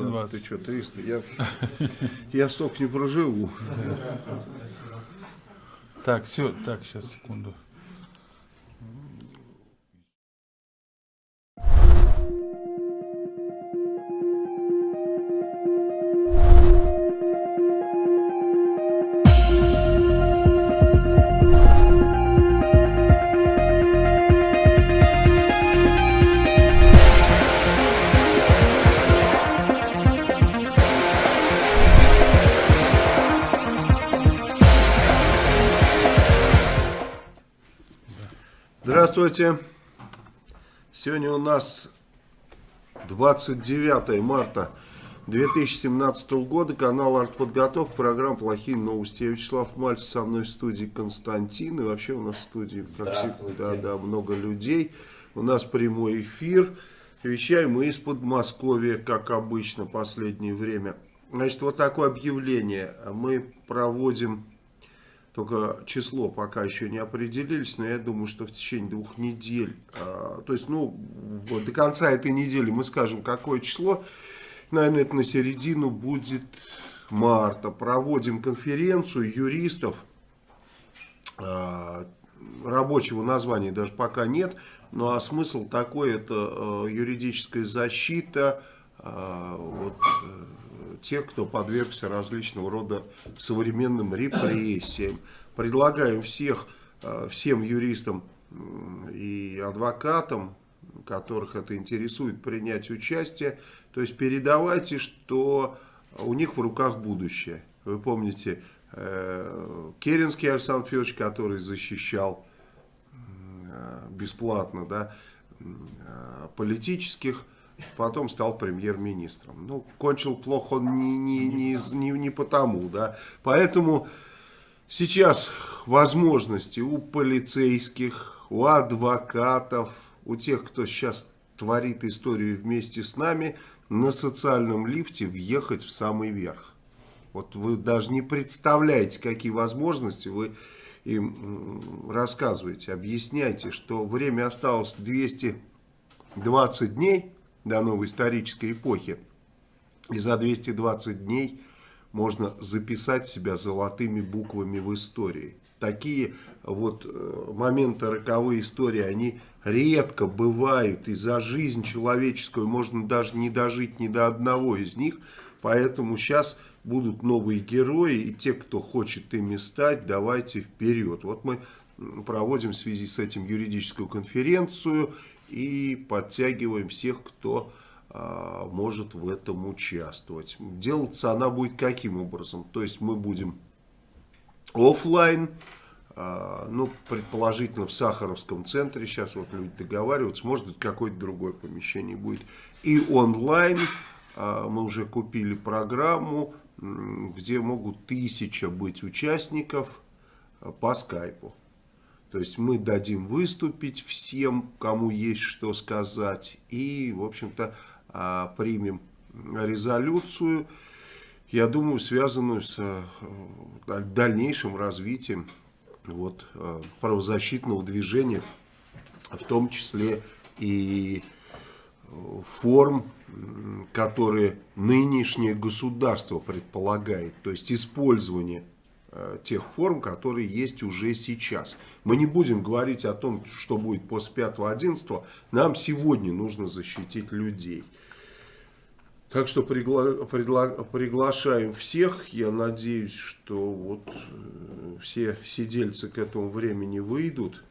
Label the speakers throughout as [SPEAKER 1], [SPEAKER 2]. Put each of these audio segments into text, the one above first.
[SPEAKER 1] 220. Ты что, 300? Я, я столько не проживу.
[SPEAKER 2] Так, все, так, сейчас, секунду.
[SPEAKER 1] Здравствуйте. Сегодня у нас 29 марта 2017 года. Канал Артподготовка. Программа «Плохие новости». Я Вячеслав Мальцев, со мной в студии Константин. И вообще у нас в студии да, да, много людей. У нас прямой эфир. Вещаем мы из Подмосковья, как обычно, последнее время. Значит, вот такое объявление. Мы проводим только число пока еще не определились, но я думаю, что в течение двух недель, а, то есть, ну, до конца этой недели мы скажем, какое число, наверное, это на середину будет марта. Проводим конференцию юристов, а, рабочего названия даже пока нет, ну а смысл такой, это а, юридическая защита, вот, тех, кто подвергся различного рода современным репрессиям. Предлагаем всех, э, всем юристам и адвокатам, которых это интересует, принять участие. То есть передавайте, что у них в руках будущее. Вы помните, э, Керенский Александр Федорович, который защищал э, бесплатно да, политических потом стал премьер-министром. Ну, кончил плохо он не, не, не, не, не потому, да. Поэтому сейчас возможности у полицейских, у адвокатов, у тех, кто сейчас творит историю вместе с нами, на социальном лифте въехать в самый верх. Вот вы даже не представляете, какие возможности вы им рассказываете, объясняйте, что время осталось 220 дней, до новой исторической эпохи. И за 220 дней можно записать себя золотыми буквами в истории. Такие вот э, моменты роковой истории, они редко бывают. И за жизнь человеческую можно даже не дожить ни до одного из них. Поэтому сейчас будут новые герои. И те, кто хочет ими стать, давайте вперед. Вот мы проводим в связи с этим юридическую конференцию и подтягиваем всех, кто а, может в этом участвовать. Делаться она будет каким образом? То есть мы будем офлайн, а, ну, предположительно в Сахаровском центре, сейчас вот люди договариваются, может быть какое-то другое помещение будет. И онлайн, а, мы уже купили программу, где могут тысяча быть участников по скайпу. То есть мы дадим выступить всем, кому есть что сказать. И, в общем-то, а, примем резолюцию, я думаю, связанную с э, дальнейшим развитием вот, э, правозащитного движения, в том числе и э, форм, которые нынешнее государство предполагает, то есть использование тех форм, которые есть уже сейчас. Мы не будем говорить о том, что будет после 5-11, нам сегодня нужно защитить людей. Так что пригла пригла приглашаем всех, я надеюсь, что вот э, все сидельцы к этому времени выйдут,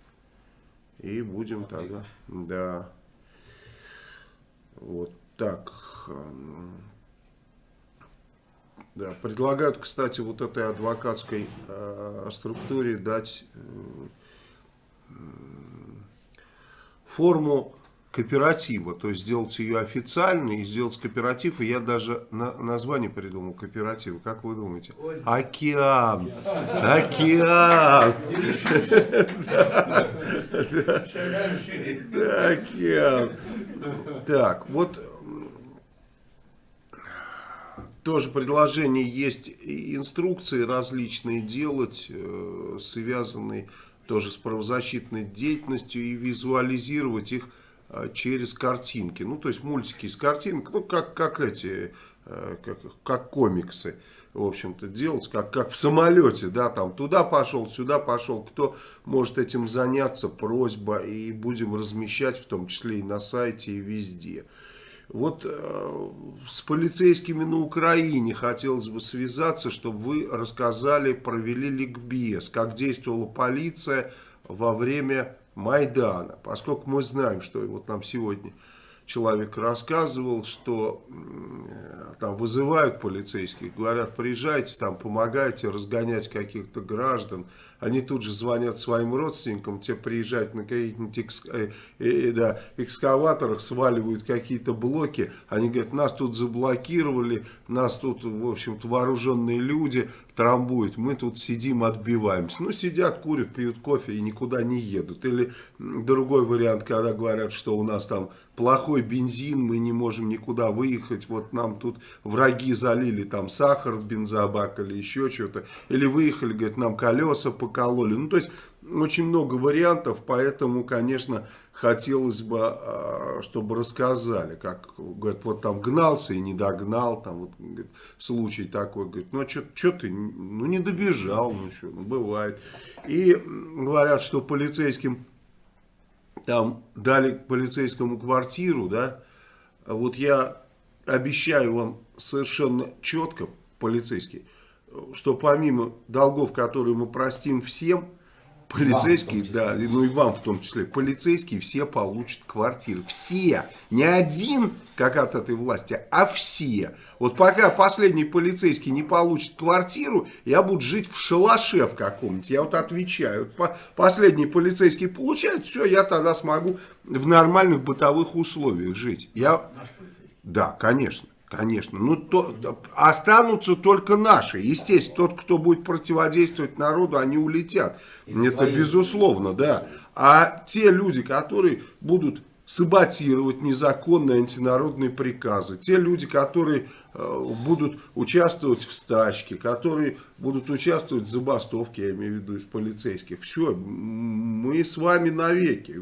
[SPEAKER 1] и будем тогда, да, вот так, да, предлагают, кстати, вот этой адвокатской э, структуре дать э, форму кооператива, то есть сделать ее официальной и сделать кооператив, и я даже на, название придумал кооператива, как вы думаете? Океан! Океан! Океан! Так, вот тоже предложение есть инструкции различные делать, э, связанные тоже с правозащитной деятельностью и визуализировать их э, через картинки. Ну, то есть мультики из картинок, ну, как, как эти э, как, как комиксы, в общем-то, делать, как, как в самолете, да, там туда пошел, сюда пошел, кто может этим заняться, просьба, и будем размещать, в том числе и на сайте, и везде. Вот э, с полицейскими на Украине хотелось бы связаться, чтобы вы рассказали, провели ликбез, как действовала полиция во время Майдана. Поскольку мы знаем, что вот нам сегодня человек рассказывал, что э, там вызывают полицейских, говорят, приезжайте, там помогайте разгонять каких-то граждан. Они тут же звонят своим родственникам, те приезжают на каких-нибудь экс, э, э, да, экскаваторах, сваливают какие-то блоки. Они говорят, нас тут заблокировали, нас тут, в общем-то, вооруженные люди трамбуют. Мы тут сидим, отбиваемся. Ну, сидят, курят, пьют кофе и никуда не едут. Или другой вариант, когда говорят, что у нас там плохой бензин, мы не можем никуда выехать, вот нам тут враги залили там сахар в бензобак или еще что-то, или выехали, говорят, нам колеса покололи. Ну, то есть, очень много вариантов, поэтому, конечно, хотелось бы, а, чтобы рассказали, как, говорят, вот там гнался и не догнал, там вот говорит, случай такой, говорит, ну, а что ты, ну, не добежал, ну, что, ну, бывает. И говорят, что полицейским там дали полицейскому квартиру, да, вот я обещаю вам совершенно четко, полицейский, что помимо долгов, которые мы простим всем, Полицейские, да, ну и вам в том числе, полицейские все получат квартиры. Все. Не один, как от этой власти, а все. Вот пока последний полицейский не получит квартиру, я буду жить в шалаше в каком-нибудь. Я вот отвечаю. Вот последний полицейский получает, все, я тогда смогу в нормальных бытовых условиях жить. Я... Да, конечно. Конечно. Ну, то, останутся только наши. Естественно, тот, кто будет противодействовать народу, они улетят. И Это безусловно, да. А те люди, которые будут саботировать незаконные антинародные приказы, те люди, которые э, будут участвовать в стачке, которые будут участвовать в забастовке, я имею в виду из полицейских, все, мы с вами навеки.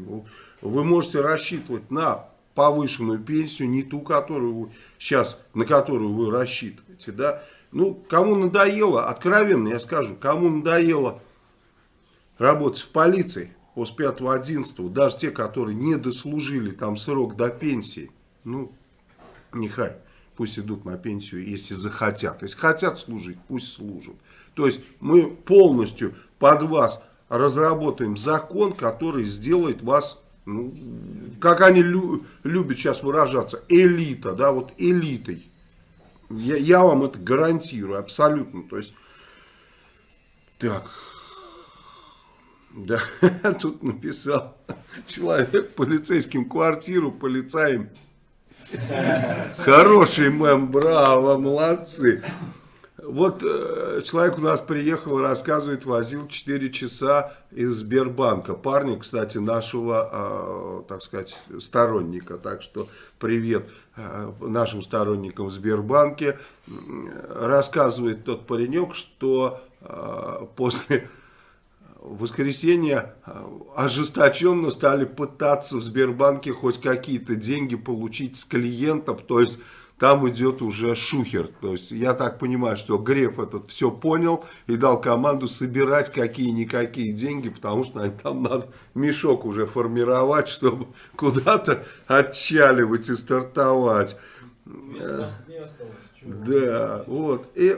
[SPEAKER 1] Вы можете рассчитывать на повышенную пенсию, не ту, которую вы сейчас, на которую вы рассчитываете, да. Ну, кому надоело, откровенно я скажу, кому надоело работать в полиции после 5-11, даже те, которые не дослужили там срок до пенсии, ну, нехай, пусть идут на пенсию, если захотят. Если хотят служить, пусть служат. То есть мы полностью под вас разработаем закон, который сделает вас ну, как они лю любят сейчас выражаться, элита, да, вот элитой. Я, я вам это гарантирую, абсолютно. То есть, так, да, тут написал человек полицейским квартиру, полицаем. Хороший мем, браво, молодцы. Вот э, человек у нас приехал, рассказывает, возил 4 часа из Сбербанка. Парни, кстати, нашего, э, так сказать, сторонника. Так что привет э, нашим сторонникам в Сбербанке. Рассказывает тот паренек, что после воскресенья ожесточенно стали пытаться в Сбербанке хоть какие-то деньги получить с клиентов. То есть там идет уже шухер. То есть я так понимаю, что Греф этот все понял и дал команду собирать какие-никакие деньги, потому что там надо мешок уже формировать, чтобы куда-то отчаливать и стартовать. Да, вот. И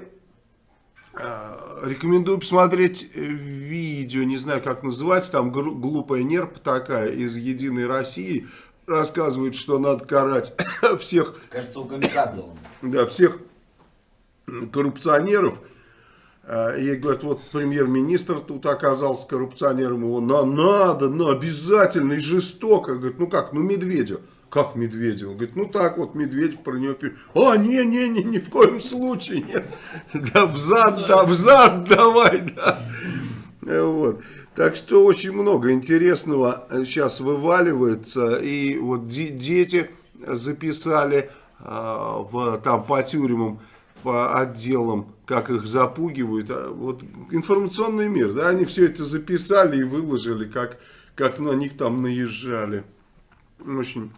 [SPEAKER 1] э, рекомендую посмотреть видео, не знаю как называется, там глупая нерп такая из Единой России рассказывает, что надо карать всех...
[SPEAKER 3] Кажется, у Камикадзе он.
[SPEAKER 1] Да, всех коррупционеров. А, и говорят, вот премьер-министр тут оказался коррупционером, его на, надо, на, обязательно и жестоко. Говорит, ну как, ну Медведев. Как Медведев? Он говорит, ну так вот, Медведев про него пишет. А, не-не-не, ни в коем случае нет. Да взад, да взад давай, да. Вот. Так что очень много интересного сейчас вываливается. И вот дети записали а, в, там по тюрьмам, по отделам, как их запугивают. А вот информационный мир, да, они все это записали и выложили, как, как на них там наезжали. Очень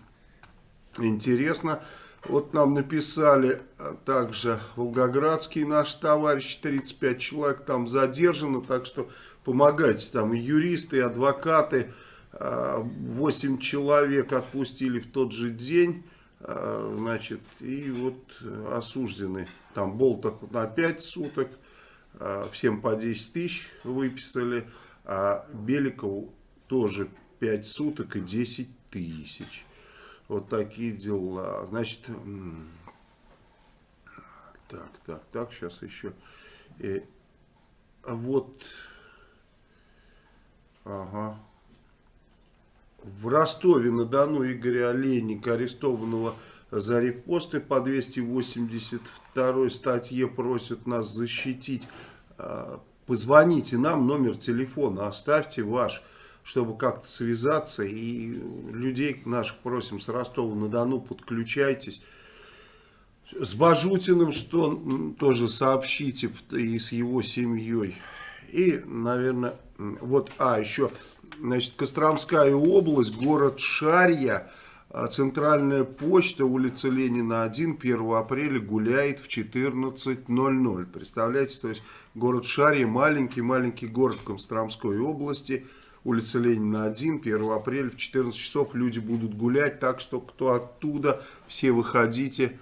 [SPEAKER 1] интересно. Вот нам написали а, также Волгоградский наш товарищ, 35 человек там задержано, так что помогайте, там и юристы, и адвокаты, 8 человек отпустили в тот же день, значит, и вот осуждены, там Болтах на 5 суток, всем по 10 тысяч выписали, а Беликову тоже 5 суток и 10 тысяч. Вот такие дела. Значит, так, так, так, сейчас еще. Э, вот, ага. В Ростове-на-Дону Игоря Олейника, арестованного за репосты по 282 статье, просят нас защитить. А, позвоните нам, номер телефона оставьте ваш чтобы как-то связаться. И людей наших просим с Ростова-на-Дону, подключайтесь. С Бажутиным, что тоже сообщите, и с его семьей. И, наверное, вот, а, еще, значит, Костромская область, город Шарья, а, центральная почта, улица Ленина 1, 1 апреля гуляет в 14.00. Представляете, то есть город Шарья, маленький-маленький город Костромской области – улица Ленина 1, 1 апреля в 14 часов люди будут гулять, так что кто оттуда, все выходите.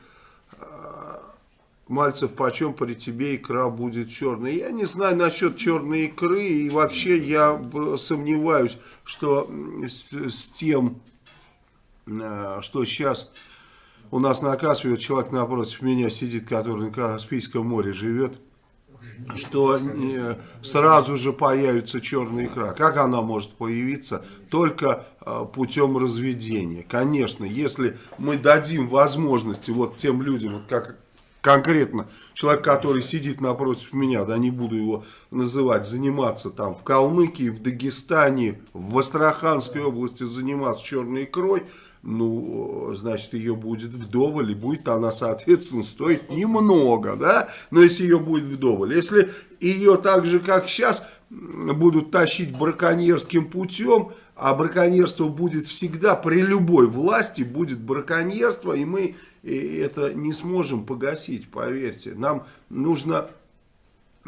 [SPEAKER 1] Мальцев, почем при тебе икра будет черная? Я не знаю насчет черной икры, и вообще я сомневаюсь, что с, с тем, а, что сейчас у нас на Каспии, вот человек напротив меня сидит, который на Каспийском море живет, что сразу же появится черная икра. Как она может появиться? Только путем разведения. Конечно, если мы дадим возможности вот тем людям, вот как конкретно человек, который сидит напротив меня, да не буду его называть, заниматься там в Калмыкии, в Дагестане, в Астраханской области заниматься черной икрой, ну, значит, ее будет вдоволь, и будет она, соответственно, стоить немного, да, но если ее будет вдоволь. Если ее так же, как сейчас, будут тащить браконьерским путем, а браконьерство будет всегда, при любой власти будет браконьерство, и мы это не сможем погасить, поверьте. Нам нужно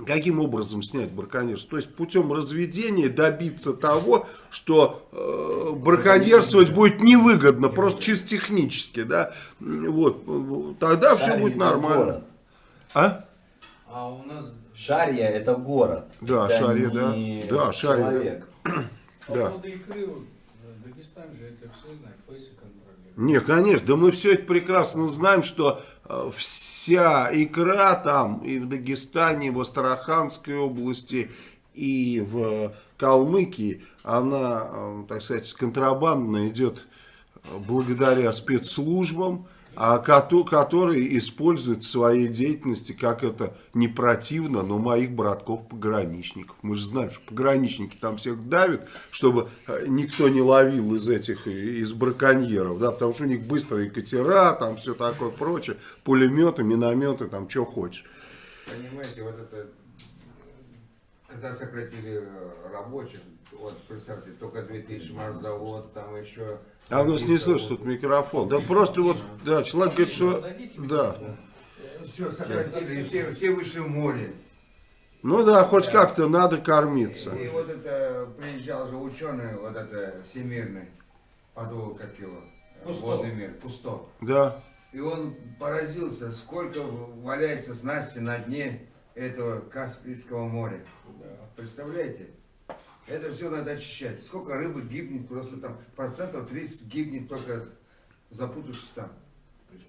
[SPEAKER 1] Каким образом снять браконьерство? То есть путем разведения добиться того, что э, браконьерствовать будет невыгодно, просто чисто технически. Да? Вот, тогда Шарья все будет нормально. Город.
[SPEAKER 3] А? А у нас... Шарья это город.
[SPEAKER 1] Да, это Шарья, да. Да, Шарья. Человек.
[SPEAKER 3] Да. По поводу икры, Дагестан же это все знает, Фейсы
[SPEAKER 1] контролирует. Не, конечно, да мы все это прекрасно знаем, что э, вся икра там и в Дагестане, и в Астраханской области, и в Калмыкии, она, э, так сказать, контрабандно идет благодаря спецслужбам, которые используют в своей деятельности, как это не противно, но моих братков-пограничников. Мы же знаем, что пограничники там всех давят, чтобы э, никто не ловил из этих, из браконьеров, да, потому что у них быстрые катера, там все такое прочее, пулеметы, минометы, там что хочешь.
[SPEAKER 4] Понимаете, вот это, когда сократили э, рабочих, вот представьте, только 2000 завод, там еще
[SPEAKER 1] а у нас не слышит тут микрофон. Да просто вот, да, человек говорит, что... Да.
[SPEAKER 4] Все сократили, все, все вышли в море.
[SPEAKER 1] Ну да, хоть да. как-то надо кормиться.
[SPEAKER 4] И, и вот это, приезжал же ученый, вот это, всемирный, подул, как его, Пусто. водный мир, Пусто.
[SPEAKER 1] Да.
[SPEAKER 4] И он поразился, сколько валяется снасти на дне этого Каспийского моря. Да. Представляете? Это все надо очищать. Сколько рыбы гибнет, просто там процентов 30 гибнет только запутавшись там.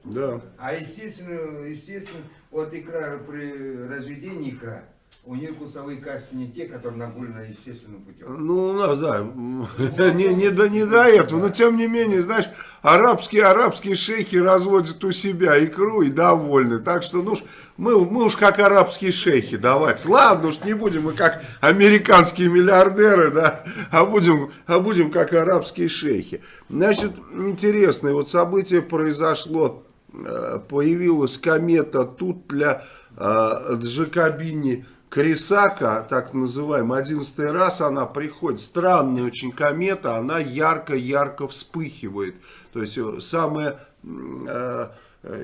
[SPEAKER 1] Да.
[SPEAKER 4] А естественно, естественно, вот икра при разведении икра, у нее вкусовые кассы не те, которые нагулены естественным путем.
[SPEAKER 1] Ну, у нас, да, не, не, до, не до этого, но тем не менее, знаешь, арабские, арабские шейхи разводят у себя икру и довольны. Так что, ну, мы, мы уж как арабские шейхи давать. Ладно, уж не будем мы как американские миллиардеры, да, а будем, а будем как арабские шейхи. Значит, интересное вот событие произошло, э, появилась комета тут для э, Джакобини Крисака, так называемая, одиннадцатый раз она приходит. Странная очень комета, она ярко-ярко вспыхивает. То есть э, самая э,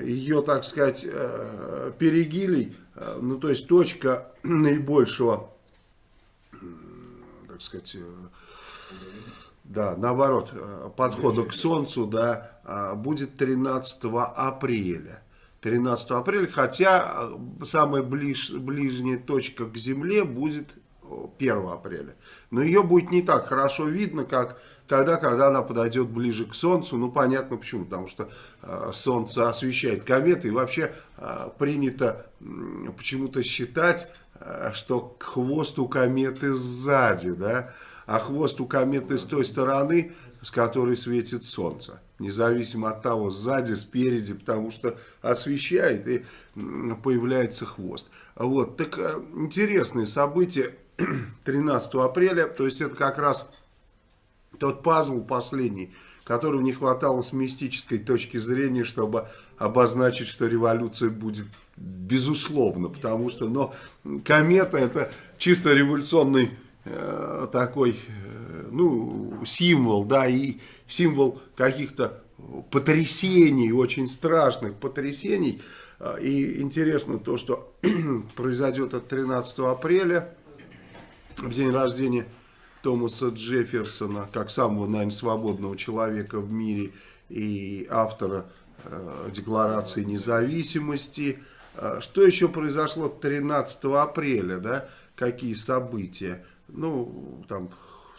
[SPEAKER 1] ее, так сказать, э, перигилий, ну то есть точка наибольшего, так сказать, да, наоборот, подхода к Солнцу, да, а, будет 13 апреля. 13 апреля, хотя самая ближ, ближняя точка к Земле будет 1 апреля. Но ее будет не так хорошо видно, как тогда, когда она подойдет ближе к Солнцу. Ну, понятно почему, потому что э, Солнце освещает кометы. И вообще э, принято э, почему-то считать, э, что хвост у кометы сзади, да, а хвост у кометы с той стороны, с которой светит Солнце. Независимо от того, сзади, спереди, потому что освещает и появляется хвост. Вот, так э, интересные события 13 апреля, то есть это как раз тот пазл последний, которого не хватало с мистической точки зрения, чтобы обозначить, что революция будет безусловно, потому что, но комета это чисто революционный такой, э, ну, символ, да, и символ каких-то потрясений, очень страшных потрясений. И интересно то, что произойдет от 13 апреля, в день рождения Томаса Джефферсона, как самого, наверное, свободного человека в мире и автора э, Декларации независимости. Э, что еще произошло 13 апреля, да? Какие события? Ну, там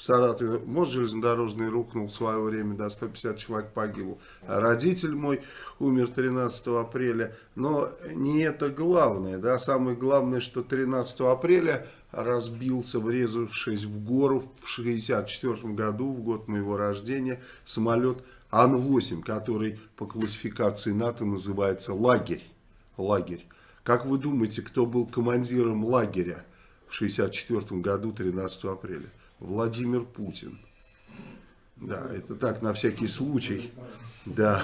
[SPEAKER 1] в Саратове мост железнодорожный рухнул в свое время, да, 150 человек погибло. А родитель мой умер 13 апреля. Но не это главное, да, самое главное, что 13 апреля разбился, врезавшись в гору в 1964 году, в год моего рождения, самолет Ан-8, который по классификации НАТО называется лагерь. лагерь. Как вы думаете, кто был командиром лагеря в 1964 году, 13 апреля? Владимир Путин. Да, это так, на всякий случай. Да,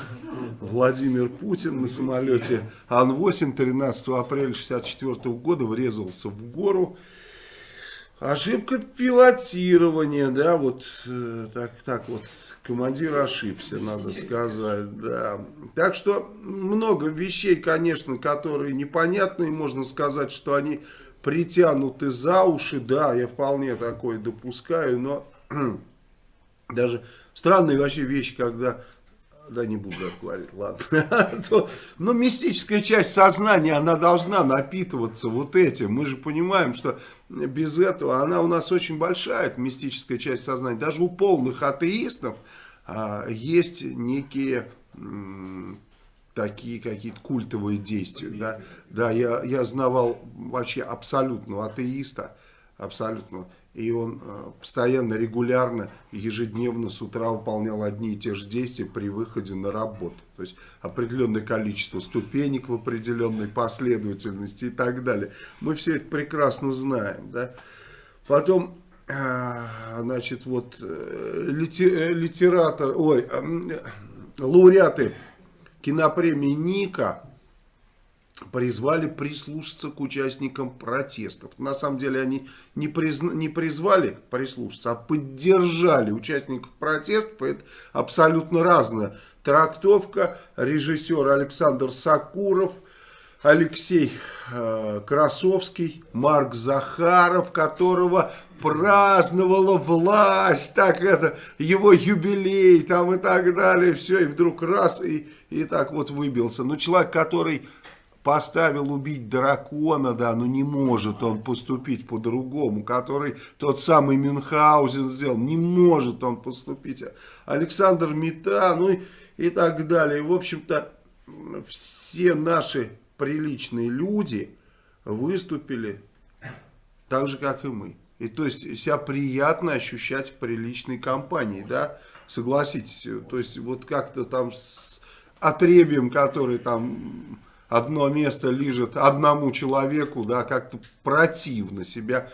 [SPEAKER 1] Владимир Путин на самолете Ан-8 13 апреля 1964 года врезался в гору Ошибка пилотирования, да, вот э, так, так вот, командир ошибся, надо сказать, да. Так что много вещей, конечно, которые непонятные, можно сказать, что они притянуты за уши, да, я вполне такое допускаю, но даже странные вообще вещи, когда да, не буду говорить, ладно. Но мистическая часть сознания, она должна напитываться вот этим. Мы же понимаем, что без этого она у нас очень большая, эта мистическая часть сознания. Даже у полных атеистов а, есть некие такие какие-то культовые действия. Да, да я, я знавал вообще абсолютного атеиста, абсолютно и он э, постоянно, регулярно, ежедневно с утра выполнял одни и те же действия при выходе на работу. То есть определенное количество ступенек в определенной последовательности и так далее. Мы все это прекрасно знаем. Да? Потом, э, значит, вот э, литератор, ой, лауреаты кинопремии Ника призвали прислушаться к участникам протестов. На самом деле они не, призна, не призвали прислушаться, а поддержали участников протестов. Это абсолютно разная трактовка. Режиссер Александр Сакуров, Алексей э, Красовский, Марк Захаров, которого праздновала власть, так это, его юбилей там и так далее, все, и вдруг раз, и, и так вот выбился. Но человек, который поставил убить дракона, да, но не может он поступить по-другому, который тот самый Мюнхгаузен сделал, не может он поступить. Александр Мета, ну и, и так далее. В общем-то, все наши приличные люди выступили так же, как и мы. И то есть себя приятно ощущать в приличной компании, да, согласитесь. То есть вот как-то там с отребием, который там одно место лежит одному человеку, да, как-то противно себя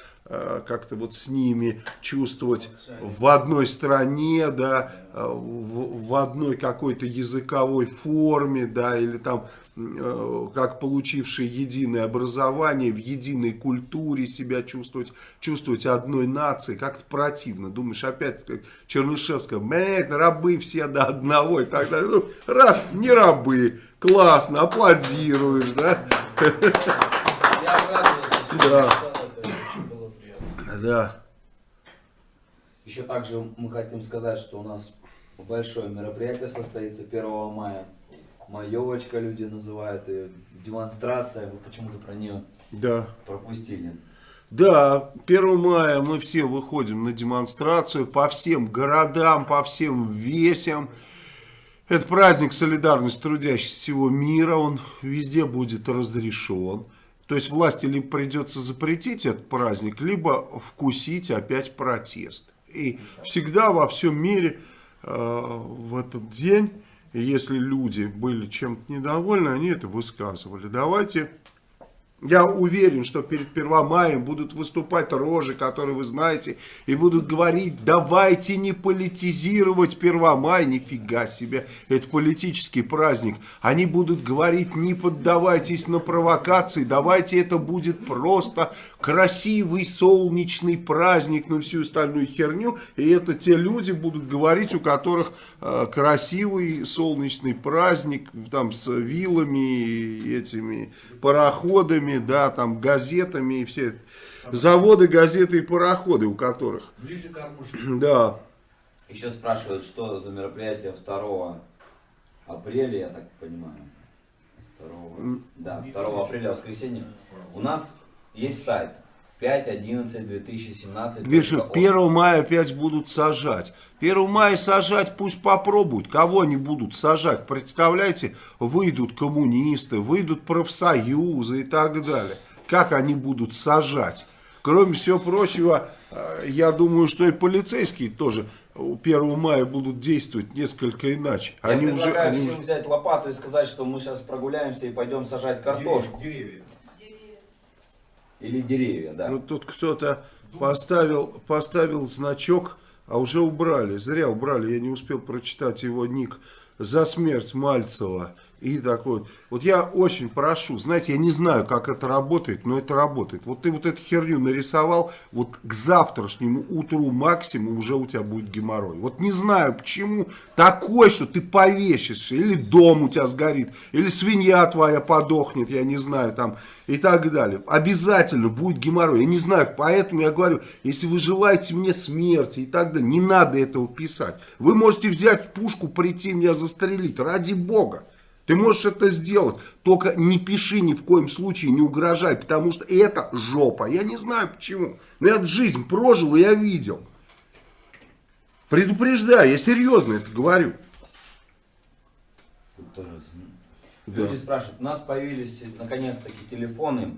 [SPEAKER 1] как-то вот с ними чувствовать в одной стране, да, э, в, в одной какой-то языковой форме, да, или там э, как получившие единое образование, в единой культуре себя чувствовать, чувствовать одной нации, как-то противно. Думаешь, опять как Чернышевская, блядь, рабы все до одного и так далее. Ну, раз, не рабы, классно, аплодируешь, да?
[SPEAKER 3] Я обрадовался,
[SPEAKER 1] Да.
[SPEAKER 3] написал это, очень было приятно.
[SPEAKER 1] Да.
[SPEAKER 5] Еще также мы хотим сказать, что у нас большое мероприятие состоится 1 мая. Маевочка люди называют ее, демонстрация, вы почему-то про нее
[SPEAKER 1] Да.
[SPEAKER 5] пропустили.
[SPEAKER 1] Да, 1 мая мы все выходим на демонстрацию по всем городам, по всем весям. Это праздник солидарности трудящихся всего мира, он везде будет разрешен. То есть власти либо придется запретить этот праздник, либо вкусить опять протест. И всегда во всем мире э, в этот день, если люди были чем-то недовольны, они это высказывали. Давайте я уверен, что перед 1 мая будут выступать рожи, которые вы знаете, и будут говорить, давайте не политизировать 1 мая, нифига себе, это политический праздник. Они будут говорить, не поддавайтесь на провокации, давайте это будет просто красивый солнечный праздник, ну всю остальную херню. И это те люди будут говорить, у которых э, красивый солнечный праздник, там с вилами, этими пароходами, да, там газетами и все заводы, газеты и пароходы, у которых,
[SPEAKER 3] Ближе к кормушке.
[SPEAKER 1] да.
[SPEAKER 5] Еще спрашивают, что за мероприятие 2 апреля, я так понимаю. 2, да, 2 апреля, воскресенье. У нас есть сайт 5.11.2017.
[SPEAKER 1] Пишут, 1 мая опять будут сажать. 1 мая сажать пусть попробуют. Кого они будут сажать? Представляете, выйдут коммунисты, выйдут профсоюзы и так далее. Как они будут сажать? Кроме всего прочего, э, я думаю, что и полицейские тоже 1 мая будут действовать несколько иначе.
[SPEAKER 5] Я
[SPEAKER 1] Они уже,
[SPEAKER 5] предлагаю
[SPEAKER 1] они
[SPEAKER 5] всем
[SPEAKER 1] уже-
[SPEAKER 5] взять лопаты и сказать, что мы сейчас прогуляемся и пойдем сажать картошку. Или деревья, да.
[SPEAKER 1] Ну, тут кто-то поставил, поставил значок, а уже убрали. Зря убрали, я не успел прочитать его ник. За смерть Мальцева. И такой вот. Вот я очень прошу, знаете, я не знаю, как это работает, но это работает. Вот ты вот эту херню нарисовал, вот к завтрашнему утру максимум уже у тебя будет геморрой. Вот не знаю почему, такой, что ты повесишься, или дом у тебя сгорит, или свинья твоя подохнет, я не знаю, там, и так далее. Обязательно будет геморрой. Я не знаю, поэтому я говорю, если вы желаете мне смерти и так далее, не надо этого писать. Вы можете взять пушку, прийти меня застрелить, ради бога. Ты можешь это сделать, только не пиши ни в коем случае, не угрожай, потому что это жопа. Я не знаю почему, но я жизнь прожил и я видел. Предупреждаю, я серьезно это говорю.
[SPEAKER 5] Тоже.
[SPEAKER 1] Да.
[SPEAKER 5] Люди спрашивают, у нас появились наконец-таки телефоны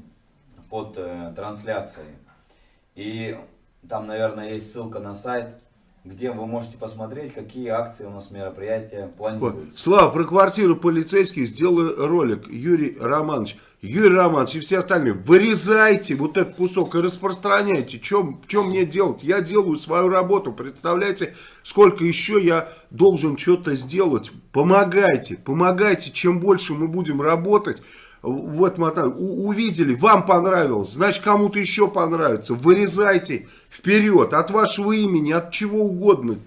[SPEAKER 5] под э, трансляцией. И там, наверное, есть ссылка на сайт, где вы можете посмотреть, какие акции у нас мероприятия планируются.
[SPEAKER 1] Слава, про квартиру полицейских сделай ролик. Юрий Романович. Юрий Романович и все остальные, вырезайте вот этот кусок и распространяйте. Чем мне делать? Я делаю свою работу. Представляете, сколько еще я должен что-то сделать? Помогайте, помогайте. Чем больше мы будем работать, в этом отеле. У- увидели, вам понравилось, значит кому-то еще понравится. Вырезайте вперед, от вашего имени, от чего угодно.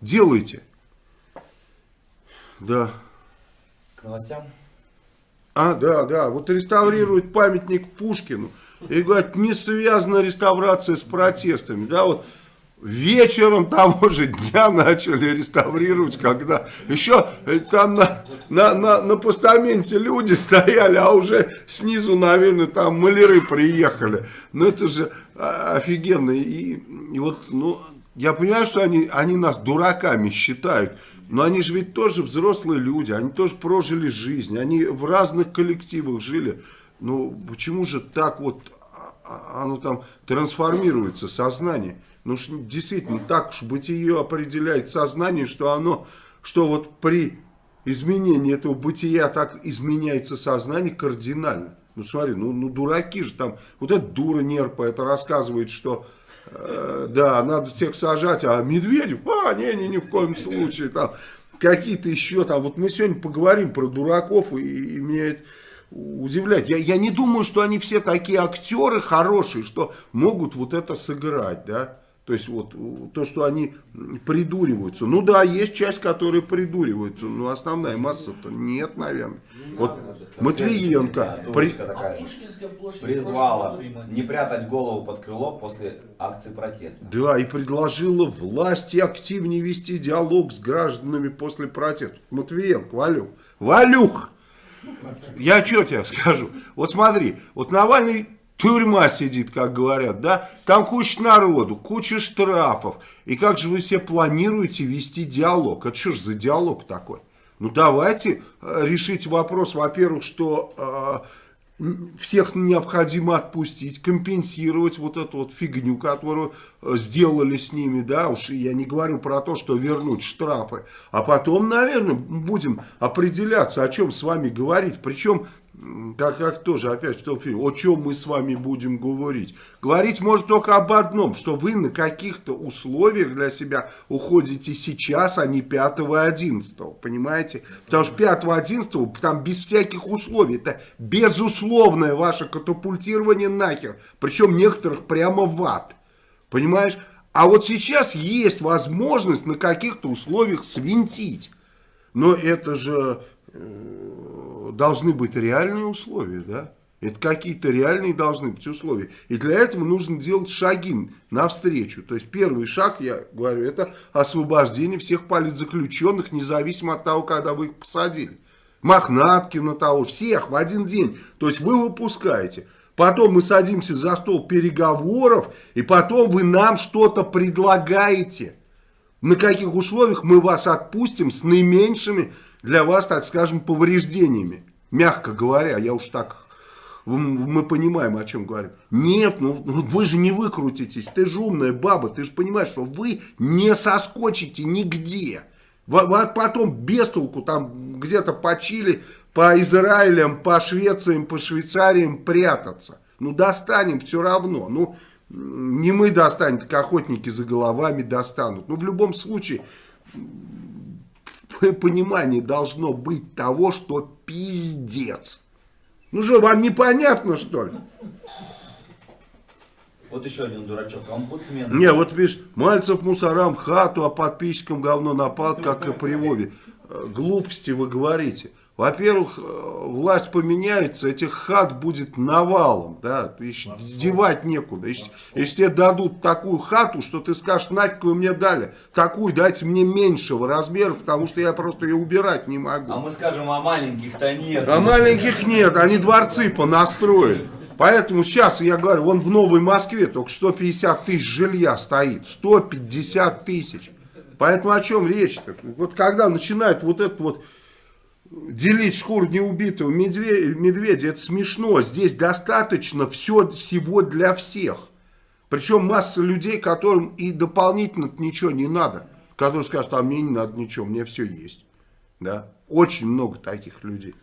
[SPEAKER 1] Делайте. Да.
[SPEAKER 5] К новостям?
[SPEAKER 1] А, да, да. Вот реставрируют памятник Пушкину. И говорят, не связана реставрация с протестами. Да, вот вечером того же дня начали реставрировать, когда еще э, там на, на, на, на постаменте люди стояли, а уже снизу, наверное, там маляры приехали. Ну, это же офигенно. И, и вот, ну, я понимаю, что они, они нас дураками считают, но они же ведь тоже взрослые люди, они тоже прожили жизнь, они в разных коллективах жили. Ну, почему же так вот оно там трансформируется, сознание? Ну, действительно, так уж бытие определяет сознание, что оно, что вот при изменении этого бытия так изменяется сознание кардинально. Ну, смотри, ну, ну дураки же там, вот эта дура нерпа, это рассказывает, что Э, да, надо всех сажать, а Медведев, а, не, не, ни в коем случае, там, какие-то еще там, вот мы сегодня поговорим про дураков, и, и удивляет. Я, я не думаю, что они все такие актеры хорошие, что могут вот это сыграть, да. То есть вот то, что они придуриваются. Ну да, есть часть, которые придуриваются, но основная масса-то нет, наверное. Вот Матвиенко при-
[SPEAKER 5] такая же. Призвала не прятать голову под крыло после акции протеста.
[SPEAKER 1] Да, и предложила власти активнее вести диалог с гражданами после протеста. Матвиенко, Валюх. Валюх! Я что тебе скажу? Вот смотри, вот Навальный тюрьма сидит, как говорят, да? Там куча народу, куча штрафов. И как же вы все планируете вести диалог? Это что ж за диалог такой? Ну давайте э, решить вопрос, во-первых, что э, всех необходимо отпустить, компенсировать вот эту вот фигню, которую э, сделали с ними, да, уж я не говорю про то, что вернуть штрафы, а потом, наверное, будем определяться, о чем с вами говорить, причем, как, как тоже опять в том фильме, о чем мы с вами будем говорить. Говорить может только об одном, что вы на каких-то условиях для себя уходите сейчас, а не 5-11, понимаете? Потому что 5-11 там без всяких условий, это безусловное ваше катапультирование нахер, причем некоторых прямо в ад, понимаешь? А вот сейчас есть возможность на каких-то условиях свинтить. Но это же э, должны быть реальные условия, да? Это какие-то реальные должны быть условия. И для этого нужно делать шаги навстречу. То есть первый шаг, я говорю, это освобождение всех политзаключенных, независимо от того, когда вы их посадили. Мохнаткина того, всех в один день. То есть вы выпускаете. Потом мы садимся за стол переговоров, и потом вы нам что-то предлагаете. На каких условиях мы вас отпустим с наименьшими для вас, так скажем, повреждениями. Мягко говоря, я уж так, мы понимаем, о чем говорим. Нет, ну ну вы же не выкрутитесь, ты же умная баба, ты же понимаешь, что вы не соскочите нигде. Потом без толку там где-то по Чили, по Израилям, по Швециям, по Швейцариям прятаться. Ну достанем все равно. Ну не мы достанем, так охотники за головами достанут. Ну в любом случае понимание должно быть того, что пиздец. Ну что, вам непонятно что ли?
[SPEAKER 5] Вот еще один дурачок, омбудсмен.
[SPEAKER 1] Не, вот видишь, Мальцев мусорам хату, а подписчикам говно напал, как и при Вове. Э, Глупости вы говорите. Во-первых, э, власть поменяется, этих хат будет навалом, да, девать некуда. Ищ- Если тебе дадут такую хату, что ты скажешь, нафиг вы мне дали, такую дайте мне меньшего размера, потому что я просто ее убирать не могу.
[SPEAKER 5] А мы скажем, а маленьких-то нет.
[SPEAKER 1] А маленьких нет, они дворцы понастроили. Поэтому сейчас, я говорю, вон в Новой Москве только 150 тысяч жилья стоит. 150 тысяч. Поэтому о чем речь-то? Вот когда начинают вот это вот делить шкуру неубитого медведя, медведя, это смешно. Здесь достаточно все, всего для всех. Причем масса людей, которым и дополнительно ничего не надо. Которые скажут, а мне не надо ничего, мне все есть. Да? Очень много таких людей.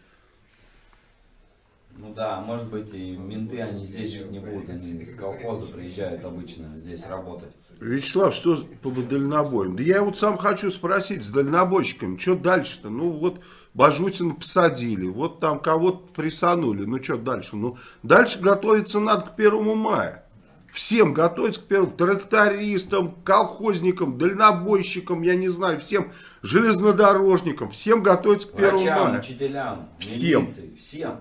[SPEAKER 5] Ну да, может быть и менты, они здесь жить не будут, они из колхоза приезжают обычно здесь работать.
[SPEAKER 1] Вячеслав, что по дальнобоям? Да я вот сам хочу спросить с дальнобойщиками, что дальше-то? Ну вот Бажутина посадили, вот там кого-то присанули, ну что дальше? Ну дальше готовиться надо к первому мая. Всем готовиться к первому, трактористам, колхозникам, дальнобойщикам, я не знаю, всем железнодорожникам, всем готовиться к первому
[SPEAKER 5] Врачам,
[SPEAKER 1] мая.
[SPEAKER 5] учителям,
[SPEAKER 1] Всем.
[SPEAKER 5] милиции, всем.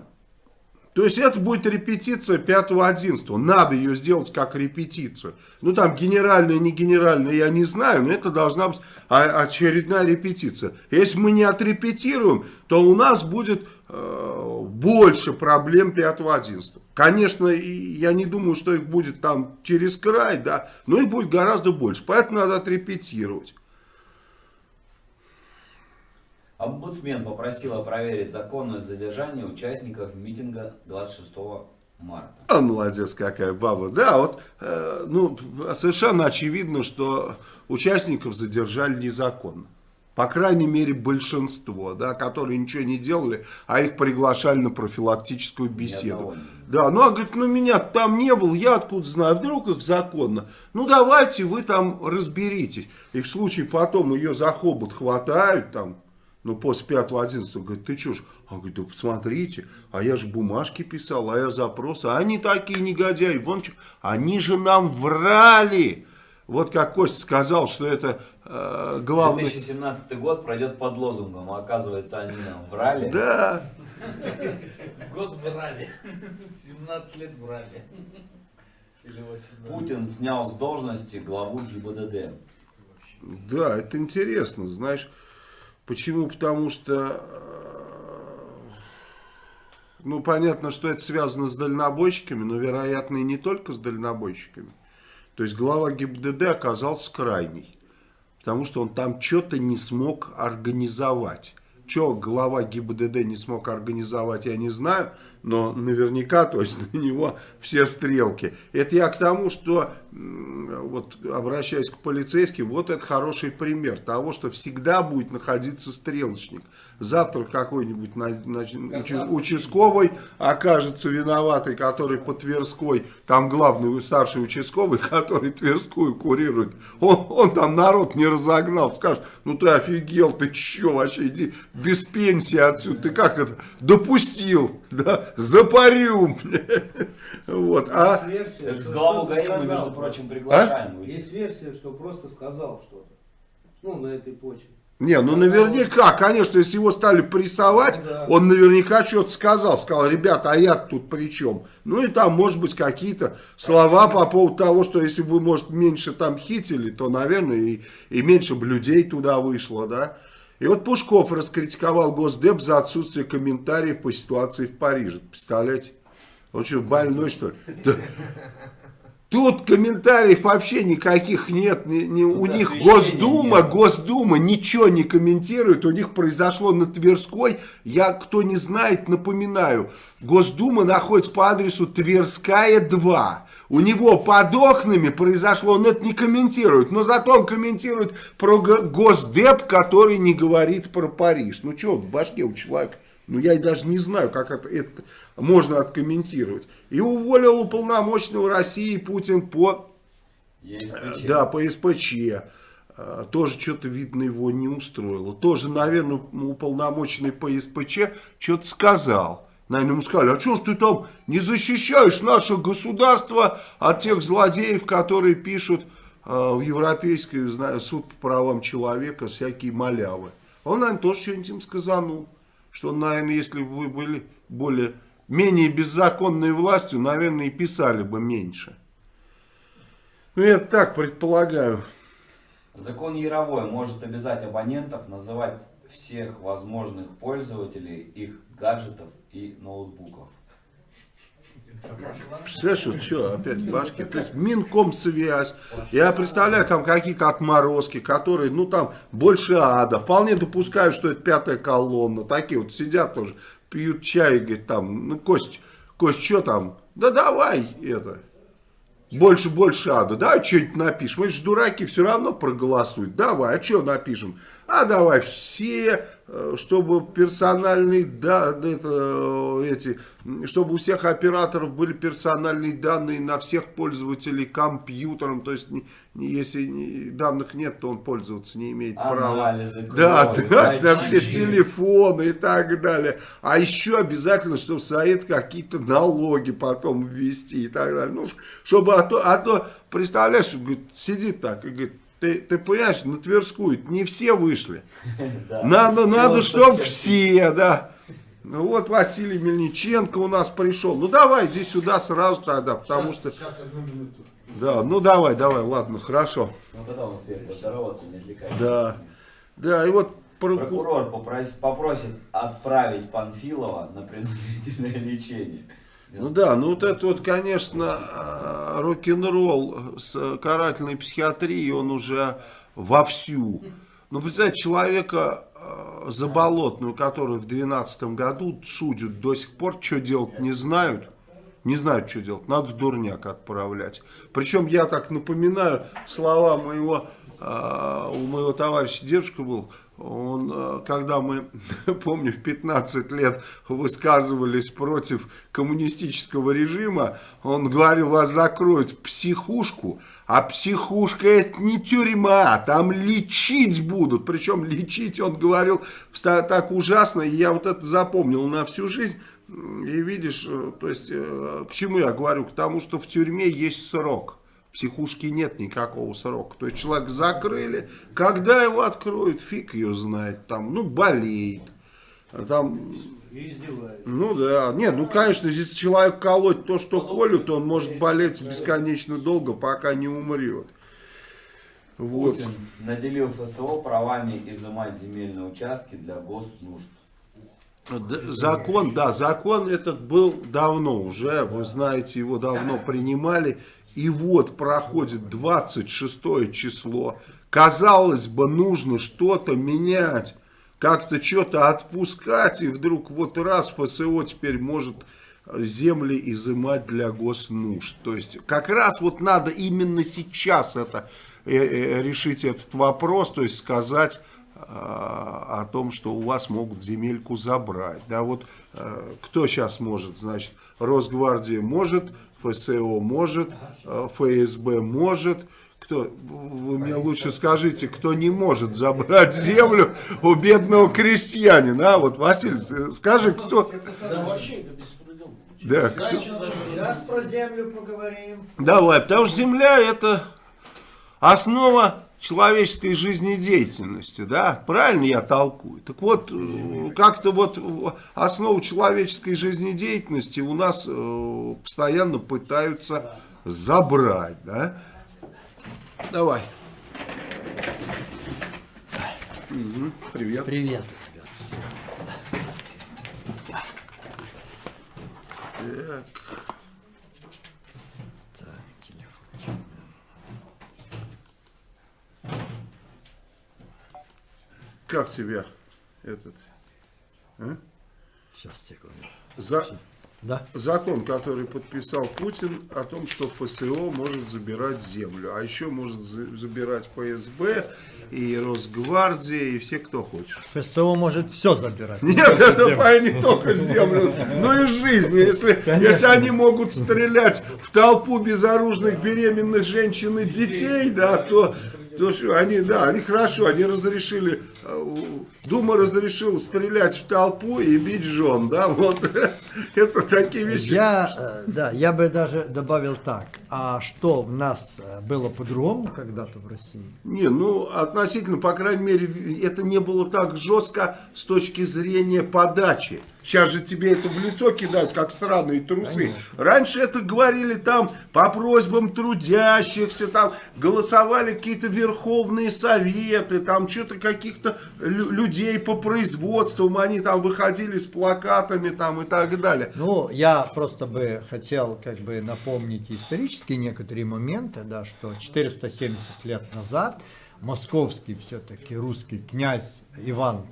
[SPEAKER 1] То есть это будет репетиция 5-11. Надо ее сделать как репетицию. Ну там генеральная, не генеральная, я не знаю, но это должна быть очередная репетиция. Если мы не отрепетируем, то у нас будет э, больше проблем 5-11. Конечно, я не думаю, что их будет там через край, да, но их будет гораздо больше. Поэтому надо отрепетировать.
[SPEAKER 5] Омбудсмен попросила проверить законность задержания участников митинга 26 марта.
[SPEAKER 1] А, молодец какая баба. Да, вот, э, ну, совершенно очевидно, что участников задержали незаконно. По крайней мере, большинство, да, которые ничего не делали, а их приглашали на профилактическую беседу. Да, ну, а говорит, ну, меня там не был, я откуда знаю, вдруг их законно. Ну, давайте вы там разберитесь. И в случае потом ее за хобот хватают, там, ну, после 5-11, говорит, ты что ж? Он говорит, да посмотрите, а я же бумажки писал, а я запросы. А они такие негодяи, вон что, они же нам врали. вот как Костя сказал, что это э, главный...
[SPEAKER 5] 2017 год пройдет под лозунгом, а оказывается они нам врали.
[SPEAKER 1] Да,
[SPEAKER 3] Год врали. 17 лет врали. Или 18.
[SPEAKER 5] Путин снял с должности главу ГИБДД.
[SPEAKER 1] да, это интересно, знаешь. Почему? Потому что, э, ну, понятно, что это связано с дальнобойщиками, но, вероятно, и не только с дальнобойщиками. То есть глава ГИБДД оказался крайний, потому что он там что-то не смог организовать. Что глава ГИБДД не смог организовать, я не знаю, но наверняка, то есть на него все стрелки. Это я к тому, что, вот обращаясь к полицейским, вот это хороший пример того, что всегда будет находиться стрелочник. Завтра какой-нибудь участковый окажется виноватый, который по Тверской, там главный старший участковый, который Тверскую курирует. Он, он там народ не разогнал, скажет, ну ты офигел, ты че вообще, иди без пенсии отсюда, ты как это допустил, да, запарю, вот, а...
[SPEAKER 5] С главу ГАИ мы, между прочим, приглашаем.
[SPEAKER 6] Есть версия, что просто сказал что-то. Ну, на этой почве.
[SPEAKER 1] Не, ну наверняка, конечно, если его стали прессовать,
[SPEAKER 6] да.
[SPEAKER 1] он наверняка что-то сказал. Сказал, ребята, а я тут при чем? Ну и там, может быть, какие-то слова по поводу того, что если бы вы, может, меньше там хитили, то, наверное, и, и меньше бы людей туда вышло, да. И вот Пушков раскритиковал Госдеп за отсутствие комментариев по ситуации в Париже. Представляете? Он что, больной, что ли? Тут комментариев вообще никаких нет. ни- ни- у них Госдума,
[SPEAKER 5] нет.
[SPEAKER 1] Госдума ничего не комментирует. У них произошло на Тверской. Я, кто не знает, напоминаю. Госдума находится по адресу Тверская 2. У него под окнами произошло, он это не комментирует. Но зато он комментирует про Го- Госдеп, который не говорит про Париж. Ну что в башке у человека? Ну, я даже не знаю, как это, это можно откомментировать. И уволил уполномоченного России Путин по,
[SPEAKER 5] ЕСПЧ.
[SPEAKER 1] да, по СПЧ. А, Тоже что-то, видно, его не устроило. Тоже, наверное, уполномоченный по СПЧ что-то сказал. Наверное, ему сказали, а что ж ты там не защищаешь наше государство от тех злодеев, которые пишут а, в Европейский знаю, суд по правам человека всякие малявы. Он, наверное, тоже что-нибудь им сказанул. Что, наверное, если бы вы были более, менее беззаконной властью, наверное, и писали бы меньше. Ну, я так предполагаю.
[SPEAKER 5] Закон Яровой может обязать абонентов называть всех возможных пользователей их гаджетов и ноутбуков.
[SPEAKER 1] Представляешь, вот что, опять в башке. То есть Минкомсвязь. Я представляю, там какие-то отморозки, которые, ну там, больше ада. Вполне допускаю, что это пятая колонна. Такие вот сидят тоже, пьют чай и говорят, там, ну, Кость, Кость, что там? Да давай это. Больше, больше ада. Давай что-нибудь напишем. Мы же дураки все равно проголосуют. Давай, а что напишем? А давай все, чтобы персональные да, это, э, эти, чтобы у всех операторов были персональные данные на всех пользователей компьютером. То есть, не- не- если данных нет, то он пользоваться не имеет права.
[SPEAKER 5] Анализы
[SPEAKER 1] Да,
[SPEAKER 5] крови,
[SPEAKER 1] да, на все телефоны и так далее. А еще обязательно, чтобы совет какие-то налоги потом ввести и так далее. Ну, чтобы, а то, а то представляешь, говорит, сидит так и говорит, ты, ты понимаешь, на Тверскую не все вышли. Надо, надо,
[SPEAKER 5] 150.
[SPEAKER 1] чтобы все, да. Ну вот Василий Мельниченко у нас пришел. Ну давай здесь сюда сразу тогда, потому что... Да, ну давай, давай, ладно, хорошо.
[SPEAKER 5] Ну потом успеем поздороваться, не отвлекайся.
[SPEAKER 1] Да, да, и вот прокурор...
[SPEAKER 5] Прокурор попрос- попросит отправить Панфилова на принудительное лечение.
[SPEAKER 1] Ну да, ну вот это вот, конечно, э, рок-н-ролл с карательной психиатрией, он уже вовсю. Ну, представьте, человека э, заболотную, который в 2012 году судят до сих пор, что делать не знают. Не знают, что делать. Надо в дурняк отправлять. Причем я так напоминаю слова моего, э, у моего товарища дедушка был, он, э, когда мы, помню, в 15 лет высказывались против коммунистического режима, он говорил, вас закроют в психушку, а психушка это не тюрьма, там лечить будут. Причем лечить, он говорил, так ужасно, и я вот это запомнил на всю жизнь. И видишь, э, то есть, э, к чему я говорю? К тому, что в тюрьме есть срок. Психушки нет никакого срока. То есть человек закрыли, когда его откроют, фиг ее знает, там, ну, болеет. А Там, ну да, нет, ну конечно, если человек колоть то, что колют, он может болеть бесконечно долго, пока не умрет. Вот.
[SPEAKER 5] Путин наделил ФСО правами изымать земельные участки для госнужд.
[SPEAKER 1] Закон, да, закон этот был давно уже, вы знаете, его давно принимали. И вот проходит 26 число. Казалось бы, нужно что-то менять, как-то что-то отпускать. И вдруг вот раз ФСО теперь может земли изымать для госнужд. То есть как раз вот надо именно сейчас это э, э, решить этот вопрос, то есть сказать а, о том, что у вас могут земельку забрать. Да, вот э, кто сейчас может, значит, Росгвардия может, ФСО может, э, ФСБ может. Кто, вы мне лучше скажите, кто не может забрать землю у бедного крестьянина, а? Вот, Василий, э, скажи, кто...
[SPEAKER 3] Да вообще это беспредел.
[SPEAKER 1] Да, кто-.
[SPEAKER 7] Сейчас про землю поговорим.
[SPEAKER 1] Давай, потому что земля это основа человеческой жизнедеятельности, да, правильно я толкую? Так вот, э, как-то вот э, основу человеческой жизнедеятельности у нас э, постоянно пытаются забрать, да. Давай. Мгм, Привет.
[SPEAKER 7] Привет.
[SPEAKER 1] Как тебя этот
[SPEAKER 7] Сейчас, секунду.
[SPEAKER 1] за,
[SPEAKER 7] Да?
[SPEAKER 1] закон, который подписал Путин о том, что ФСО может забирать землю, а еще может за- забирать ФСБ и Росгвардия и все, кто хочет.
[SPEAKER 7] ФСО может все забирать.
[SPEAKER 1] Нет, это по- не только землю, но и жизнь. Если, если они могут стрелять в толпу безоружных беременных женщин и детей, да, то, то что, они, да, они хорошо, они разрешили, э, Дума разрешила стрелять в толпу и бить жен, да, вот, это такие вещи.
[SPEAKER 7] Я, э, да, я бы даже добавил так. А что в нас э, было по-другому когда-то в России?
[SPEAKER 1] Не, ну, относительно, по крайней мере, это не было так жестко с точки зрения подачи. Сейчас же тебе это в лицо кидают, как сраные трусы. Раньше это говорили там по просьбам трудящихся, там голосовали какие-то верховные советы, там что-то каких-то лю- людей по производствам, они там выходили с плакатами там и так далее.
[SPEAKER 7] Ну, я просто бы хотел как бы напомнить исторические некоторые моменты, да, что 470 лет назад московский все-таки русский князь Иван э,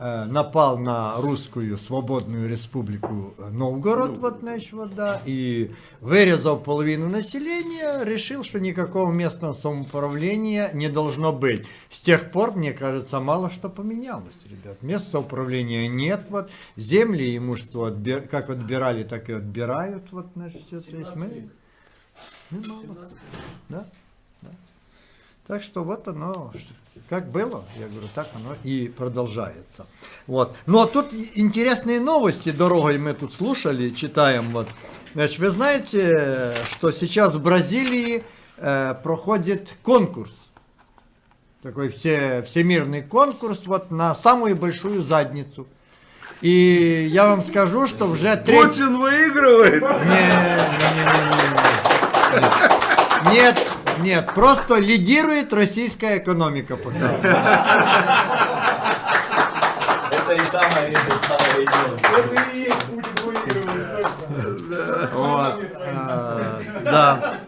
[SPEAKER 7] напал на русскую свободную республику э, Новгород, вот, значит, вот, да, и вырезав половину населения, решил, что никакого местного самоуправления не должно быть. С тех пор, мне кажется, мало что поменялось, ребят. Мест самоуправления нет, вот, земли и имущество отбир- как отбирали, так и отбирают, вот, значит, все, то есть мы... Ну, мало. Да. Так что вот оно, как было, я говорю, так оно и продолжается. Вот. Но тут интересные новости дорогой мы тут слушали, читаем. Вот. Значит, вы знаете, что сейчас в Бразилии э, проходит конкурс. Такой все, всемирный конкурс вот на самую большую задницу. И я вам скажу, что уже третий...
[SPEAKER 1] Путин выигрывает.
[SPEAKER 7] Не, не, не, не, не. Нет, нет, просто лидирует российская экономика пока.
[SPEAKER 5] Это и самое самое идея.
[SPEAKER 7] Вот, а, да.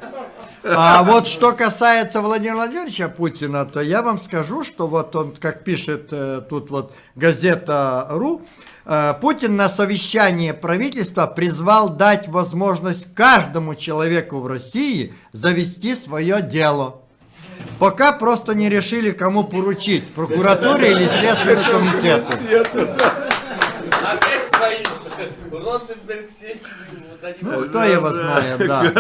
[SPEAKER 7] А вот что касается Владимира Владимировича Путина, то я вам скажу, что вот он, как пишет э, тут вот газета.ру, э, Путин на совещании правительства призвал дать возможность каждому человеку в России завести свое дело. Пока просто не решили, кому поручить, прокуратуре или Следственному комитету. Ну, кто его знает, да.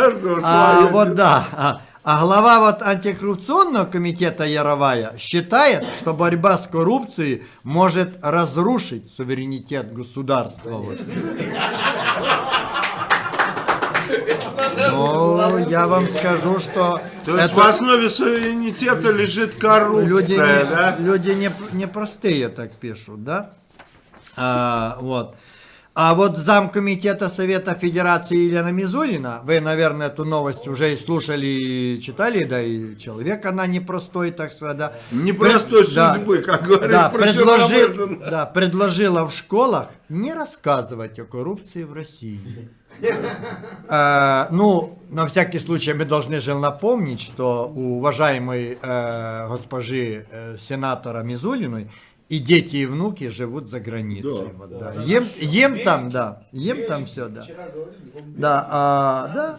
[SPEAKER 7] А, вот да. А, глава вот антикоррупционного комитета Яровая считает, что борьба с коррупцией может разрушить суверенитет государства. Вот. Ну, я вам скажу, что
[SPEAKER 1] То есть в
[SPEAKER 7] это
[SPEAKER 1] основе суверенитета лежит коррупция,
[SPEAKER 7] люди,
[SPEAKER 1] да?
[SPEAKER 7] не, люди не, не простые так пишут, да? А, вот. А вот замкомитета Совета Федерации Елена Мизулина, вы, наверное, эту новость уже и слушали, и читали, да, и человек она непростой, так сказать, да.
[SPEAKER 1] Непростой
[SPEAKER 7] Пред- да.
[SPEAKER 1] судьбы, как говорит
[SPEAKER 7] Да, предложи- да, предложила в школах не рассказывать о коррупции в России. Э, ну, на всякий случай мы должны же напомнить, что у уважаемой э, госпожи э, сенатора Мизулиной и дети, и внуки живут за границей.
[SPEAKER 1] Да.
[SPEAKER 7] Вот, да. Ем, ем там, да, ем там все, да.
[SPEAKER 3] Говорили, он
[SPEAKER 7] Да, а, да.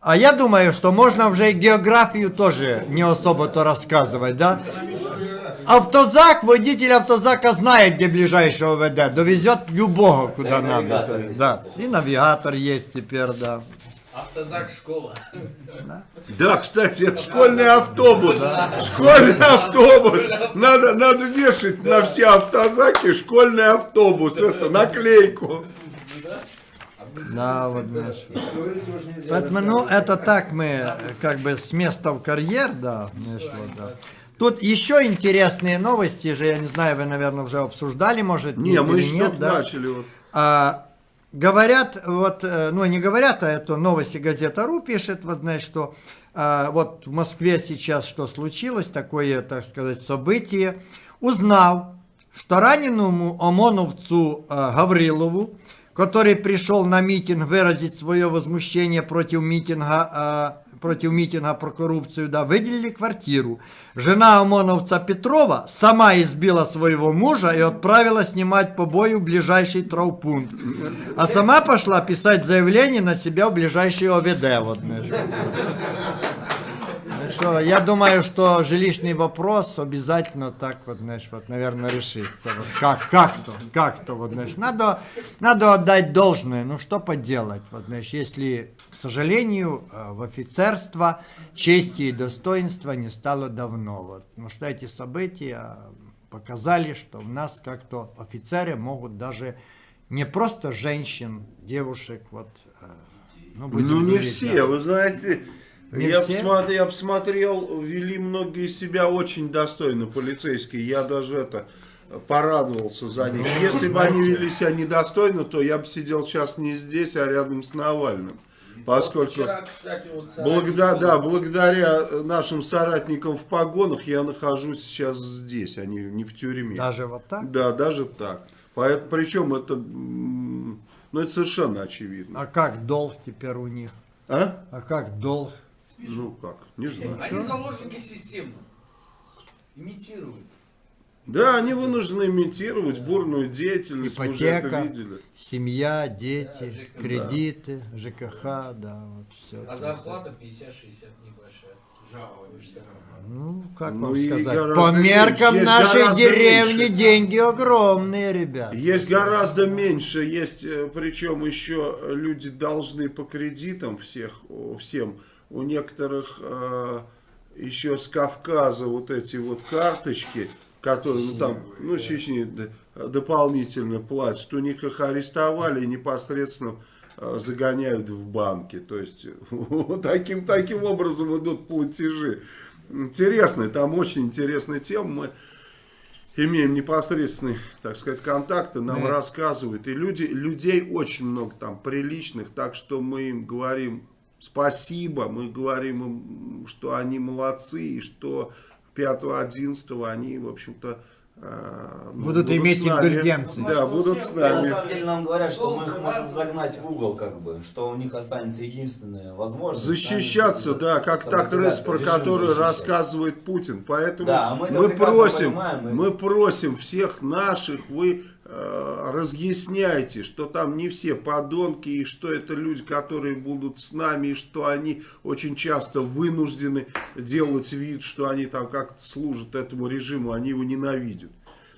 [SPEAKER 7] А я думаю, что можно уже и географию тоже не особо-то рассказывать, да? Автозак, водитель автозака знает, где ближайший ОВД, довезет любого, куда
[SPEAKER 5] Да, и
[SPEAKER 7] надо. Да, и навигатор есть теперь, да.
[SPEAKER 3] Автозак школа.
[SPEAKER 1] Да, кстати, это школьный автобус. Школьный автобус. Надо, надо вешать на все автозаки школьный автобус. Это наклейку.
[SPEAKER 7] Да, вот,
[SPEAKER 4] нельзя
[SPEAKER 7] Поэтому, ну, это так мы, как бы, с места в карьер, да, вот, да. Тут еще интересные новости же, я не знаю, вы, наверное, уже обсуждали, может,
[SPEAKER 1] Не, мы еще
[SPEAKER 7] нет, да?
[SPEAKER 1] начали. вот.
[SPEAKER 7] А, говорят, вот, э, ну не говорят, а это новости газета РУ пишет, вот знаешь, что а, вот в Москве сейчас что случилось, такое, так сказать, событие. Узнал, что раненому ОМОНовцу э, Гаврилову, который пришел на митинг выразить свое возмущение против митинга, э, против митинга про коррупцию, да, выделили квартиру. Жена ОМОНовца Петрова сама избила своего мужа и отправила снимать побои в ближайший травпункт. А сама пошла писать заявление на себя в ближайший ОВД. Вот, что я думаю, что жилищный вопрос обязательно так вот, знаешь, вот, наверное, решится. Вот как, как-то, как-то, вот, знаешь, надо, надо отдать должное, ну что поделать, вот, знаешь, если, к сожалению, э, в офицерство чести и достоинства не стало давно, вот, потому что эти события показали, что у нас как-то офицеры могут даже не просто женщин, девушек, вот, э, ну, будем
[SPEAKER 1] Ну не
[SPEAKER 7] говорить,
[SPEAKER 1] все,
[SPEAKER 7] да.
[SPEAKER 1] вы знаете,
[SPEAKER 7] Не
[SPEAKER 1] я,
[SPEAKER 7] все?
[SPEAKER 1] посмотрел, я посмотрел, вели многие себя очень достойно полицейские, я даже это порадовался за них.
[SPEAKER 7] Ну,
[SPEAKER 1] Если бы они вели себя недостойно, то я бы сидел сейчас не здесь, а рядом с Навальным. Поскольку
[SPEAKER 3] Вчера, кстати, вот
[SPEAKER 1] благодаря, да, благодаря нашим соратникам в погонах я нахожусь сейчас здесь, а не, не в тюрьме.
[SPEAKER 7] Даже вот так?
[SPEAKER 1] Да, даже так. Поэтому, причем это, ну, это совершенно очевидно.
[SPEAKER 7] А как долг теперь у них?
[SPEAKER 1] А?
[SPEAKER 7] А как долг?
[SPEAKER 1] Ну как, не знаю.
[SPEAKER 3] Они заложники системы. Имитируют.
[SPEAKER 1] Да, они вынуждены имитировать бурную деятельность, мы уже это
[SPEAKER 7] Ипотека,
[SPEAKER 1] видели.
[SPEAKER 7] семья, дети,
[SPEAKER 3] Да, ЖКХ.
[SPEAKER 7] кредиты, ЖКХ, да, вот все.
[SPEAKER 3] А зарплата 50-60 небольшая.
[SPEAKER 7] Ну, как
[SPEAKER 1] Ну
[SPEAKER 7] вам сказать,
[SPEAKER 1] гораздо
[SPEAKER 7] по меркам
[SPEAKER 1] есть
[SPEAKER 7] нашей деревни
[SPEAKER 1] меньше.
[SPEAKER 7] деньги огромные, ребят.
[SPEAKER 1] Есть гораздо меньше, есть, э, причем еще люди должны по кредитам всех, всем. У некоторых э, еще с Кавказа вот эти вот карточки, которые, ну там, ну Чечни дополнительно платят, у них их арестовали и непосредственно э, загоняют в банки. То есть таким, таким образом идут платежи. Интересная, там очень интересная тема. Мы имеем непосредственные, так сказать, контакты, нам
[SPEAKER 7] Да.
[SPEAKER 1] рассказывают. И люди, людей очень много там приличных, так что мы им говорим спасибо, мы говорим им, что они молодцы, и что 5-11 они, в общем-то, э, ну,
[SPEAKER 7] Будут иметь
[SPEAKER 1] с нами.
[SPEAKER 7] индульгенции.
[SPEAKER 1] Да, будут с
[SPEAKER 5] На
[SPEAKER 1] нами.
[SPEAKER 5] самом деле нам говорят, что мы их можем загнать в угол, как бы, что у них останется единственная возможность.
[SPEAKER 1] Защищаться, да, как та крыса, про которую
[SPEAKER 5] защищать.
[SPEAKER 1] рассказывает Путин. Поэтому
[SPEAKER 5] Да, а мы
[SPEAKER 1] мы, просим,
[SPEAKER 5] понимаем,
[SPEAKER 1] мы просим всех наших, вы разъясняйте, что там не все подонки, и что это люди, которые будут с нами, и что они очень часто вынуждены делать вид, что они там как-то служат этому режиму, они его ненавидят.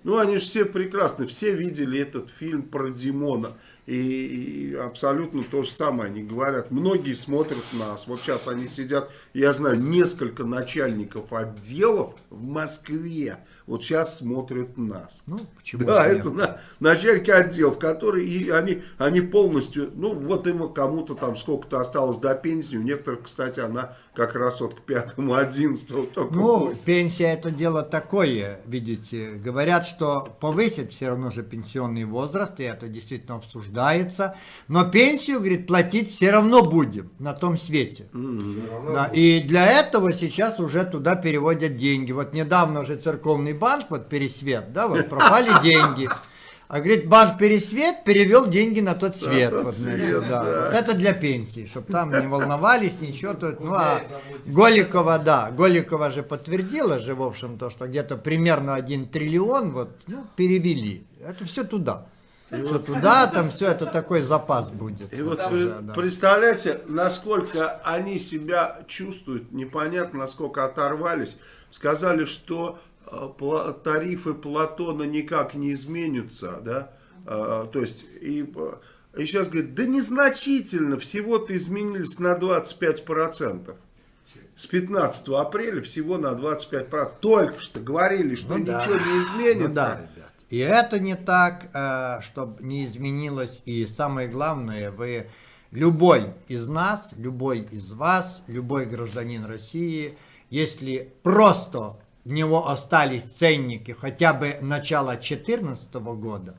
[SPEAKER 1] Ну, они же все прекрасны, все видели этот фильм про Димона. И, и абсолютно то же самое они говорят. Многие смотрят нас. Вот сейчас они сидят, я знаю, несколько начальников отделов в Москве. Вот сейчас смотрят нас.
[SPEAKER 7] Ну, почему
[SPEAKER 1] Да, это на- начальники отделов, которые и они, они полностью, ну вот им кому-то там сколько-то осталось до пенсии, у некоторых, кстати, она как раз вот к пятому, одиннадцатому только
[SPEAKER 7] Ну,
[SPEAKER 1] будет.
[SPEAKER 7] пенсия это дело такое, видите. Говорят, что повысит все равно же пенсионный возраст, и это действительно обсуждается. Но пенсию, говорит, платить все равно будем на том свете. Да, и для этого сейчас уже туда переводят деньги. Вот недавно уже церковный банк, вот Пересвет, да, вот пропали деньги. А говорит, банк Пересвет перевел деньги на тот свет.
[SPEAKER 1] тот
[SPEAKER 7] вот, значит,
[SPEAKER 1] свет,
[SPEAKER 7] да.
[SPEAKER 1] да.
[SPEAKER 7] Вот это для пенсии, чтобы там не волновались, ничего. Тут, ну, а Голикова, да, Голикова же подтвердила же, в общем, то, что где-то примерно 1 триллион вот, ну, перевели. Это все туда. Все туда, там все это такой запас будет.
[SPEAKER 1] И вот
[SPEAKER 7] Вот
[SPEAKER 1] вы
[SPEAKER 7] да.
[SPEAKER 1] представляете, насколько они себя чувствуют, непонятно, насколько оторвались. Сказали, что э, тарифы Платона никак не изменятся, да, Э, то есть, и, э, и сейчас говорят, да незначительно, всего-то изменились на 25%. С 15 апреля всего на 25%. Только что говорили, что
[SPEAKER 7] Ну да.
[SPEAKER 1] ничего не изменится.
[SPEAKER 7] Ну да. И это не так, чтобы не изменилось. И самое главное, вы, любой из нас, любой из вас, любой гражданин России, если просто в него остались ценники хотя бы начала 2014 года,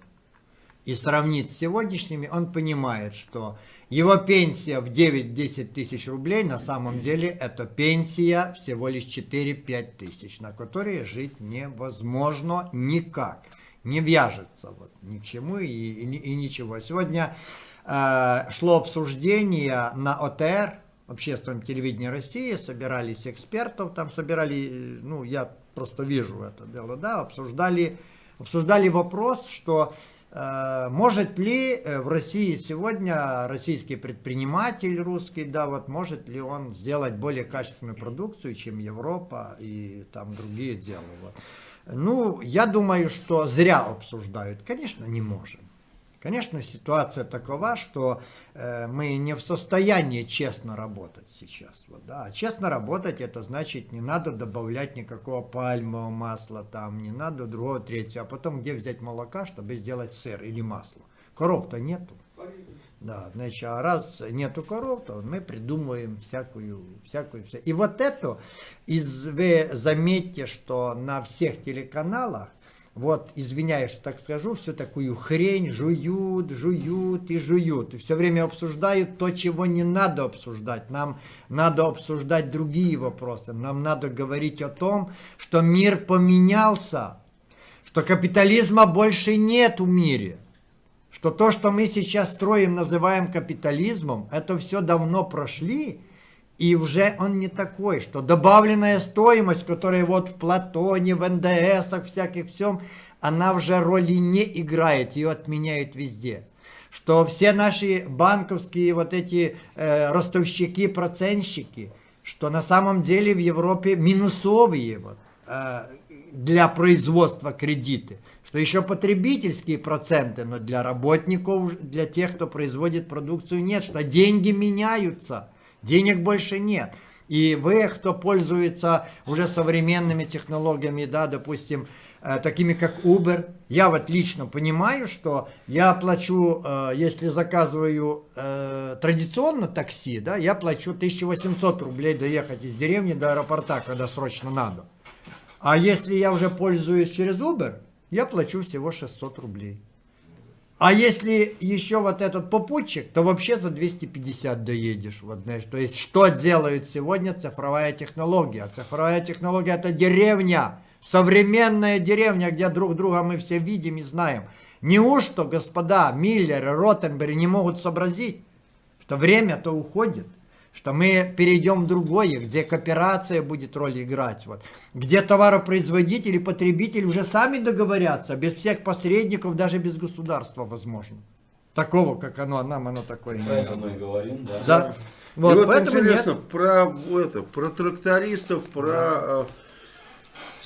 [SPEAKER 7] и сравнит с сегодняшними, он понимает, что его пенсия в 9-10 тысяч рублей на самом деле это пенсия всего лишь 4-5 тысяч, на которые жить невозможно никак. Не вяжется вот ни к чему и, и, и ничего. Сегодня э, шло обсуждение на ОТР, общественном телевидении России, собирались экспертов, там собирали, э, ну, я просто вижу это дело, да, обсуждали, обсуждали вопрос, что э, может ли э, в России сегодня российский предприниматель русский, да, вот может ли он сделать более качественную продукцию, чем Европа и там другие дела. Вот. Ну, я думаю, что зря обсуждают. Конечно, не можем. Конечно, ситуация такова, что э, мы не в состоянии честно работать сейчас. Вот, да. А честно работать, это значит, не надо добавлять никакого пальмового масла, там, не надо другого, третьего. А потом где взять молока, чтобы сделать сыр или масло? Коров-то нету. Да, значит, а раз нету коров, то мы придумываем всякую, всякую, вся- И вот это, из, вы заметьте, что на всех телеканалах, вот, извиняюсь, что так скажу, всю такую хрень жуют, жуют и жуют. И все время обсуждают то, чего не надо обсуждать. Нам надо обсуждать другие вопросы. Нам надо говорить о том, что мир поменялся, что капитализма больше нет в мире что то, что мы сейчас строим, называем капитализмом, это все давно прошли, и уже он не такой, что добавленная стоимость, которая вот в Платоне, в НДСах, всяких всем, она уже роли не играет, ее отменяют везде. Что все наши банковские вот эти э, ростовщики, процентщики, что на самом деле в Европе минусовые вот, э, для производства кредиты, что еще потребительские проценты, но для работников, для тех, кто производит продукцию, нет, что деньги меняются, денег больше нет. И вы, кто пользуется уже современными технологиями, да, допустим, э, такими как Uber, я вот лично понимаю, что я плачу, э, если заказываю э, традиционно такси, да, я плачу 1800 рублей доехать из деревни до аэропорта, когда срочно надо. А если я уже пользуюсь через Uber, я плачу всего 600 рублей. А если еще вот этот попутчик, то вообще за 250 доедешь. Вот, знаешь, то есть, что делает сегодня цифровая технология? А Цифровая технология это деревня, современная деревня, где друг друга мы все видим и знаем. Неужто, господа Миллеры, Ротенберг не могут сообразить, что время-то уходит? Что мы перейдем в другое, где кооперация будет роль играть, вот, где товаропроизводитель и потребитель уже сами договорятся, без всех посредников, даже без государства, возможно. Такого, как оно, нам оно такое
[SPEAKER 5] Про это мы и говорим, да.
[SPEAKER 7] Да.
[SPEAKER 1] И
[SPEAKER 7] Вот,
[SPEAKER 1] вот
[SPEAKER 7] поэтому
[SPEAKER 1] интересно,
[SPEAKER 7] нет.
[SPEAKER 1] про, это, про трактористов, про... э,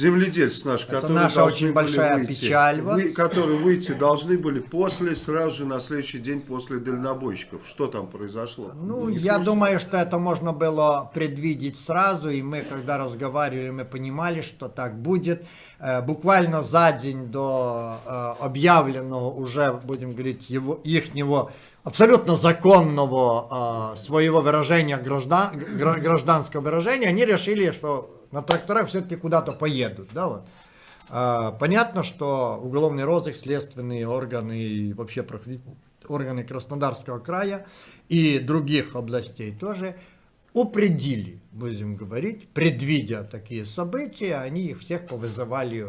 [SPEAKER 1] земледельцев наших,
[SPEAKER 7] Это
[SPEAKER 1] которые
[SPEAKER 7] наша
[SPEAKER 1] должны
[SPEAKER 7] очень большая
[SPEAKER 1] выйти,
[SPEAKER 7] печаль, вот.
[SPEAKER 1] вы- которые выйти должны были после, сразу же на следующий день после дальнобойщиков. Что там произошло?
[SPEAKER 7] Ну,
[SPEAKER 1] Не
[SPEAKER 7] я
[SPEAKER 1] просто-
[SPEAKER 7] думаю, что это можно было предвидеть сразу, и мы, когда разговаривали, мы понимали, что так будет. Э, Буквально за день до э, объявленного уже, будем говорить, его, ихнего абсолютно законного э, своего выражения, граждан, гра- гражданского выражения, они решили, что на тракторах все-таки куда-то поедут, да, вот. А, Понятно, что уголовный розыск, следственные органы и вообще органы Краснодарского края и других областей тоже упредили, будем говорить, предвидя такие события, они их всех повызывали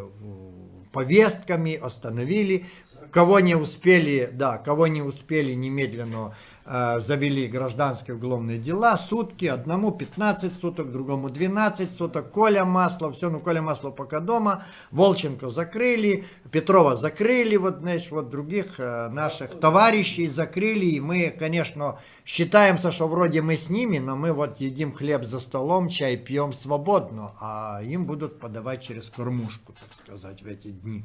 [SPEAKER 7] повестками, остановили, кого не успели, да, кого не успели немедленно завели гражданские уголовные дела, сутки, одному 15 суток, другому 12 суток, Коля Маслов, все, ну Коля Маслов пока дома, Волченко закрыли, Петрова закрыли, вот, знаешь, вот других э, наших товарищей закрыли, и мы, конечно, считаемся, что вроде мы с ними, но мы вот едим хлеб за столом, чай пьем свободно, а им будут подавать через кормушку, так сказать, в эти дни.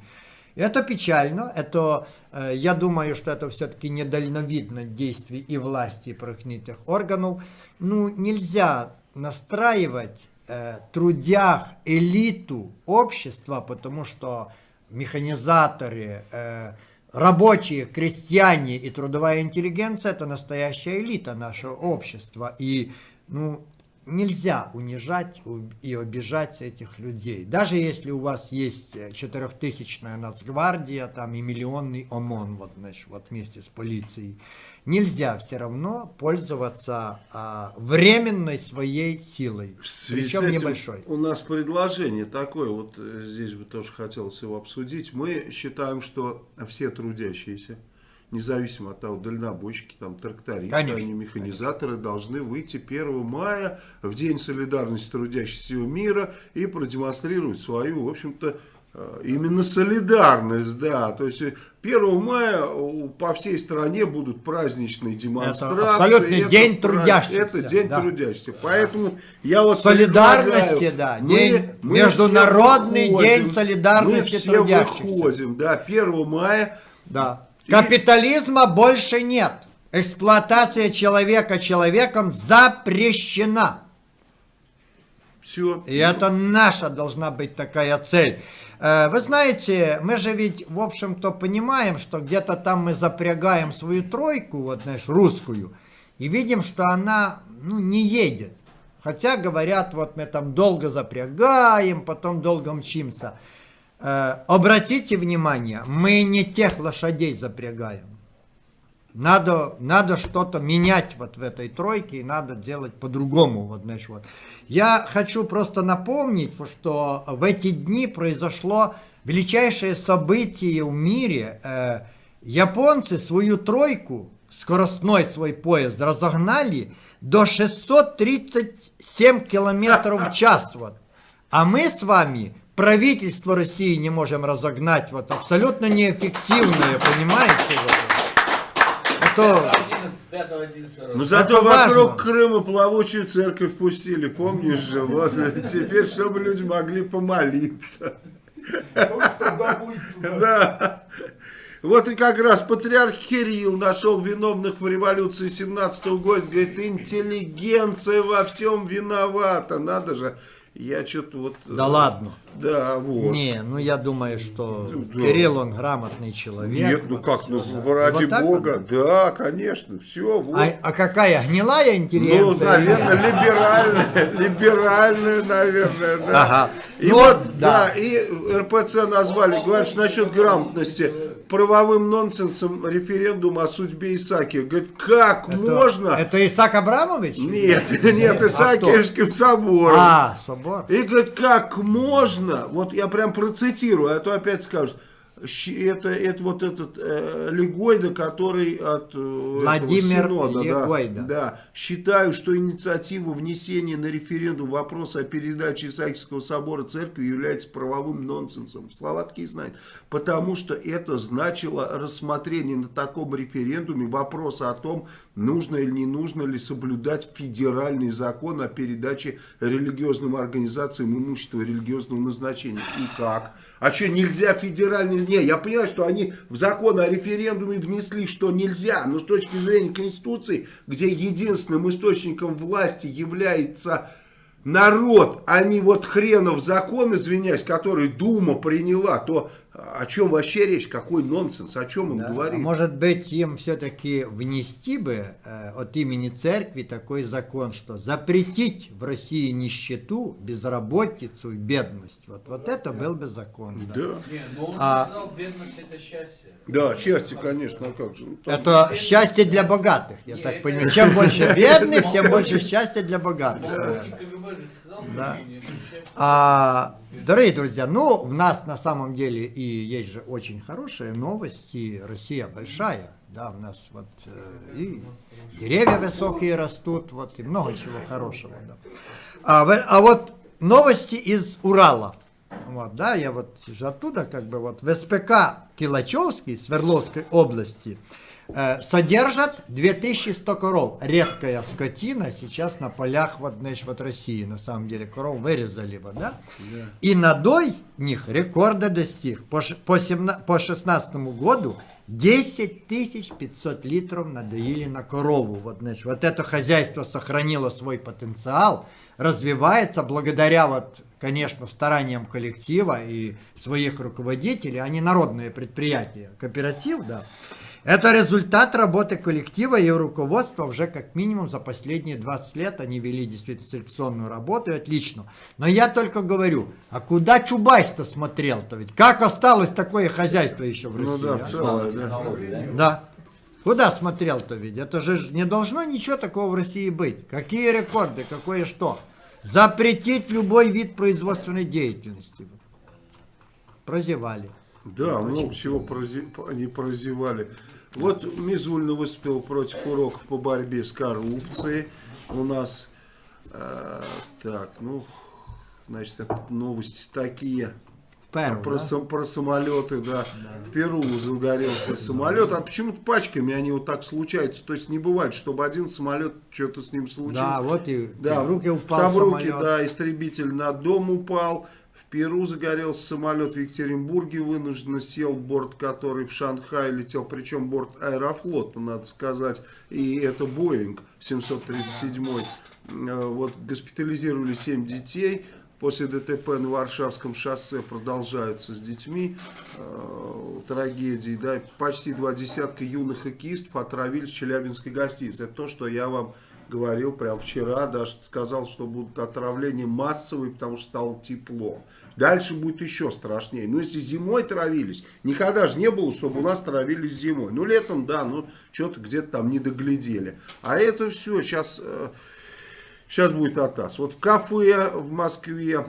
[SPEAKER 7] Это печально, это, э, я думаю, что это все-таки недальновидно действий и власти, и правоохранительных органов. Ну, нельзя настраивать э, трудях элиту общества, потому что механизаторы, э, рабочие, крестьяне и трудовая интеллигенция – это настоящая элита нашего общества. И, ну, нельзя унижать и обижать этих людей. Даже если у вас есть э, четырехтысячная нацгвардия там, и миллионный ОМОН вот, значит, вот вместе с полицией, нельзя все равно пользоваться а, временной своей силой, причем небольшой.
[SPEAKER 1] У нас предложение такое, вот э, здесь бы тоже хотелось его обсудить. Мы считаем, что все трудящиеся, независимо от того, дальнобойщики, там, трактористы,
[SPEAKER 7] Конечно,
[SPEAKER 1] они механизаторы, должны выйти 1 мая в День солидарности трудящихся мира и продемонстрировать свою, в общем-то, э, именно солидарность, да. То есть э, 1 мая э, по всей стране будут праздничные демонстрации.
[SPEAKER 7] абсолютный
[SPEAKER 1] Это
[SPEAKER 7] день трудящихся,
[SPEAKER 1] Это день
[SPEAKER 7] да.
[SPEAKER 1] трудящихся. Поэтому я вот
[SPEAKER 7] Солидарности, да,
[SPEAKER 1] мы-
[SPEAKER 7] день-
[SPEAKER 1] мы
[SPEAKER 7] Международный
[SPEAKER 1] все
[SPEAKER 7] день
[SPEAKER 1] выходим,
[SPEAKER 7] солидарности
[SPEAKER 1] мы все
[SPEAKER 7] трудящихся.
[SPEAKER 1] выходим, да, 1 мая.
[SPEAKER 7] Да. Капитализма больше нет. Эксплуатация человека человеком запрещена.
[SPEAKER 1] Все.
[SPEAKER 7] И это наша должна быть такая цель. Э, Вы знаете, мы же ведь, в общем-то, понимаем, что где-то там мы запрягаем свою тройку, вот, знаешь, русскую, и видим, что она, ну, не едет. Хотя говорят, вот мы там долго запрягаем, потом долго мчимся. Э, Обратите внимание, мы не тех лошадей запрягаем. Надо, надо что-то менять вот в этой тройке, и надо делать по-другому. Вот, знаешь, вот. Я хочу просто напомнить, что в эти дни произошло величайшее событие в мире. Э, японцы свою тройку, скоростной свой поезд, разогнали до 637 километров в час. Вот. А мы с вами правительство России не можем разогнать. Вот абсолютно неэффективное, понимаете? Вот. А то
[SPEAKER 3] 11, 5 11
[SPEAKER 1] Ну
[SPEAKER 3] раз.
[SPEAKER 1] зато
[SPEAKER 7] важно.
[SPEAKER 1] вокруг Крыма плавучую церковь пустили, помнишь же? Вот теперь, чтобы люди могли помолиться. Да. Вот и как раз патриарх Кирилл нашел виновных в революции 17 года. Говорит, интеллигенция во всем виновата. Надо же. Я что-то вот...
[SPEAKER 7] Да
[SPEAKER 1] э,
[SPEAKER 7] ладно.
[SPEAKER 1] Да, вот.
[SPEAKER 7] Не, ну я думаю, что
[SPEAKER 1] Да.
[SPEAKER 7] Кирилл, он грамотный человек.
[SPEAKER 1] Нет, ну как, ну ради
[SPEAKER 7] Вот
[SPEAKER 1] бога. Да, конечно, все, вот.
[SPEAKER 7] А, а какая гнилая
[SPEAKER 1] Ну,
[SPEAKER 7] интеллигенция?
[SPEAKER 1] наверное, либеральная, либеральная, наверное, да.
[SPEAKER 7] Ага.
[SPEAKER 1] И
[SPEAKER 7] Ну,
[SPEAKER 1] вот,
[SPEAKER 7] да.
[SPEAKER 1] да, и РПЦ назвали, говорят, что насчет грамотности, правовым нонсенсом референдум о судьбе Исаки. Говорит, как
[SPEAKER 7] Это-
[SPEAKER 1] можно?
[SPEAKER 7] Это Исаак Абрамович?
[SPEAKER 1] Нет, нет,
[SPEAKER 7] А
[SPEAKER 1] Исаакиевским собором.
[SPEAKER 7] А, собор.
[SPEAKER 1] И говорит, как можно, вот я прям процитирую, а то опять скажут, это, это вот этот э, Легойда, который от э,
[SPEAKER 7] Владимир
[SPEAKER 1] Синода, да,
[SPEAKER 7] Легойда.
[SPEAKER 1] да. Считаю, что инициатива внесения на референдум вопроса о передаче Исаакиевского собора церкви является правовым нонсенсом. Слова такие знает. Потому что это значило рассмотрение на таком референдуме вопроса о том, нужно или не нужно ли соблюдать федеральный закон о передаче религиозным организациям имущества религиозного назначения. И как? А что, нельзя федеральный... Не, я понимаю, что они в закон о референдуме внесли, что нельзя, но с точки зрения Конституции, где единственным источником власти является народ, а не вот хренов закон, извиняюсь, который Дума приняла, то о чем вообще речь? Какой нонсенс? О чем он
[SPEAKER 7] Да.
[SPEAKER 1] говорит?
[SPEAKER 7] А может быть, им все-таки внести бы э, от имени церкви такой закон, что запретить в России нищету, безработицу и бедность. Вот, вот это был бы закон. да.
[SPEAKER 1] Да.
[SPEAKER 3] Не, но он
[SPEAKER 7] А-
[SPEAKER 3] сказал, бедность это счастье.
[SPEAKER 1] Да, счастье, конечно, а как же. Ну, там-
[SPEAKER 7] Это счастье для богатых, я
[SPEAKER 3] Не,
[SPEAKER 7] так
[SPEAKER 3] это-
[SPEAKER 7] понимаю. Чем больше бедных, тем больше счастья для богатых. Да. А, дорогие друзья, ну, в нас на самом деле и есть же очень хорошие новости. Россия большая, да, у нас вот э, и деревья высокие растут, вот, и много чего хорошего. да. А, а вот новости из Урала. Вот, да, я вот же оттуда, как бы, вот, в СПК Килачевский, Свердловской области, содержат 2100 коров. Редкая скотина сейчас на полях вот, значит, вот России, на самом деле, коров вырезали, вот, да? И надой них рекорда достиг. По, по, 17 по 16 году 10 500 литров надоили на корову. Вот, значит, вот это хозяйство сохранило свой потенциал, развивается благодаря, вот, конечно, стараниям коллектива и своих руководителей, они народные предприятия, кооператив, да. Это результат работы коллектива и руководства уже как минимум за последние 20 лет. Они вели действительно селекционную работу, и отлично. Но я только говорю, а куда Чубайс-то смотрел-то? Ведь как осталось такое хозяйство еще в
[SPEAKER 1] Ну
[SPEAKER 7] России?
[SPEAKER 1] да,
[SPEAKER 7] а?
[SPEAKER 1] в целом, да.
[SPEAKER 5] Да?
[SPEAKER 7] Да. Куда смотрел-то ведь? Это же не должно ничего такого в России быть. Какие рекорды, какое что? Запретить любой вид производственной деятельности. Прозевали.
[SPEAKER 1] Да, много чего прози- они прозевали. Вот Мизульна выступил против уроков по борьбе с коррупцией. У нас, э, так, ну, значит, новости такие.
[SPEAKER 7] Перу,
[SPEAKER 1] про,
[SPEAKER 7] да?
[SPEAKER 1] сам- про самолеты, да. В Перу загорелся самолет, а почему-то пачками они вот так случаются. То есть не бывает, чтобы один самолет, что-то с ним случилось.
[SPEAKER 7] Да, вот и
[SPEAKER 1] Да,
[SPEAKER 7] в руки упал
[SPEAKER 1] Тавруке,
[SPEAKER 7] самолет.
[SPEAKER 1] да, истребитель на дом упал. Перу загорелся самолет в Екатеринбурге, вынужденно сел борт, который в Шанхай летел, причем борт Аэрофлота, надо сказать, и это Боинг 737. Э, Вот госпитализировали 7 детей. После ДТП на Варшавском шоссе продолжаются с детьми э, трагедии. Да, почти два десятка юных хоккеистов отравились в Челябинской гостинице. Это то, что я вам говорил прямо вчера, даже сказал, что будут отравления массовые, потому что стало тепло. Дальше будет еще страшнее. Но если зимой травились, никогда же не было, чтобы у нас травились зимой. Ну, летом, да, ну, что-то где-то там не доглядели. А это все сейчас... Сейчас будет атас. Вот в кафе в Москве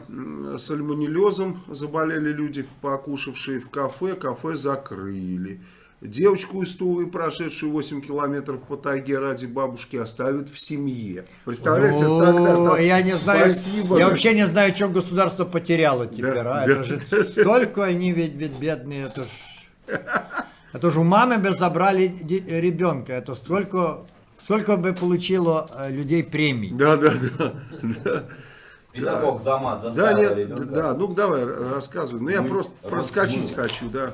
[SPEAKER 1] сальмонеллезом заболели люди, покушавшие в кафе. Кафе закрыли. Девочку из Тувы, прошедшую 8 километров по тайге ради бабушки, оставят в семье. Представляете,
[SPEAKER 7] О,
[SPEAKER 1] тогда... да,
[SPEAKER 7] я не знаю,
[SPEAKER 1] Спасибо.
[SPEAKER 7] я вообще не знаю, что государство потеряло теперь.
[SPEAKER 1] Да,
[SPEAKER 7] а?
[SPEAKER 1] да.
[SPEAKER 7] Это же столько они ведь, ведь бедные, это ж, это ж у мамы бы забрали ребенка, это столько, сколько бы получило э, людей премий.
[SPEAKER 1] Да, да, да. да.
[SPEAKER 5] Педагог за мат
[SPEAKER 1] Да,
[SPEAKER 5] заставил
[SPEAKER 1] нет,
[SPEAKER 5] ребенка.
[SPEAKER 1] да, ну давай рассказывай. Ну я просто проскочить хочу, да.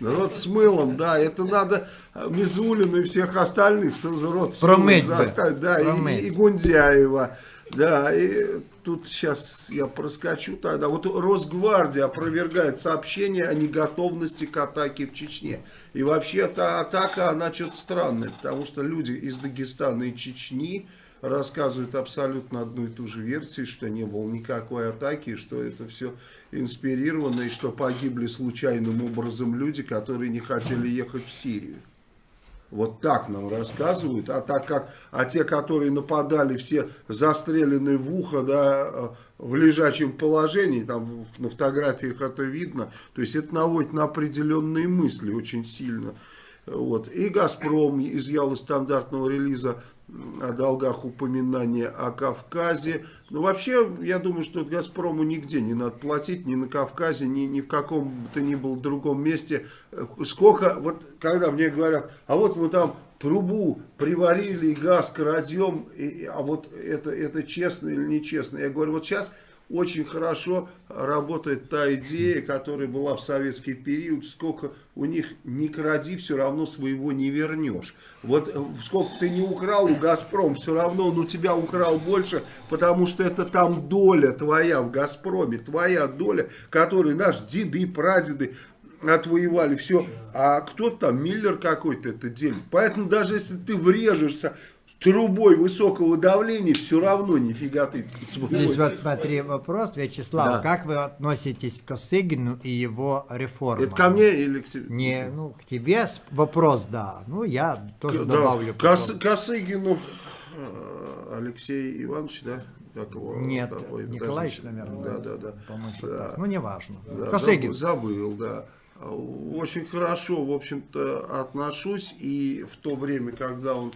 [SPEAKER 1] Рот с мылом, да, это надо э, Мизулину и всех остальных рот с
[SPEAKER 7] Промыть
[SPEAKER 1] мылом заставить, да, и-
[SPEAKER 7] Промыть.
[SPEAKER 1] и, Гундяева. Да, и тут сейчас я проскочу тогда. Вот Росгвардия опровергает сообщение о неготовности к атаке в Чечне. И вообще эта атака, она что-то странная, потому что люди из Дагестана и Чечни рассказывают абсолютно одну и ту же версию, что не было никакой атаки, что это все инспирировано, и что погибли случайным образом люди, которые не хотели ехать в Сирию. Вот так нам рассказывают. А так как, а те, которые нападали, все застрелены в ухо, да, э, в лежачем положении, там на фотографиях это видно. То есть это наводит на определенные мысли очень сильно. Вот. И «Газпром» изъял из стандартного релиза о долгах упоминания о Кавказе. Но вообще, я думаю, что «Газпрому» нигде не надо платить, ни на Кавказе, ни, ни в каком то ни было другом месте. Сколько, вот когда мне говорят, а вот мы там трубу приварили, и газ крадем, и, а вот это, это честно или нечестно. Я говорю, вот сейчас очень хорошо работает та идея, которая была в советский период, сколько у них не кради, все равно своего не вернешь. Вот э, сколько ты не украл у Газпром, все равно он у тебя украл больше, потому что это там доля твоя в Газпроме, твоя доля, которую наши деды, прадеды отвоевали, все, а кто-то там, Миллер какой-то это делит. Поэтому даже если ты врежешься трубой высокого давления, все равно нифига ты
[SPEAKER 7] Здесь вот смотри вопрос, Вячеслав,
[SPEAKER 1] Да.
[SPEAKER 7] как вы относитесь к Косыгину и его реформам?
[SPEAKER 1] Это ко мне или к тебе?
[SPEAKER 7] Не, ну, к тебе вопрос, да. Ну, я тоже
[SPEAKER 1] Да,
[SPEAKER 7] добавлю.
[SPEAKER 1] Кос-. Косыгину э, Алексей Иванович, да? Как его?
[SPEAKER 7] Нет,
[SPEAKER 1] Да, ой,
[SPEAKER 7] Николаевич,
[SPEAKER 1] подожди.
[SPEAKER 7] наверное.
[SPEAKER 1] Да, да, да. Да.
[SPEAKER 7] так. Ну, неважно.
[SPEAKER 1] Да,
[SPEAKER 7] Косыгин.
[SPEAKER 1] забыл, да. Очень хорошо, в общем-то, отношусь. И в то время, когда он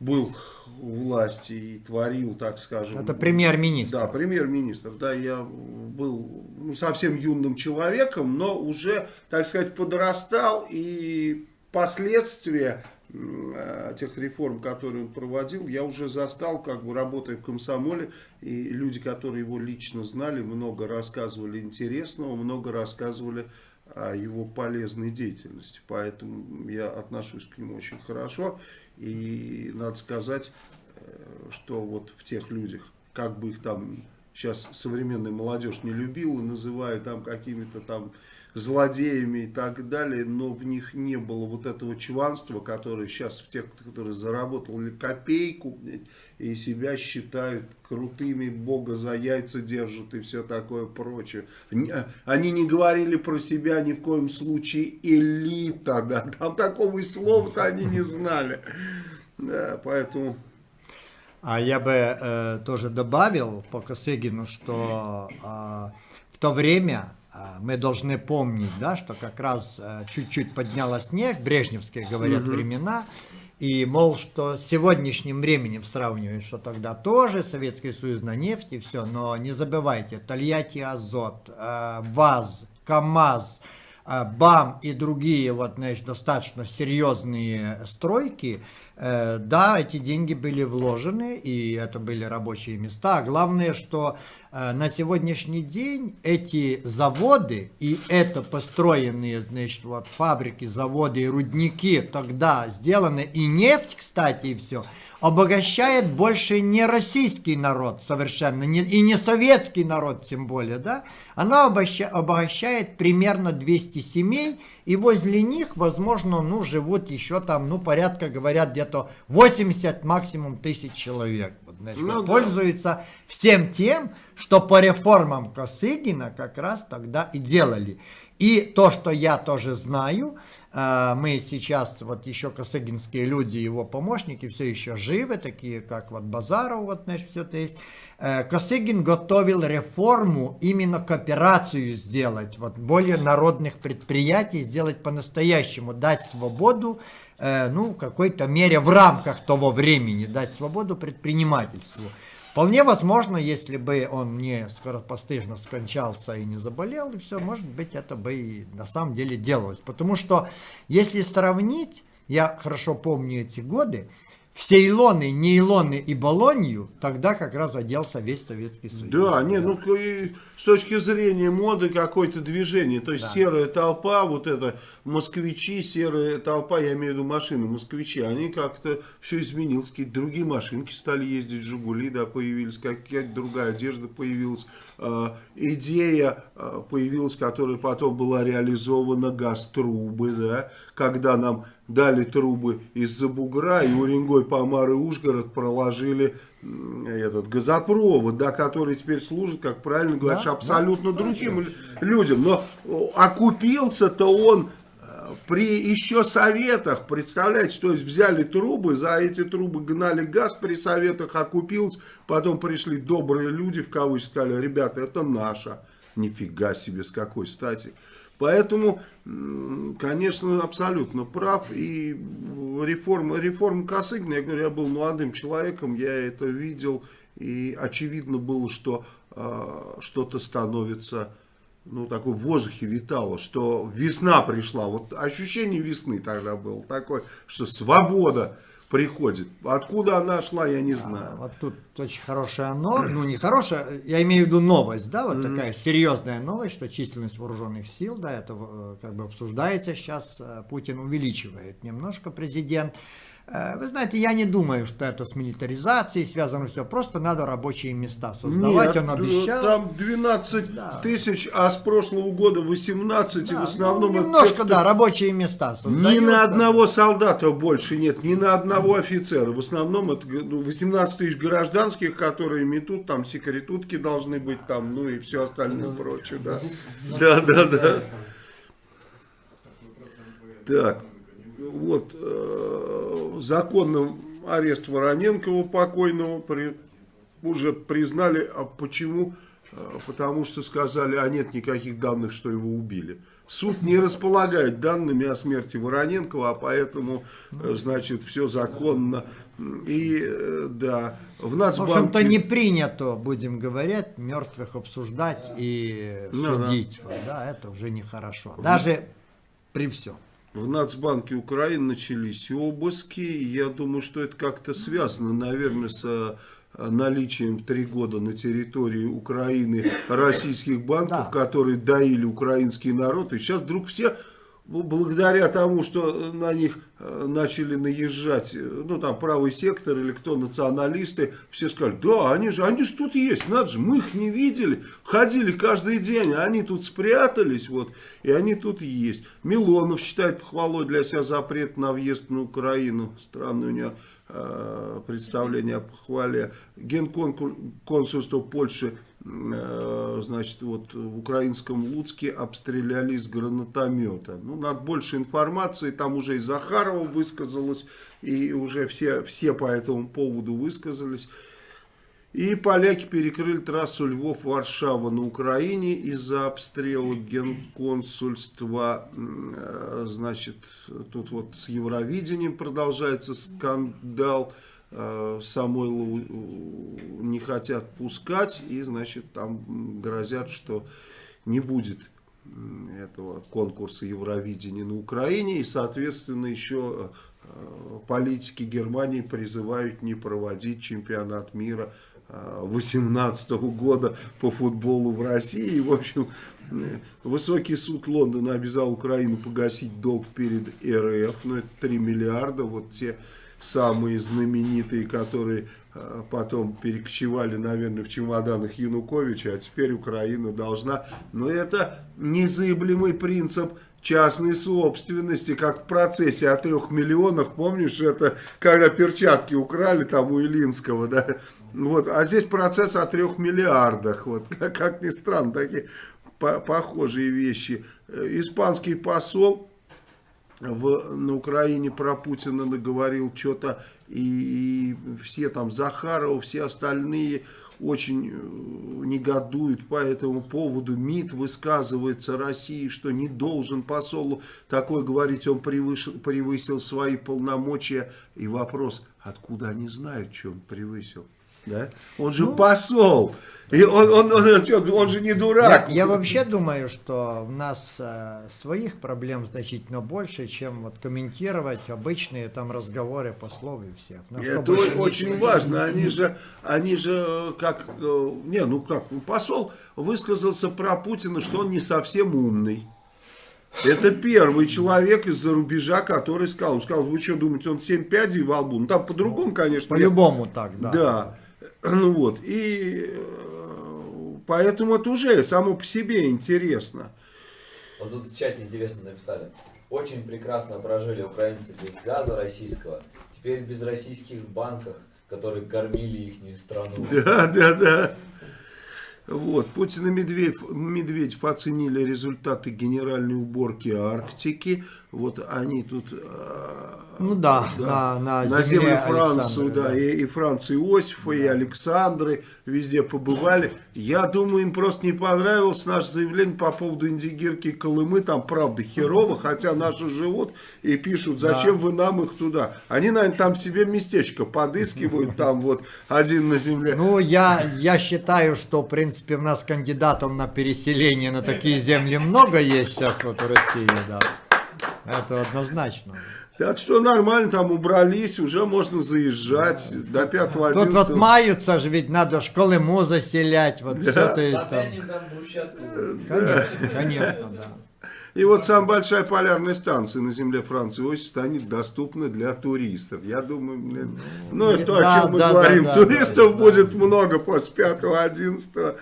[SPEAKER 1] был у власти и творил, так скажем...
[SPEAKER 7] Это премьер-министр.
[SPEAKER 1] Да, премьер-министр. Да, я был ну, совсем юным человеком, но уже, так сказать, подрастал. И последствия э, тех реформ, которые он проводил, я уже застал, как бы работая в комсомоле. И люди, которые его лично знали, много рассказывали интересного, много рассказывали о его полезной деятельности. Поэтому я отношусь к нему очень хорошо. И надо сказать, э, что вот в тех людях, как бы их там сейчас современная молодежь не любила, называя там какими-то там злодеями и так далее, но в них не было вот этого чванства, которое сейчас в тех, которые заработали копейку и себя считают крутыми, бога за яйца держат и все такое прочее. Н- Они не говорили про себя ни в коем случае элита, да, там такого и слова-то они не знали. Да, поэтому...
[SPEAKER 7] А я бы э, тоже добавил по Косыгину, что э, в то время э, мы должны помнить, да, что как раз э, чуть-чуть подняло снег, брежневские, говорят, времена, и, мол, что с сегодняшним временем сравнивают, что тогда тоже Советский Союз на нефть и все, но не забывайте, Тольятти Азот, э, ВАЗ, КАМАЗ, э, БАМ и другие вот, знаешь, достаточно серьезные стройки, да, эти деньги были вложены, и это были рабочие места. А главное, что на сегодняшний день эти заводы и это построенные, значит, вот фабрики, заводы и рудники тогда сделаны, и нефть, кстати, и все, обогащает больше не российский народ совершенно, не- и не советский народ тем более, да, она обогащает примерно 200 семей, и возле них, возможно, ну, живут еще там, ну, порядка, говорят, где-то 80 максимум тысяч человек. Значит,
[SPEAKER 1] Ну
[SPEAKER 7] вот
[SPEAKER 1] да.
[SPEAKER 7] всем тем, что по реформам Косыгина как раз тогда и делали. И то, что я тоже знаю, э, мы сейчас, вот еще косыгинские люди, его помощники, все еще живы, такие как вот Базаров, вот, знаешь, все это есть. Э, Косыгин готовил реформу, именно кооперацию сделать, вот более народных предприятий сделать по-настоящему, дать свободу, ну, в какой-то мере в рамках того времени, дать свободу предпринимательству. Вполне возможно, если бы он не скоропостыжно скончался и не заболел, и все, может быть, это бы и на самом деле делалось. Потому что, если сравнить, я хорошо помню эти годы, все Илоны, Нейлоны и Болонью, тогда как раз оделся весь Советский Союз.
[SPEAKER 1] Да, не, ну и с точки зрения моды какое-то движение, то есть серая толпа, вот это москвичи, серая толпа, я имею в виду машины, москвичи, они как-то все изменилось, какие-то другие машинки стали ездить, Жигули, да, появились, какая-то другая одежда появилась, А, идея а, появилась, которая потом была реализована, газ-трубы, да, когда нам дали трубы из-за бугра, и Уренгой, Помар и Ужгород проложили этот газопровод, да, который теперь служит, как правильно говоришь,
[SPEAKER 7] Да,
[SPEAKER 1] абсолютно другим лю- людям. Но о, окупился-то он э, при еще советах, представляете, то есть взяли трубы, за эти трубы гнали газ при советах, окупилось, потом пришли добрые люди, в кавычках, сказали, ребята, это наше. Нифига себе, с какой стати. Поэтому, конечно, абсолютно прав. И реформа, реформа Косыгина, я говорю, я был молодым человеком, я это видел. И очевидно было, что а, что-то становится, ну, такой в воздухе витало, что весна пришла. Вот ощущение весны тогда было такое, что свобода приходит. Откуда она шла, я не
[SPEAKER 7] А,
[SPEAKER 1] знаю.
[SPEAKER 7] Вот тут очень хорошая новость, ну не хорошая, я имею в виду новость, да, вот такая серьезная новость, что численность вооруженных сил, да, это э, как бы обсуждается сейчас, э, Путин увеличивает немножко президент. Э, Вы знаете, я не думаю, что это с милитаризацией связано все, просто надо рабочие места создавать,
[SPEAKER 1] Нет,
[SPEAKER 7] он
[SPEAKER 1] э,
[SPEAKER 7] обещал.
[SPEAKER 1] там 12
[SPEAKER 7] Да.
[SPEAKER 1] тысяч, а с прошлого года 18, и
[SPEAKER 7] Да,
[SPEAKER 1] в основном...
[SPEAKER 7] ну,
[SPEAKER 1] это
[SPEAKER 7] немножко,
[SPEAKER 1] те, кто-
[SPEAKER 7] да, рабочие места
[SPEAKER 1] Ни
[SPEAKER 7] создаются.
[SPEAKER 1] на одного солдата больше нет, ни на одного офицера. В основном это ну, 18 тысяч гражданских, которые метут, там секретутки должны быть, там, ну и все остальное прочее, да. Да, да, да. Так, вот, э, законным арест Вороненкова покойного при- уже признали, а почему? Э, Потому что сказали, а нет никаких данных, что его убили. Суд не располагает данными о смерти Вороненкова, а поэтому, э, значит, все законно. И, э, да, в
[SPEAKER 7] В
[SPEAKER 1] Нацбанке...
[SPEAKER 7] общем-то, не принято, будем говорить, мертвых обсуждать и
[SPEAKER 1] Ну да.
[SPEAKER 7] судить. Вот, да, это уже нехорошо. Даже при всем.
[SPEAKER 1] В Нацбанке Украины начались обыски. Я думаю, что это как-то связано, наверное, с э, наличием три года на территории Украины российских банков,
[SPEAKER 7] Да.
[SPEAKER 1] которые доили украинский народ. И сейчас вдруг все, ну, благодаря тому, что на них э, начали наезжать, э, ну там правый сектор или кто, националисты, все сказали, да, они же, они же тут есть, надо же, мы их не видели, ходили каждый день, они тут спрятались, вот, и они тут есть. Милонов считает похвалой для себя запрет на въезд на Украину, странный у него э, представление о похвале. Генконсульство Польши, значит, вот в украинском Луцке обстреляли из гранатомета. Ну, надо больше информации, там уже и Захарова высказалась, и уже все, все по этому поводу высказались. И поляки перекрыли трассу Львов-Варшава на Украине из-за обстрела генконсульства. Э, Значит, тут вот с Евровидением продолжается скандал. Э, Самойлову э, не хотят пускать. И, значит, там грозят, что не будет этого конкурса Евровидения на Украине. И, соответственно, еще э, политики Германии призывают не проводить чемпионат мира 2018 года по футболу в России. И, в общем, высокий суд Лондона обязал Украину погасить долг перед РФ. Ну, это 3 миллиарда. Вот те самые знаменитые, которые э, потом перекочевали, наверное, в чемоданах Януковича, а теперь Украина должна. Но это незыблемый принцип частной собственности, как в процессе о трех миллионах, помнишь, это когда перчатки украли там у Илинского, да, вот, а здесь процесс о трех миллиардах, вот, как, как ни странно, такие по- похожие вещи. Э, Испанский посол в, на Украине про Путина наговорил что-то, и, и все там Захарова, все остальные очень э, негодуют по этому поводу. МИД высказывается России, что не должен посолу такое говорить, он превышил, превысил свои полномочия. И вопрос, откуда они знают, что он превысил? Да? Он же посол, и он, он, он, он, он же не
[SPEAKER 7] Я,
[SPEAKER 1] дурак.
[SPEAKER 7] я вообще думаю, что у нас э, своих проблем значительно больше, чем вот комментировать обычные там разговоры послов и всех. Ну,
[SPEAKER 1] Это
[SPEAKER 7] чтобы-
[SPEAKER 1] о- очень важно. Они же, они же э, как, э, не, ну как, ну, посол высказался про Путина, что он не совсем умный. Это первый человек из-за рубежа, который сказал, он сказал, вы что думаете, он 7 пядей во лбу? Ну там по-другому, конечно. я-
[SPEAKER 7] По-любому так, да.
[SPEAKER 1] Да. Ну вот, и э, поэтому это уже само по себе интересно.
[SPEAKER 5] Вот тут в чате интересно написали. Очень прекрасно прожили украинцы без газа российского. Теперь без российских банков, которые кормили их страну.
[SPEAKER 1] Да, да, да. Вот, Путин и Медведев, Медведев оценили результаты генеральной уборки Арктики. Вот они тут э,
[SPEAKER 7] Ну да,
[SPEAKER 1] да,
[SPEAKER 7] на, на,
[SPEAKER 1] на
[SPEAKER 7] земле
[SPEAKER 1] землю Францию,
[SPEAKER 7] Александра,
[SPEAKER 1] да, и, и Франции Иосифа, и Александры везде побывали. Я думаю, им просто не понравилось наше заявление по поводу Индигирки и Колымы. Там правда херово, хотя наши живут и пишут, зачем вы нам их туда. Они, наверное, там себе местечко подыскивают, там вот один на земле.
[SPEAKER 7] Ну, я, я считаю, что, в принципе, у нас кандидатов на переселение на такие земли много есть сейчас вот в России, да. Это однозначно.
[SPEAKER 1] Так что нормально, там убрались, уже можно заезжать до 5
[SPEAKER 7] Тут вот маются же, ведь надо ж Колыму заселять, вот все то есть там. Конечно, конечно, да.
[SPEAKER 1] И вот самая большая полярная станция на земле Франции Иосиф станет доступна для туристов. Я думаю, блин, ну это то,
[SPEAKER 7] Да,
[SPEAKER 1] о чем мы
[SPEAKER 7] да,
[SPEAKER 1] говорим.
[SPEAKER 7] да, да,
[SPEAKER 1] Туристов
[SPEAKER 7] да,
[SPEAKER 1] будет много после 5-11.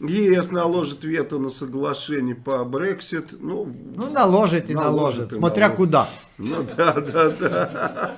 [SPEAKER 1] ЕС наложит вето на соглашение по Брексит. Ну,
[SPEAKER 7] Ну, наложит и
[SPEAKER 1] Наложит
[SPEAKER 7] наложит, смотря
[SPEAKER 1] наложит.
[SPEAKER 7] куда.
[SPEAKER 1] ну да, да, да.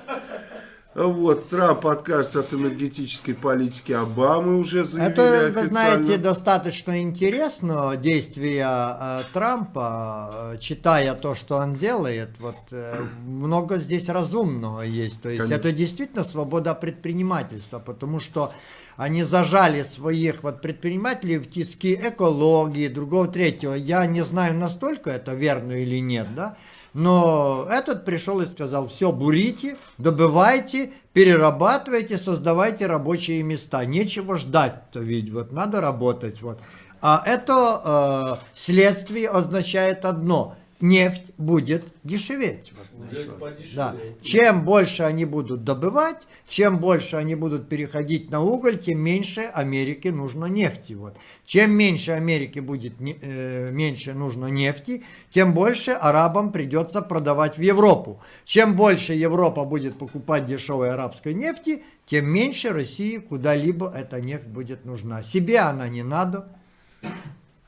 [SPEAKER 1] Вот, Трамп откажется от энергетической политики Обамы уже заявили
[SPEAKER 7] Это, вы знаете, достаточно интересно действия э, Трампа, э, читая то, что он делает, вот э, много здесь разумного есть. То есть
[SPEAKER 1] Конечно.
[SPEAKER 7] это действительно свобода предпринимательства, потому что они зажали своих вот предпринимателей в тиски экологии, другого, третьего. Я не знаю, настолько это верно или нет, да? Но этот пришел и сказал, все, бурите, добывайте, перерабатывайте, создавайте рабочие места. Нечего ждать-то ведь, вот надо работать. Вот. А это э, следствие означает одно. Нефть будет дешеветь. Вот, да. Чем больше они будут добывать, чем больше они будут переходить на уголь, тем меньше Америке нужно нефти. Вот. Чем меньше Америке будет э, меньше нужно нефти, тем больше арабам придется продавать в Европу. Чем больше Европа будет покупать дешевой арабской нефти, тем меньше России куда-либо эта нефть будет нужна. Себе она не надо.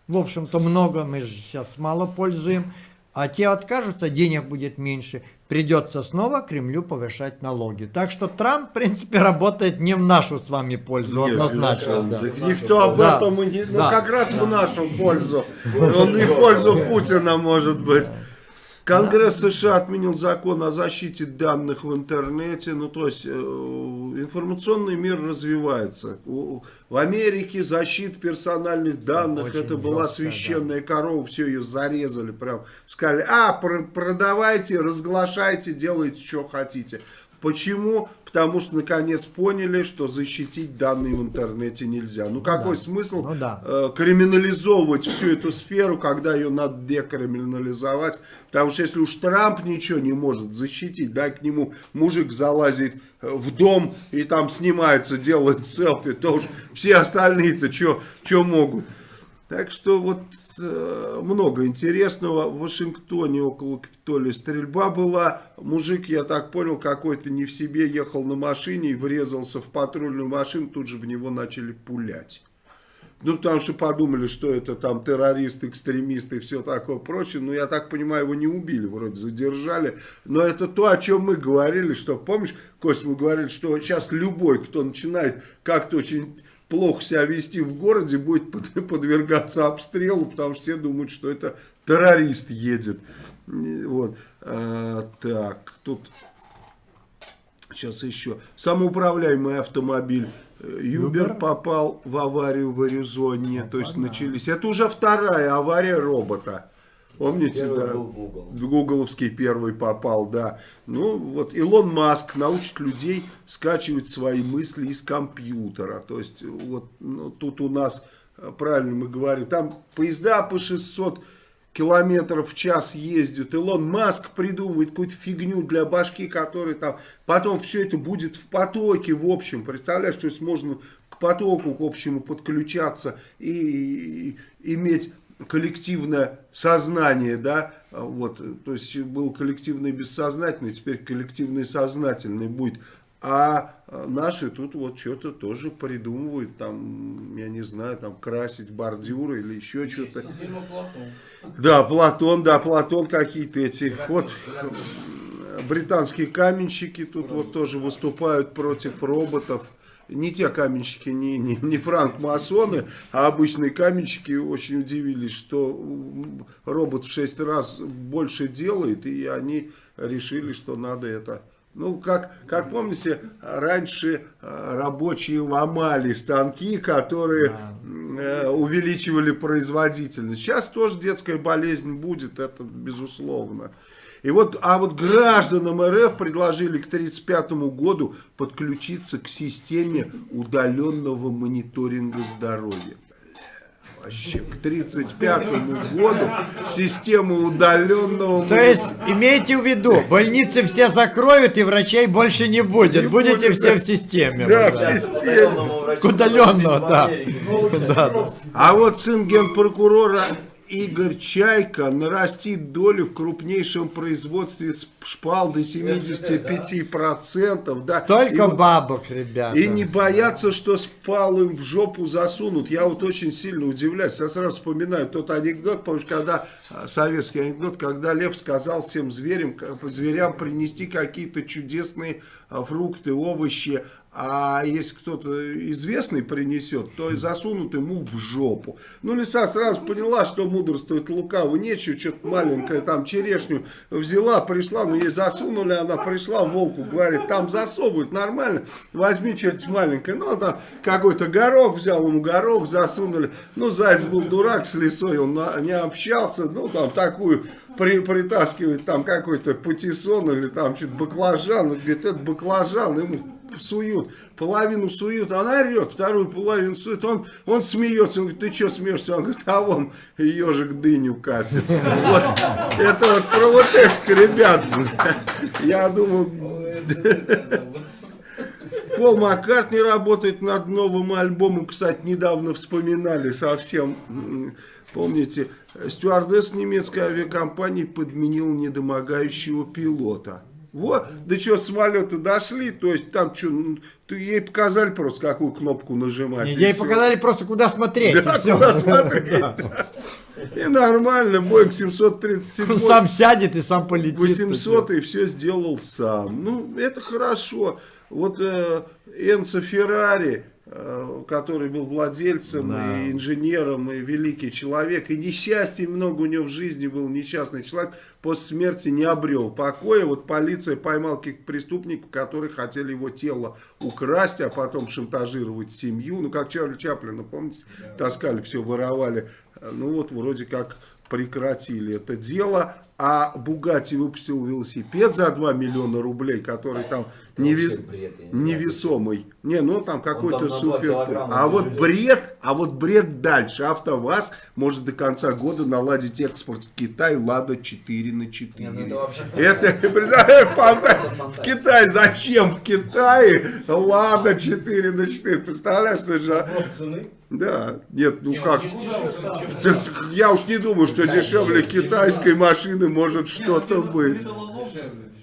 [SPEAKER 7] В общем-то, много мы же сейчас мало пользуем. А те откажутся, денег будет меньше. Придется снова Кремлю повышать налоги. Так что Трамп, в принципе, работает не в нашу с вами пользу,
[SPEAKER 1] Нет,
[SPEAKER 7] однозначно.
[SPEAKER 1] безусловно.
[SPEAKER 7] да.
[SPEAKER 1] Никто об
[SPEAKER 7] Да.
[SPEAKER 1] этом и не... Ну,
[SPEAKER 7] Да.
[SPEAKER 1] как раз в нашу пользу. Он и в пользу Путина, может быть. Конгресс США отменил закон о защите данных в интернете. Ну, то есть, э, информационный мир развивается. В Америке защита персональных данных,
[SPEAKER 7] Очень
[SPEAKER 1] это была
[SPEAKER 7] жестко,
[SPEAKER 1] священная корова, все ее зарезали. Прям сказали, а, пр- продавайте, разглашайте, делайте, что хотите. Почему? Потому что наконец поняли, что защитить данные в интернете нельзя. Ну какой смысл
[SPEAKER 7] Ну да.
[SPEAKER 1] э, криминализовывать всю эту сферу, когда ее надо декриминализовать? Потому что если уж Трамп ничего не может защитить, да, к нему мужик залазит э, в дом и там снимается, делает селфи, то уж все остальные-то что могут? Так что вот много интересного. В Вашингтоне около Капитолия стрельба была. Мужик, я так понял, какой-то не в себе ехал на машине и врезался в патрульную машину. Тут же в него начали пулять. Ну, потому что подумали, что это там террорист, экстремист и все такое прочее. Но я так понимаю, его не убили, вроде задержали. Но это то, о чем мы говорили, что, помнишь, Кость, мы говорили, что сейчас любой, кто начинает как-то очень плохо себя вести в городе, будет под- подвергаться обстрелу, потому что все думают, что это террорист едет. Вот. А, так, тут Сейчас еще. Самоуправляемый автомобиль э, Юбер попал в аварию в Аризоне. То есть
[SPEAKER 7] Опа-на.
[SPEAKER 1] начались. Это уже вторая авария робота. Помните,
[SPEAKER 5] Первый
[SPEAKER 1] да?
[SPEAKER 5] Google.
[SPEAKER 1] Гугловский первый попал, да. Ну, вот Илон Маск научит людей скачивать свои мысли из компьютера. То есть, вот ну, тут у нас, э, правильно мы говорим, там поезда по 600 километров в час ездят. Илон Маск придумывает какую-то фигню для башки, которая там... Потом все это будет в потоке, в общем. Представляешь, то есть можно к потоку, к общему подключаться и, и иметь коллективное сознание, да, вот, то есть был коллективное бессознательное, теперь коллективное сознательное будет. А э, наши тут вот что-то тоже придумывают, там, я не знаю, там красить бордюры или еще что-то.
[SPEAKER 3] Платон.
[SPEAKER 1] Да, Платон, да, Платон какие-то эти. Вот
[SPEAKER 3] Платон.
[SPEAKER 1] британские каменщики тут вот тоже выступают против роботов. Не те каменщики, не, не, не франк-масоны, а обычные каменщики очень удивились, что робот в 6 раз больше делает, и они решили, что надо это... Ну, как, как помните, раньше э, рабочие ломали станки, которые э, увеличивали производительность. Сейчас тоже детская болезнь будет, это безусловно. И вот, а вот гражданам РФ предложили к 1935 году подключиться к системе удаленного мониторинга здоровья. Вообще, к 1935 году система удаленного
[SPEAKER 7] То есть, имейте в виду, больницы все закроют и врачей больше не будет. Будете
[SPEAKER 1] будет,
[SPEAKER 7] все
[SPEAKER 1] да.
[SPEAKER 7] в системе.
[SPEAKER 1] Да, в системе.
[SPEAKER 7] К удаленному, да. Да, да.
[SPEAKER 1] А вот сын генпрокурора Игорь Чайка нарастит долю в крупнейшем производстве шпал до 75%. Да.
[SPEAKER 7] Только
[SPEAKER 1] вот-
[SPEAKER 7] бабок, ребята.
[SPEAKER 1] И не боятся, что спал им в жопу засунут. Я вот очень сильно удивляюсь. Я сразу вспоминаю тот анекдот, помнишь, когда, а, советский анекдот, когда Лев сказал всем зверям, зверям принести какие-то чудесные а, фрукты, овощи, а если кто-то известный принесет, то засунут ему в жопу. Ну, лиса сразу поняла, что мудрствует лукаво, нечего, что-то маленькое там черешню взяла, пришла, ну ей засунули, она пришла, волку говорит, там засовывают, нормально, возьми что-нибудь маленькое. Ну, там какой-то горох взял, ему горох засунули. Ну, заяц был дурак с лисой, он не общался, ну, там такую при- притаскивает там какой-то патиссон или там что-то баклажан, он говорит, это баклажан, ему суют, половину суют, она орет, вторую половину суют, он, он смеется, он говорит, ты что смеешься? Он говорит, а вон ежик дыню катит. Вот, это вот про вот этих ребят, я думаю, Пол Маккартни работает над новым альбомом. Кстати, недавно вспоминали совсем. Помните, стюардесс немецкой авиакомпании подменил недомогающего пилота. Вот, да что, самолеты дошли, то есть там что, ей показали просто, какую кнопку нажимать. и
[SPEAKER 7] Ей
[SPEAKER 1] всё.
[SPEAKER 7] показали просто, куда смотреть.
[SPEAKER 1] Да,
[SPEAKER 7] и
[SPEAKER 1] куда смотреть. да. И нормально, Боинг 737.
[SPEAKER 7] Он сам сядет и сам полетит.
[SPEAKER 1] 800 и все сделал сам. Ну, это хорошо. Вот э, Энцо Феррари, который был владельцем
[SPEAKER 7] Да.
[SPEAKER 1] и инженером, и великий человек, и несчастье много у него в жизни был, несчастный человек, после смерти не обрел покоя. Вот полиция поймала каких-то преступников, которые хотели его тело украсть, а потом шантажировать семью. Ну, как Чарли Чаплина, помните, таскали, все воровали. Ну, вот вроде как прекратили это дело, а Бугати выпустил велосипед за 2 миллиона рублей, который там невес-
[SPEAKER 5] бред, не
[SPEAKER 1] невесомый. Не, ну там какой-то супер. А вот
[SPEAKER 5] тяжелее.
[SPEAKER 1] бред, а вот бред дальше. АвтоВАЗ может до конца года наладить экспорт в Китай Лада 4 на 4.
[SPEAKER 5] Не, ну это вообще
[SPEAKER 1] Это, фантастика. В. Китай, зачем в Китае Лада 4 на 4? Представляешь, что же... Да, нет, ну
[SPEAKER 3] Не,
[SPEAKER 1] как...
[SPEAKER 3] не дешевле,
[SPEAKER 1] Я уж не думаю, что дешевле китайской машины может что-то быть.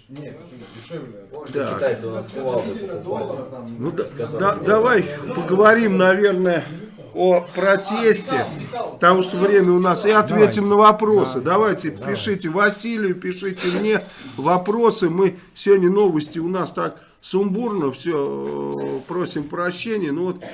[SPEAKER 3] Нет, дешевле?
[SPEAKER 5] Китайцы у нас
[SPEAKER 3] там.
[SPEAKER 1] Ну, да, да- давай поговорим, наверное, о протесте, потому что время у нас, и ответим на вопросы. Давайте, пишите Василию, пишите мне вопросы. Мы сегодня новости у нас так сумбурно, все, просим прощения. Ну вот,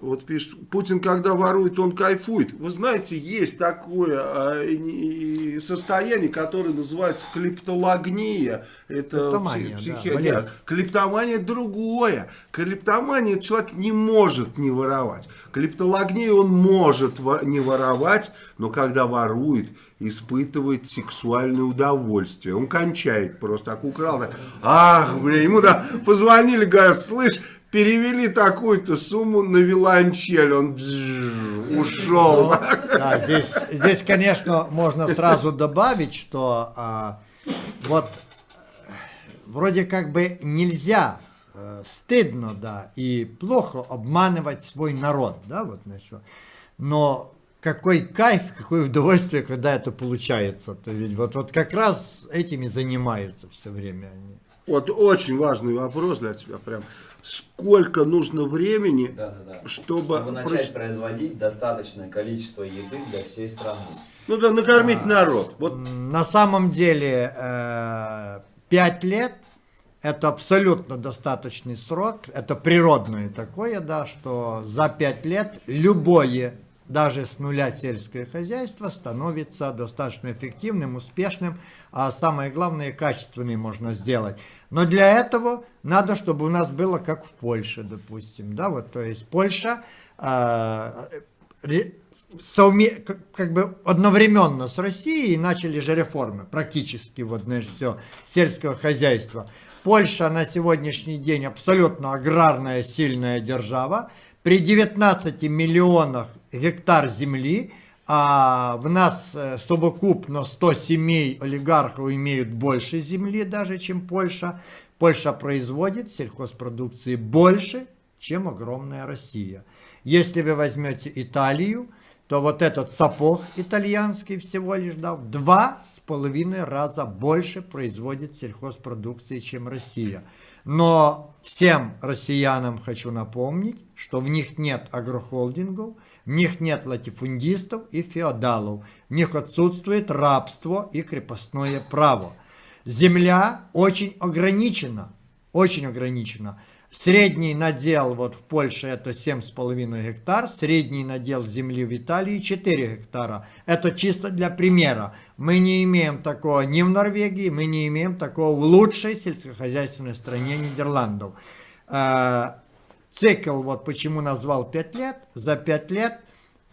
[SPEAKER 1] вот пишет, Путин, когда ворует, он кайфует. Вы знаете, есть такое а, состояние, которое называется клептологния. Это
[SPEAKER 7] Клептомания,
[SPEAKER 1] пси-
[SPEAKER 7] да,
[SPEAKER 1] психи-
[SPEAKER 7] болезнь.
[SPEAKER 1] нет, Клептомания другое. Клептомания человек не может не воровать. Клептологнию он может не воровать, но когда ворует, испытывает сексуальное удовольствие. Он кончает просто, так украл. Так, ах, блин, ему да, позвонили, говорят, слышь, перевели такую-то сумму на виолончель. Он ушел.
[SPEAKER 7] Да, здесь, здесь, конечно, можно сразу добавить, что а, вот вроде как бы нельзя, э, стыдно, да, и плохо обманывать свой народ, да, вот на что. Но какой кайф, какое удовольствие, когда это получается. То ведь вот, вот как раз этими занимаются все время они.
[SPEAKER 1] Вот очень важный вопрос для тебя. Прям сколько нужно времени,
[SPEAKER 5] Да, да, да.
[SPEAKER 1] чтобы...
[SPEAKER 5] Чтобы начать производить достаточное количество еды для всей страны.
[SPEAKER 1] Ну да, накормить народ. Вот
[SPEAKER 7] На самом деле, э, пять лет это абсолютно достаточный срок, это природное такое, да, что за 5 лет любое, даже с нуля сельское хозяйство становится достаточно эффективным, успешным, а самое главное, качественным можно сделать. Но для этого надо, чтобы у нас было как в Польше, допустим, да, вот, то есть Польша э, совме- как, бы одновременно с Россией начали же реформы, практически вот, знаешь, все, сельского хозяйства. Польша на сегодняшний день абсолютно аграрная сильная держава. При 19 миллионах гектар земли, а в нас э, совокупно 100 семей олигархов имеют больше земли даже, чем Польша. Польша производит сельхозпродукции больше, чем огромная Россия. Если вы возьмете Италию, то вот этот сапог итальянский всего лишь да, в два с половиной раза больше производит сельхозпродукции, чем Россия. Но всем россиянам хочу напомнить, что в них нет агрохолдингов, в них нет латифундистов и феодалов, в них отсутствует рабство и крепостное право. Земля очень ограничена, очень ограничена. Средний надел вот в Польше это 7,5 гектар, средний надел земли в Италии 4 гектара. Это чисто для примера. Мы не имеем такого ни в Норвегии, мы не имеем такого в лучшей сельскохозяйственной стране Нидерландов. Цикл, вот почему назвал 5 лет, за 5 лет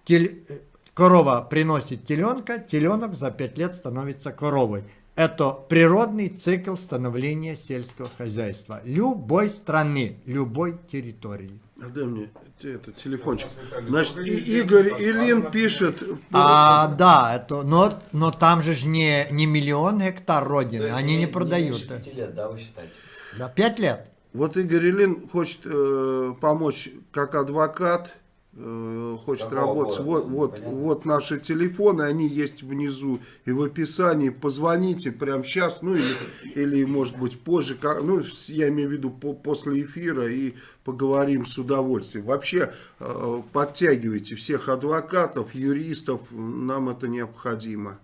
[SPEAKER 7] тель- э, корова приносит теленка, теленок за 5 лет становится коровой. Это природный цикл становления сельского хозяйства любой страны, любой территории.
[SPEAKER 1] А Дай мне те- это, телефончик. Значит, и- Игорь Илин пишет...
[SPEAKER 7] А, да, это, но, но там же ж не, не миллион гектар родины, они не, продают.
[SPEAKER 5] меньше пяти лет, да, вы считаете?
[SPEAKER 7] Да, 5 лет.
[SPEAKER 1] Вот Игорь Илин хочет э, помочь как адвокат, э, хочет
[SPEAKER 5] какого
[SPEAKER 1] работать.
[SPEAKER 5] города?
[SPEAKER 1] Вот, вот,
[SPEAKER 5] Понятно.
[SPEAKER 1] вот наши телефоны, они есть внизу и в описании. Позвоните прямо сейчас, ну или, или может быть позже, как- ну я имею в виду по- после эфира и поговорим с удовольствием. Вообще э, подтягивайте всех адвокатов, юристов, нам это необходимо.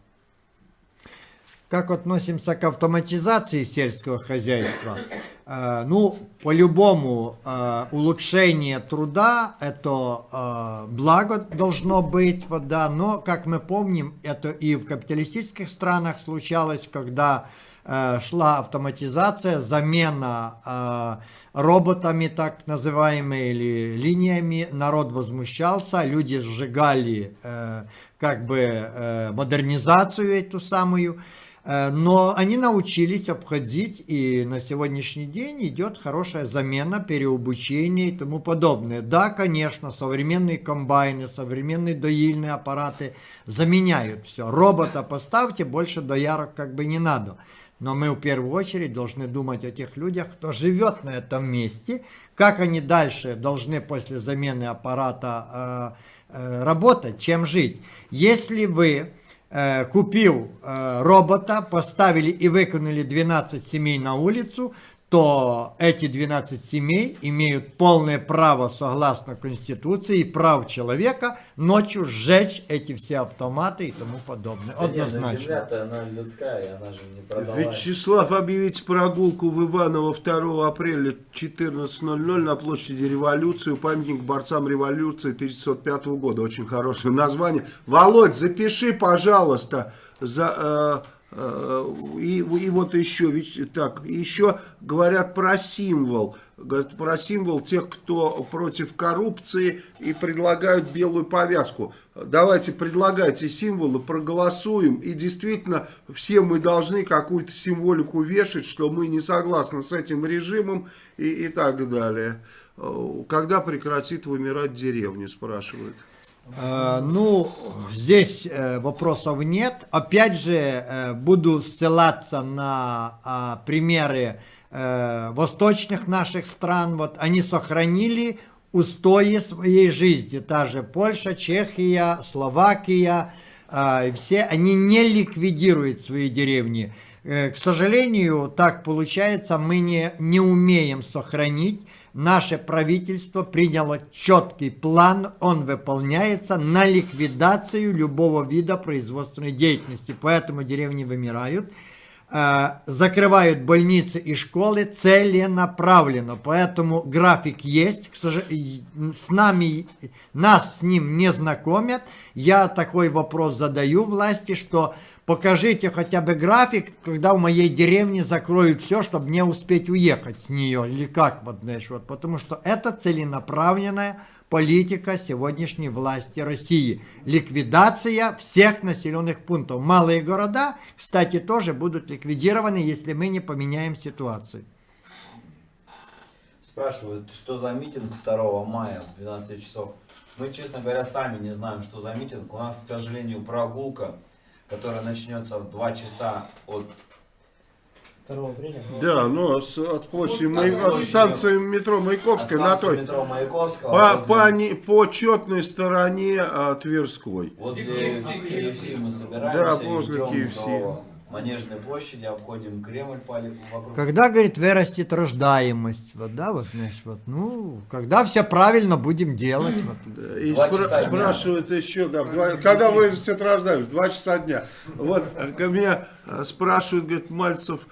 [SPEAKER 7] Как относимся к автоматизации сельского хозяйства? Э, ну, по-любому, э, улучшение труда – это э, благо должно быть, вот, да, но, как мы помним, это и в капиталистических странах случалось, когда шла автоматизация, замена роботами, так называемыми, или линиями, народ возмущался, люди сжигали как бы модернизацию эту самую, Но они научились обходить, и на сегодняшний день идет хорошая замена, переобучение и тому подобное. Да, конечно, современные комбайны, современные доильные аппараты заменяют все. Робота поставьте, больше доярок как бы не надо. Но мы в первую очередь должны думать о тех людях, кто живет на этом месте, как они дальше должны после замены аппарата э, э, работать, чем жить. Если вы э, купил э, робота, поставили и выкинули 12 семей на улицу, то эти 12 семей имеют полное право, согласно Конституции, и прав человека ночью сжечь эти все автоматы и тому подобное.
[SPEAKER 5] Да ну,
[SPEAKER 7] Однозначно.
[SPEAKER 5] Земля-то она людская, она же не продалась.
[SPEAKER 1] Вячеслав, объявите прогулку в Иваново 2 апреля 14.00 на площади Революции, памятник борцам революции 1905 года. Очень хорошее название. Володь, запиши, пожалуйста, за... э, и, и вот еще, ведь, так, еще говорят про символ. Говорят про символ тех, кто против коррупции и предлагают белую повязку. Давайте предлагайте символы, проголосуем. И действительно, все мы должны какую-то символику вешать, что мы не согласны с этим режимом и, и так далее. Э, Когда прекратит вымирать деревня, спрашивают.
[SPEAKER 7] Э, Ну, здесь э, вопросов нет. Опять же, э, буду ссылаться на а, примеры восточных наших стран. Вот они сохранили устои своей жизни. Та же Польша, Чехия, Словакия. все они не ликвидируют свои деревни. К сожалению, так получается, мы не, не умеем сохранить Наше правительство приняло четкий план, он выполняется на ликвидацию любого вида производственной деятельности. Поэтому деревни вымирают. Э, закрывают больницы и школы целенаправленно. Поэтому график есть. К сож- и С нами, нас с ним не знакомят. Я такой вопрос задаю власти, что покажите хотя бы график, когда в моей деревне закроют все, чтобы не успеть уехать с нее. Или как, вот, знаешь, вот. Потому что это целенаправленная политика сегодняшней власти России. Ликвидация всех населенных пунктов. Малые города, кстати, тоже будут ликвидированы, если мы не поменяем ситуацию.
[SPEAKER 5] Спрашивают, что за митинг 2 мая в 12 часов. Мы, честно говоря, сами не знаем, что за митинг. У нас, к сожалению, прогулка, которая начнется в 2 часа от...
[SPEAKER 6] Апреля.
[SPEAKER 1] Да, но с- от площади,
[SPEAKER 5] От
[SPEAKER 1] Май- от станции метро Маяковская
[SPEAKER 5] от
[SPEAKER 1] на той,
[SPEAKER 5] метро Маяковского
[SPEAKER 1] по,
[SPEAKER 5] возле,
[SPEAKER 1] по, не- по четной стороне а, Тверской.
[SPEAKER 5] возле
[SPEAKER 3] KFC.
[SPEAKER 5] KFC мы собираемся
[SPEAKER 1] Да, возле KFC.
[SPEAKER 5] до Манежной площади, обходим Кремль по- вокруг.
[SPEAKER 7] Когда, говорит, вырастет рождаемость, вот, да, вот, знаешь, вот, ну, когда все правильно будем делать, вот.
[SPEAKER 1] И спра-
[SPEAKER 5] часа дня.
[SPEAKER 1] спрашивают еще, да, два- когда вырастет рождаемость? Два часа дня. Вот, ко мне э, спрашивают, говорит, Мальцев,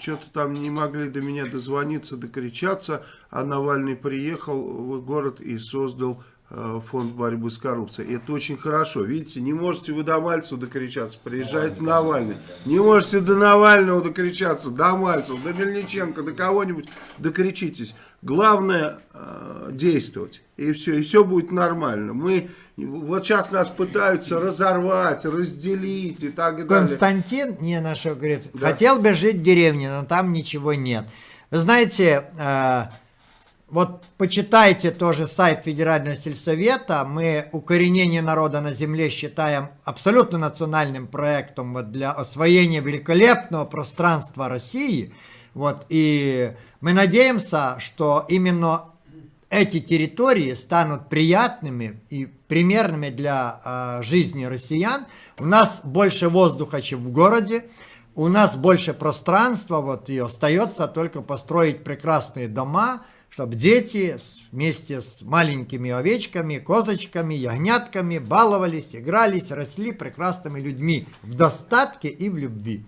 [SPEAKER 1] что-то там не могли до меня дозвониться, докричаться, а Навальный приехал в город и создал э, фонд борьбы с коррупцией. Это очень хорошо. Видите, не можете вы до Мальцева докричаться, приезжает Навальный. Не можете до Навального докричаться, до Мальцева, до Мельниченко, до кого-нибудь докричитесь. Главное э, действовать. И все, и все будет нормально. Мы, вот сейчас нас пытаются разорвать, разделить и так далее.
[SPEAKER 7] Константин, не нашел, говорит,
[SPEAKER 1] Да.
[SPEAKER 7] хотел бы жить в деревне, но там ничего нет. Вы знаете, э, вот почитайте тоже сайт Федерального сельсовета. Мы укоренение народа на земле считаем абсолютно национальным проектом вот для освоения великолепного пространства России. Вот, и мы надеемся, что именно эти территории станут приятными и примерными для э, жизни россиян. У нас больше воздуха, чем в городе. У нас больше пространства, вот и остается только построить прекрасные дома, чтобы дети вместе с маленькими овечками, козочками, ягнятками баловались, игрались, росли прекрасными людьми в достатке и в любви.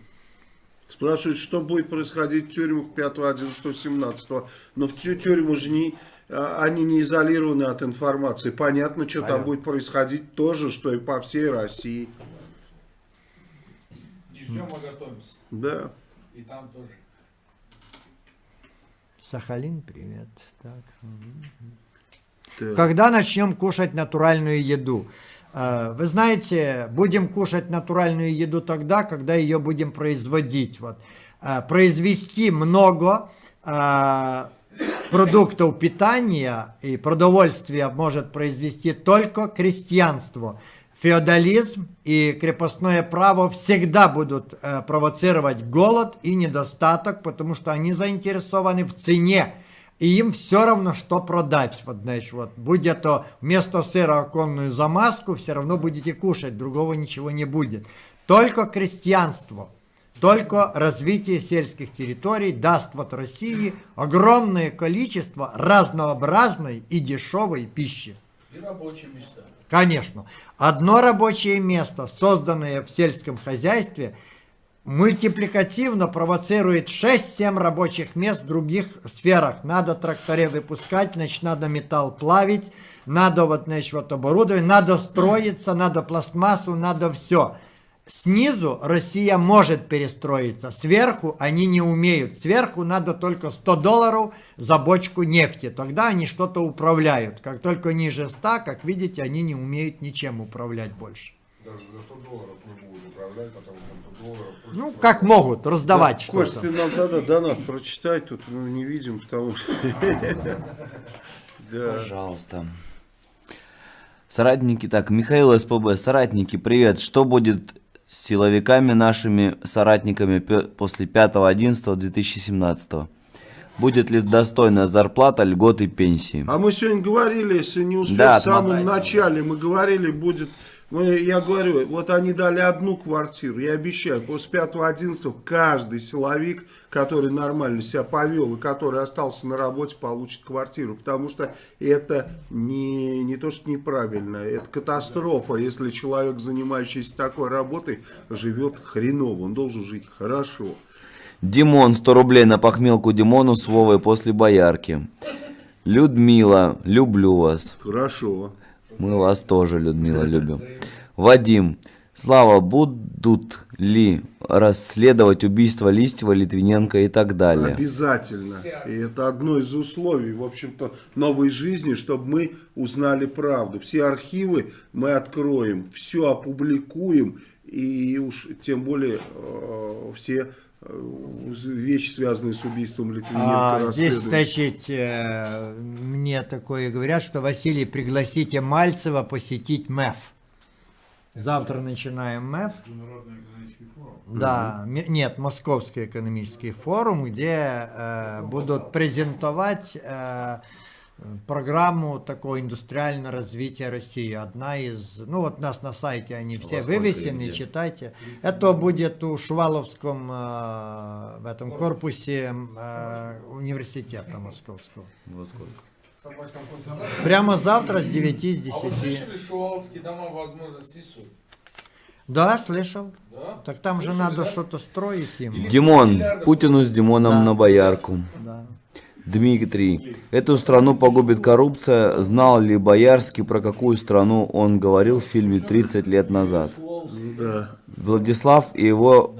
[SPEAKER 1] Спрашивают, что будет происходить в тюрьмах 5, 11, 17. Но в тю- тюрьмы же не, они не изолированы от информации. Понятно, что там
[SPEAKER 7] Понятно.
[SPEAKER 1] будет происходить то же, что и по всей России.
[SPEAKER 3] Ждем, а готовимся.
[SPEAKER 1] Да.
[SPEAKER 3] И там тоже.
[SPEAKER 7] Сахалин, привет. Так.
[SPEAKER 1] Так.
[SPEAKER 7] Когда начнем кушать натуральную еду? Э, Вы знаете, будем кушать натуральную еду тогда, когда ее будем производить. Вот. Э, Произвести много продуктов питания и продовольствия может произвести только крестьянство. Феодализм и крепостное право всегда будут э, провоцировать голод и недостаток, потому что они заинтересованы в цене. И им все равно, что продать. Вот, знаешь, вот, будь это вместо сыра оконную замазку, все равно будете кушать, другого ничего не будет. Только крестьянство, только развитие сельских территорий даст вот России огромное количество разнообразной и дешевой пищи.
[SPEAKER 3] И рабочие места.
[SPEAKER 7] Конечно. Одно рабочее место, созданное в сельском хозяйстве, мультипликативно провоцирует 6-7 рабочих мест в других сферах. Надо тракторе выпускать, значит, надо металл плавить, надо вот, значит, вот оборудование, надо строиться, надо пластмассу, надо все. Снизу Россия может перестроиться, сверху они не умеют. Сверху надо только 100 долларов за бочку нефти, тогда они что-то управляют. Как только ниже 100, как видите, они не умеют ничем управлять больше.
[SPEAKER 8] Даже за 100 долларов не будут управлять, потому что 100 долларов...
[SPEAKER 7] Ну, как могут, раздавать
[SPEAKER 1] Кость,
[SPEAKER 7] что-то.
[SPEAKER 1] ты нам тогда донат прочитай, тут ну, не видим, потому что... Да.
[SPEAKER 5] Пожалуйста. Соратники, так, Михаил СПБ, соратники, привет. Что будет с силовиками нашими соратниками после 5.11.2017? Будет ли достойная зарплата, льготы, пенсии?
[SPEAKER 1] А мы сегодня говорили, если не успел,
[SPEAKER 5] Да,
[SPEAKER 1] в самом
[SPEAKER 5] отмотайте.
[SPEAKER 1] начале мы говорили, будет... Мы, я говорю, вот они дали одну квартиру, я обещаю, после 5-11 каждый силовик, который нормально себя повел и который остался на работе, получит квартиру. Потому что это не, не то, что неправильно, это катастрофа, если человек, занимающийся такой работой, живет хреново, он должен жить хорошо.
[SPEAKER 5] Димон, 100 рублей на похмелку Димону с Вовой после боярки. Людмила, люблю вас.
[SPEAKER 1] Хорошо.
[SPEAKER 5] Мы вас тоже, Людмила, любим. Вадим, Слава, будут ли расследовать убийство Листьева, Литвиненко и так далее?
[SPEAKER 1] Обязательно. И это одно из условий, в общем-то, новой жизни, чтобы мы узнали правду. Все архивы мы откроем, все опубликуем, и уж тем более э, все вещи, связанные с убийством Литвиненко,
[SPEAKER 7] А, здесь, значит, э, мне такое говорят, что Василий, пригласите Мальцева посетить МЭФ. Завтра начинаем МЭФ. Да, нет, Московский экономический форум, где э, будут презентовать э, программу такого индустриального развития России. Одна из, ну вот у нас на сайте они все
[SPEAKER 5] во
[SPEAKER 7] вывесены,
[SPEAKER 5] где?
[SPEAKER 7] читайте. Это будет у Шуваловском э, в этом корпусе э, университета московского.
[SPEAKER 5] Во сколько?
[SPEAKER 7] Прямо завтра с 9 с
[SPEAKER 3] А вы
[SPEAKER 7] 10.
[SPEAKER 3] слышали, Шуваловские дома возможностей суд?
[SPEAKER 7] Да, слышал.
[SPEAKER 3] Да?
[SPEAKER 7] Так там же
[SPEAKER 3] Слышали,
[SPEAKER 7] надо
[SPEAKER 3] да?
[SPEAKER 7] что-то строить им.
[SPEAKER 5] Димон, Путину с Димоном
[SPEAKER 7] Да.
[SPEAKER 5] на боярку.
[SPEAKER 7] Да.
[SPEAKER 5] Дмитрий, эту страну погубит коррупция. Знал ли Боярский, про какую страну он говорил в фильме «30 лет назад»?
[SPEAKER 1] Да.
[SPEAKER 5] Владислав и его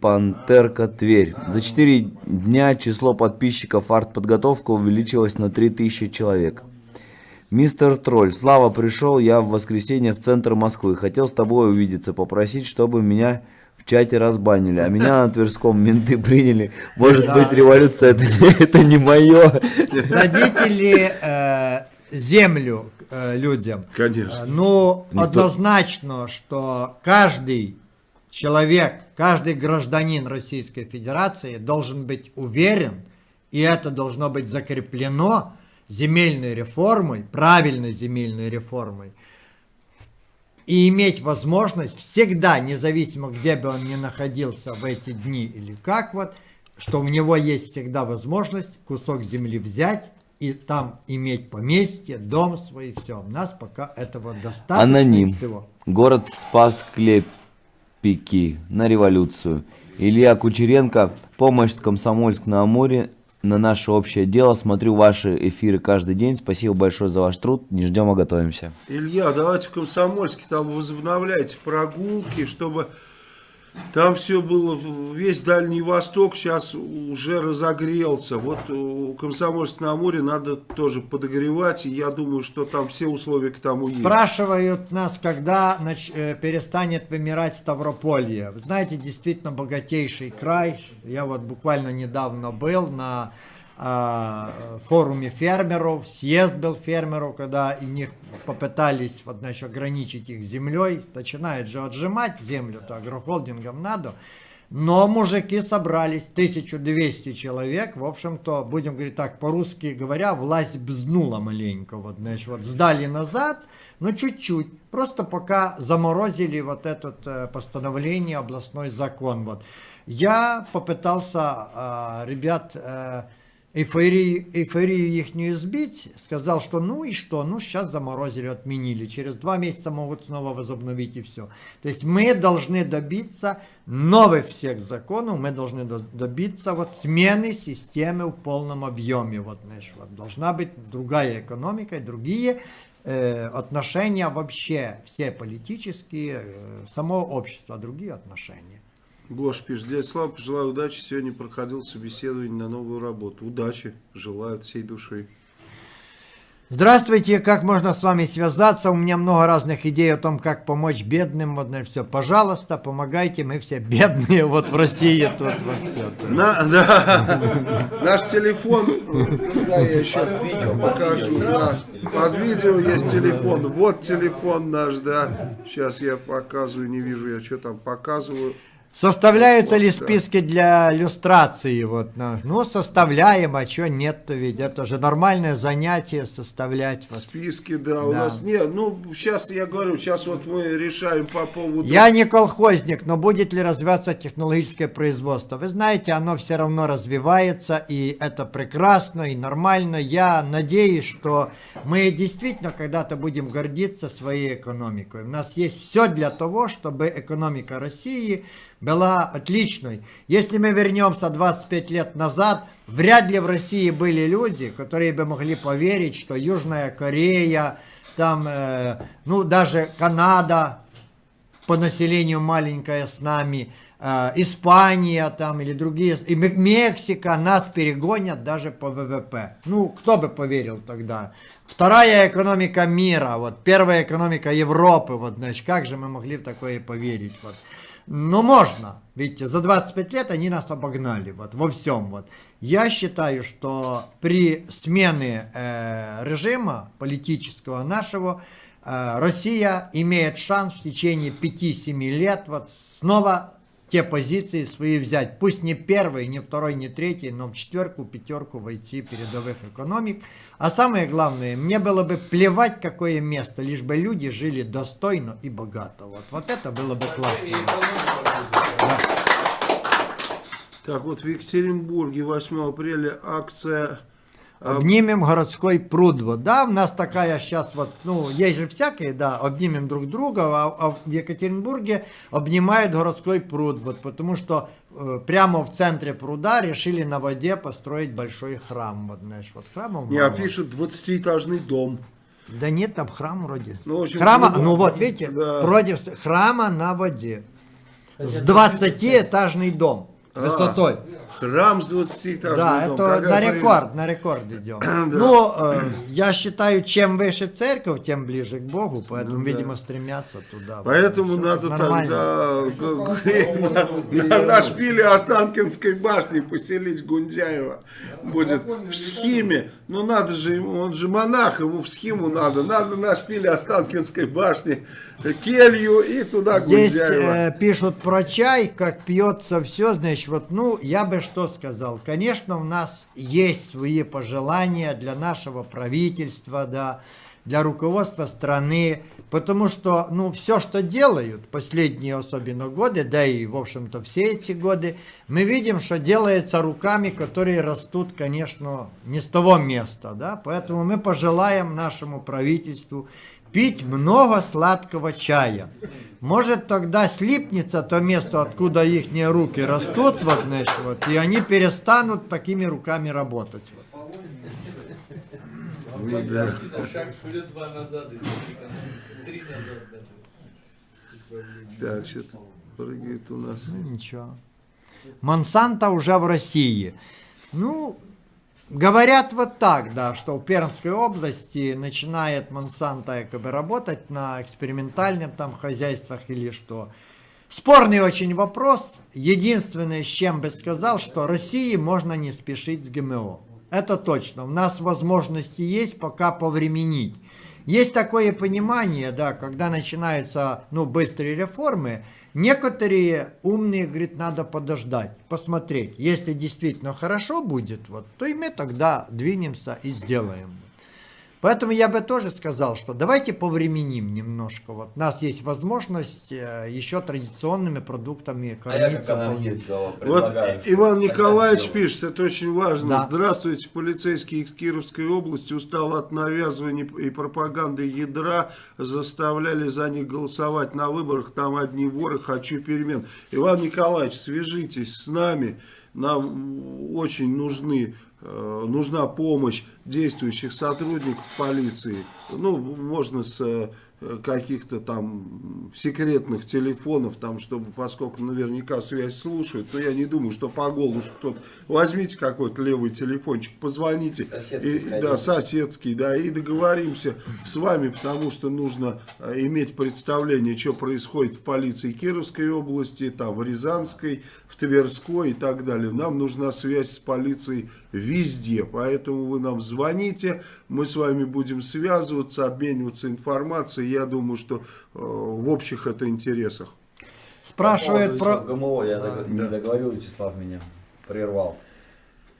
[SPEAKER 5] Пантерка Тверь. За 4 дня число подписчиков артподготовка увеличилось на 3000 человек. Мистер Тролль, Слава, пришел я в воскресенье в центр Москвы. Хотел с тобой увидеться, попросить, чтобы меня в чате разбанили. А меня на Тверском менты приняли. Может быть, революция это, не- это не мое.
[SPEAKER 7] Дадите ли э, землю э, людям?
[SPEAKER 1] Конечно.
[SPEAKER 7] Э, Ну,
[SPEAKER 5] Никто-
[SPEAKER 7] однозначно, что каждый человек, каждый гражданин Российской Федерации должен быть уверен, и это должно быть закреплено земельной реформой, правильной земельной реформой, и иметь возможность всегда, независимо где бы он ни находился в эти дни или как вот, что у него есть всегда возможность кусок земли взять и там иметь поместье, дом свой, все. У нас пока этого достаточно
[SPEAKER 5] Аноним.
[SPEAKER 7] всего.
[SPEAKER 5] Город спас Клепики на революцию. Илья Кучеренко, помощь с Комсомольск на наше общее дело. Смотрю ваши эфиры каждый день. Спасибо большое за ваш труд. Не ждем, а готовимся.
[SPEAKER 1] Илья, давайте в Комсомольске там возобновляйте прогулки, чтобы там все было, весь Дальний Восток сейчас уже разогрелся. Вот у Комсомольск на Амуре надо тоже подогревать, и я думаю, что там все условия к тому есть.
[SPEAKER 7] Спрашивают нас, когда нач- э, перестанет вымирать Ставрополье. Знаете, действительно богатейший край. Я вот буквально недавно был на форуме фермеров, съезд был фермеров, когда и них попытались вот, значит, ограничить их землей. Начинают же отжимать землю-то агрохолдингам надо. Но мужики собрались, 1200 человек, в общем-то, будем говорить так, по-русски говоря, власть бзнула маленько, вот, значит, вот сдали назад, но чуть-чуть, просто пока заморозили вот это э, постановление, областной закон, вот. Я попытался, а, ребят, э, эйфорию, эйфорию их не сбить, сказал, что ну и что, ну сейчас заморозили, отменили, через два месяца могут снова возобновить и все. То есть мы должны добиться новых всех законов, мы должны до- добиться вот смены системы в полном объеме. Вот, знаешь, вот должна быть другая экономика, другие э, отношения вообще, все политические, э, само общество, другие отношения.
[SPEAKER 1] Гош пишет, дядя Слава, пожелаю удачи. Сегодня проходил собеседование на новую работу. Удачи, желаю от всей души.
[SPEAKER 7] Здравствуйте, как можно с вами связаться? У меня много разных идей о том, как помочь бедным. Вот на все. Пожалуйста, помогайте, мы все бедные вот в России тут вот все.
[SPEAKER 1] На, да. Наш телефон, да, я еще
[SPEAKER 5] видео, под
[SPEAKER 1] покажу.
[SPEAKER 5] видео есть
[SPEAKER 1] да.
[SPEAKER 5] наш телефон.
[SPEAKER 1] Под видео есть телефон. Вот телефон наш, да. Сейчас я показываю, не вижу я, что там показываю.
[SPEAKER 7] Составляются ли
[SPEAKER 1] Вот, да.
[SPEAKER 7] списки для иллюстрации? Вот, на- ну, составляем, а что нет-то ведь? Это же нормальное занятие составлять. вот.
[SPEAKER 1] Списки, да, у
[SPEAKER 7] Да.
[SPEAKER 1] нас нет. Ну, сейчас я говорю, сейчас вот мы решаем по поводу...
[SPEAKER 7] Я не колхозник, но будет ли развиваться технологическое производство? Вы знаете, оно все равно развивается, и это прекрасно и нормально. Я надеюсь, что мы действительно когда-то будем гордиться своей экономикой. У нас есть все для того, чтобы экономика России была отличной. Если мы вернемся 25 лет назад, вряд ли в России были люди, которые бы могли поверить, что Южная Корея, там, э, ну, даже Канада, по населению маленькая с нами, э, Испания там или другие, и Мексика нас перегонят даже по ВВП. Ну, кто бы поверил тогда? Вторая экономика мира, вот первая экономика Европы, вот, значит, как же мы могли в такое поверить, вот. Но можно, видите, за 25 лет они нас обогнали, вот, во всем, вот. Я считаю, что при смене э, режима политического нашего, э, Россия имеет шанс в течение 5-7 лет вот снова те позиции свои взять. Пусть не первый, не второй, не третий, но в четверку, пятерку войти передовых экономик. А самое главное, мне было бы плевать, какое место, лишь бы люди жили достойно и богато. Вот, вот это было бы классно.
[SPEAKER 3] будет.
[SPEAKER 1] Так, вот в Екатеринбурге 8 апреля акция... а,
[SPEAKER 7] Обнимем городской пруд. Вот, да, у нас такая сейчас вот, ну, есть же всякие, да, обнимем друг друга, а, а в Екатеринбурге обнимают городской пруд, вот, потому что э, прямо в центре пруда решили на воде построить большой храм, вот, знаешь, вот храмов
[SPEAKER 1] Не, а пишут 20-этажный дом.
[SPEAKER 7] Да нет, там храм вроде.
[SPEAKER 1] Ну, общем,
[SPEAKER 7] храма,
[SPEAKER 1] ну,
[SPEAKER 7] ну вот, видите,
[SPEAKER 1] да.
[SPEAKER 7] против храма на воде. С 20-этажный дом высотой.
[SPEAKER 1] Храм с 20-этажным
[SPEAKER 7] Да, это
[SPEAKER 1] Какая
[SPEAKER 7] на рекорд, на рекорд идем. Ну, э, я считаю, чем выше церковь, тем ближе к Богу, поэтому,
[SPEAKER 1] Ну да.
[SPEAKER 7] видимо, стремятся туда.
[SPEAKER 1] Поэтому надо
[SPEAKER 7] нормально.
[SPEAKER 1] тогда на, на- шпиле Останкинской башни поселить Гундяева. Будет в схеме. Ну надо же ему, он же монах, ему в схему надо. Надо на шпиле Останкинской башни келью и туда
[SPEAKER 7] Здесь
[SPEAKER 1] Гундяева.
[SPEAKER 7] э, пишут про чай, как пьется все, значит, вот, ну, я бы что сказал. Конечно, у нас есть свои пожелания для нашего правительства, да, для руководства страны, потому что, ну, все, что делают последние особенно годы, да и, в общем-то, все эти годы, мы видим, что делается руками, которые растут, конечно, не с того места, да, поэтому мы пожелаем нашему правительству пить много сладкого чая. Может тогда слипнется то место, откуда их руки растут, вот, знаешь, вот, и они перестанут такими руками работать.
[SPEAKER 3] Даже.
[SPEAKER 1] Так, что-то прыгает у нас.
[SPEAKER 7] Ну, ничего. Монсанто уже в России. Ну, говорят вот так, да, что в Пермской области начинает Монсанто якобы работать на экспериментальном там хозяйствах или что. Спорный очень вопрос. Единственное, с чем бы сказал, что России можно не спешить с ГМО. Это точно. У нас возможности есть пока повременить. Есть такое понимание, да, когда начинаются ну, быстрые реформы, некоторые умные говорят, надо подождать, посмотреть. Если действительно хорошо будет, вот, то и мы тогда двинемся и сделаем. Поэтому я бы тоже сказал, что давайте повременим немножко. Вот у нас есть возможность э, еще традиционными продуктами
[SPEAKER 5] А я как
[SPEAKER 7] кормиться.
[SPEAKER 1] Вот Иван Николаевич пишет, это очень важно.
[SPEAKER 7] Да.
[SPEAKER 1] Здравствуйте, полицейский из Кировской области устал от навязывания и пропаганды ядра, заставляли за них голосовать на выборах, там одни воры, хочу перемен. Иван Николаевич, свяжитесь с нами, нам очень нужны нужна помощь действующих сотрудников полиции. Ну, можно с э, каких-то там секретных телефонов, там, чтобы, поскольку наверняка связь слушают, но я не думаю, что по голосу кто-то... Возьмите какой-то левый телефончик, позвоните.
[SPEAKER 5] Соседский
[SPEAKER 1] И-
[SPEAKER 5] сходите.
[SPEAKER 1] да, соседский, да, и договоримся с вами, потому что нужно э, иметь представление, что происходит в полиции Кировской области, там, в Рязанской, в Тверской и так далее. Нам нужна связь с полицией везде, поэтому вы нам звоните, мы с вами будем связываться, обмениваться информацией, я думаю, что э, в общих это интересах.
[SPEAKER 7] Спрашивает
[SPEAKER 5] По
[SPEAKER 7] про...
[SPEAKER 5] ГМО, я дог- не договорил, Вячеслав меня прервал.